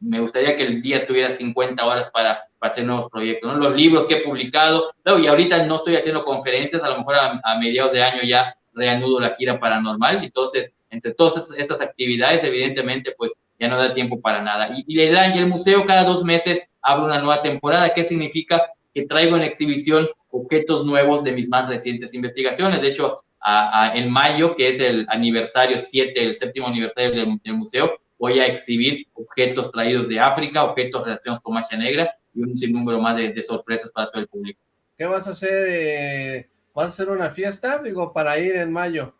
me gustaría que el día tuviera 50 horas para, hacer nuevos proyectos, ¿no? Los libros que he publicado, y ahorita no estoy haciendo conferencias, a lo mejor a, mediados de año ya reanudo la gira paranormal, entonces, entre todas estas actividades, evidentemente, pues ya no da tiempo para nada. Y, y el, museo cada dos meses abre una nueva temporada, ¿qué significa? Que traigo en exhibición objetos nuevos de mis más recientes investigaciones. De hecho, en mayo, que es el aniversario 7, el séptimo aniversario del museo, voy a exhibir objetos traídos de África, objetos relacionados con magia negra y un sinnúmero más de, sorpresas para todo el público. ¿Qué vas a hacer? Eh, ¿Vas a hacer una fiesta, digo, para ir en mayo?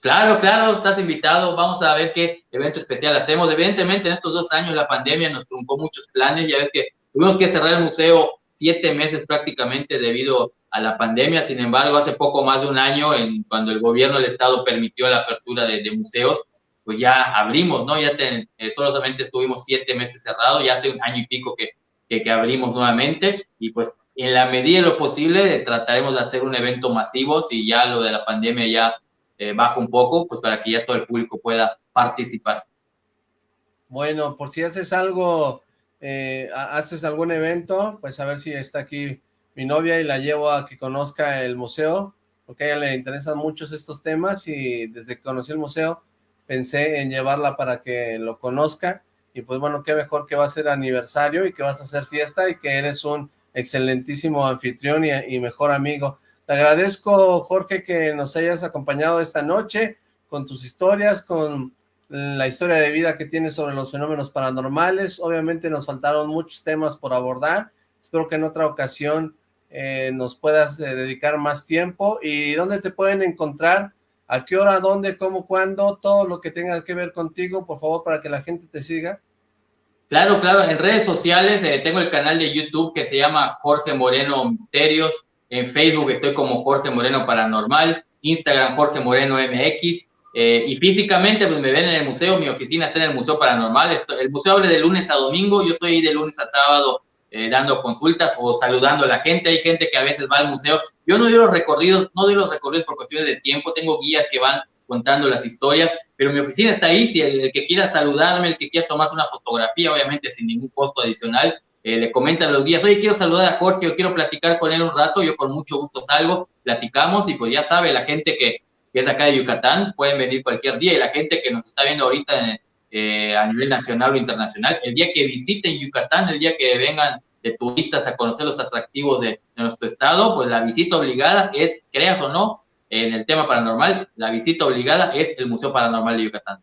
Claro, claro, estás invitado. Vamos a ver qué evento especial hacemos. Evidentemente, en estos dos años la pandemia nos truncó muchos planes. Ya ves que tuvimos que cerrar el museo siete meses prácticamente debido a la pandemia. Sin embargo, hace poco más de un año, en, cuando el gobierno del estado permitió la apertura de, de museos, pues ya abrimos, ¿no? Ya eh, solamente estuvimos siete meses cerrados, ya hace un año y pico que, abrimos nuevamente y pues en la medida de lo posible trataremos de hacer un evento masivo si ya lo de la pandemia ya eh, baja un poco, pues para que ya todo el público pueda participar. Bueno, por si haces algo, eh, haces algún evento, pues a ver si está aquí mi novia y la llevo a que conozca el museo, porque a ella le interesan muchos estos temas y desde que conocí el museo, pensé en llevarla para que lo conozca, y pues bueno, qué mejor que va a ser aniversario y que vas a hacer fiesta y que eres un excelentísimo anfitrión y, mejor amigo. Te agradezco, Jorge, que nos hayas acompañado esta noche con tus historias, con la historia de vida que tienes sobre los fenómenos paranormales. Obviamente nos faltaron muchos temas por abordar. Espero que en otra ocasión eh, nos puedas eh, dedicar más tiempo. ¿Y dónde te pueden encontrar a qué hora, dónde, cómo, cuándo, todo lo que tenga que ver contigo, por favor, para que la gente te siga. Claro, claro, en redes sociales eh, tengo el canal de YouTube que se llama Jorge Moreno Misterios, en Facebook estoy como Jorge Moreno Paranormal, Instagram Jorge Moreno MX, eh, y físicamente pues me ven en el museo, mi oficina está en el Museo Paranormal, el museo abre de lunes a domingo, yo estoy ahí de lunes a sábado eh, dando consultas o saludando a la gente. Hay gente que a veces va al museo. Yo no doy los recorridos, no doy los recorridos por cuestiones de tiempo. Tengo guías que van contando las historias, pero mi oficina está ahí. Si el, que quiera saludarme, el que quiera tomarse una fotografía, obviamente sin ningún costo adicional, eh, le comentan los guías, oye, quiero saludar a Jorge, o quiero platicar con él un rato, yo con mucho gusto salgo, platicamos y pues ya sabe, la gente que, que es de acá de Yucatán, pueden venir cualquier día y la gente que nos está viendo ahorita eh, a nivel nacional o internacional, el día que visiten Yucatán, el día que vengan de turistas a conocer los atractivos de, nuestro estado, pues la visita obligada es, creas o no, en el tema paranormal, la visita obligada es el Museo Paranormal de Yucatán.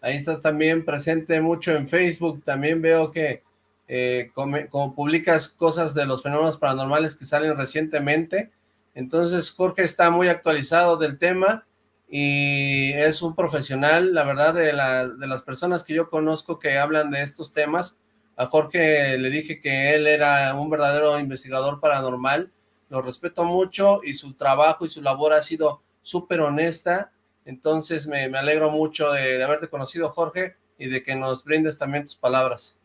Ahí estás también presente mucho en Facebook, también veo que eh, como, publicas cosas de los fenómenos paranormales que salen recientemente, entonces Jorge está muy actualizado del tema y es un profesional, la verdad, de, de las personas que yo conozco que hablan de estos temas, a Jorge le dije que él era un verdadero investigador paranormal, lo respeto mucho y su trabajo y su labor ha sido súper honesta, entonces me, alegro mucho de, haberte conocido Jorge y de que nos brindes también tus palabras.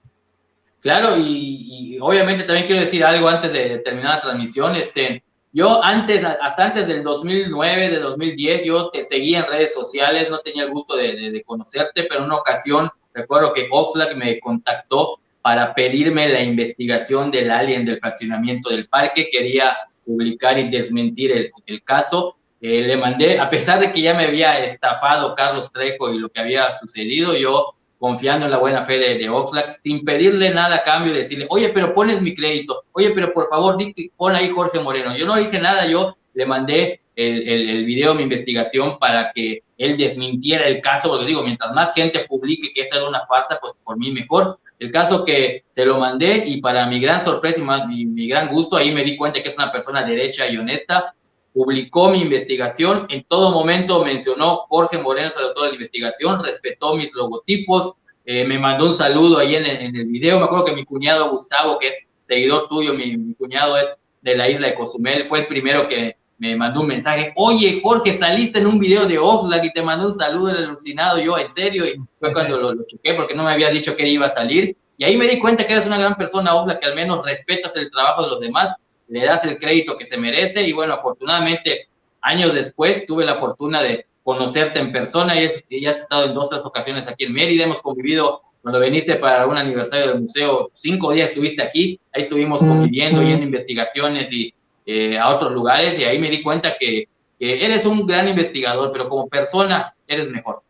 Claro, y, obviamente también quiero decir algo antes de terminar la transmisión, este, yo antes, hasta antes del 2009, de 2010, yo te seguía en redes sociales, no tenía el gusto de, de conocerte, pero en una ocasión recuerdo que Oxlack me contactó para pedirme la investigación del alien del fraccionamiento del parque, quería publicar y desmentir el, el caso, eh, le mandé, a pesar de que ya me había estafado Carlos Trejo y lo que había sucedido, yo confiando en la buena fe de, de Oxlack, sin pedirle nada a cambio, decirle, oye, pero pones mi crédito, oye, pero por favor, pon ahí Jorge Moreno. Yo no dije nada, yo le mandé el, el, el, video, mi investigación, para que él desmintiera el caso, porque digo, mientras más gente publique que esa era una farsa, pues por mí mejor. El caso que se lo mandé y para mi gran sorpresa y más mi, gran gusto, ahí me di cuenta que es una persona derecha y honesta, publicó mi investigación, en todo momento mencionó Jorge Moreno, el autor de la investigación, respetó mis logotipos, eh, me mandó un saludo ahí en, el video, me acuerdo que mi cuñado Gustavo, que es seguidor tuyo, mi cuñado es de la isla de Cozumel, fue el primero que me mandó un mensaje, oye Jorge, saliste en un video de Oxlack y te mandó un saludo el alucinado, yo en serio, y fue cuando lo, lo chequé porque no me había dicho que iba a salir, y ahí me di cuenta que eres una gran persona, Oxlack, que al menos respetas el trabajo de los demás, le das el crédito que se merece, y bueno, afortunadamente, años después, tuve la fortuna de conocerte en persona, y, es, y has estado en dos, tres ocasiones aquí en Mérida, hemos convivido cuando viniste para un aniversario del museo, cinco días estuviste aquí, ahí estuvimos conviviendo y en investigaciones y eh, a otros lugares y ahí me di cuenta que, que, eres un gran investigador, pero como persona eres mejor.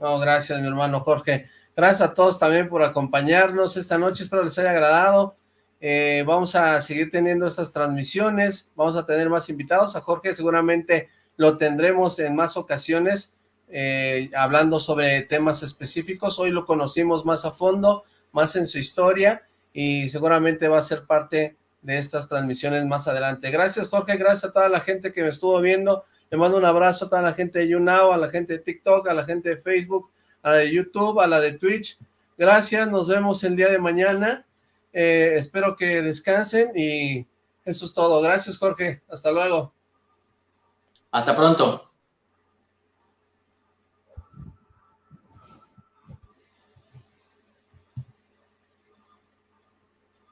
No, gracias mi hermano Jorge. Gracias a todos también por acompañarnos esta noche, espero les haya agradado. Eh, vamos a seguir teniendo estas transmisiones, vamos a tener más invitados, a Jorge seguramente lo tendremos en más ocasiones, eh, hablando sobre temas específicos, hoy lo conocimos más a fondo, más en su historia, y seguramente va a ser parte de estas transmisiones más adelante. Gracias Jorge, gracias a toda la gente que me estuvo viendo, le mando un abrazo a toda la gente de YouNow, a la gente de TikTok, a la gente de Facebook, a la de YouTube, a la de Twitch, gracias, nos vemos el día de mañana, eh, espero que descansen y eso es todo, gracias Jorge, hasta luego. Hasta pronto.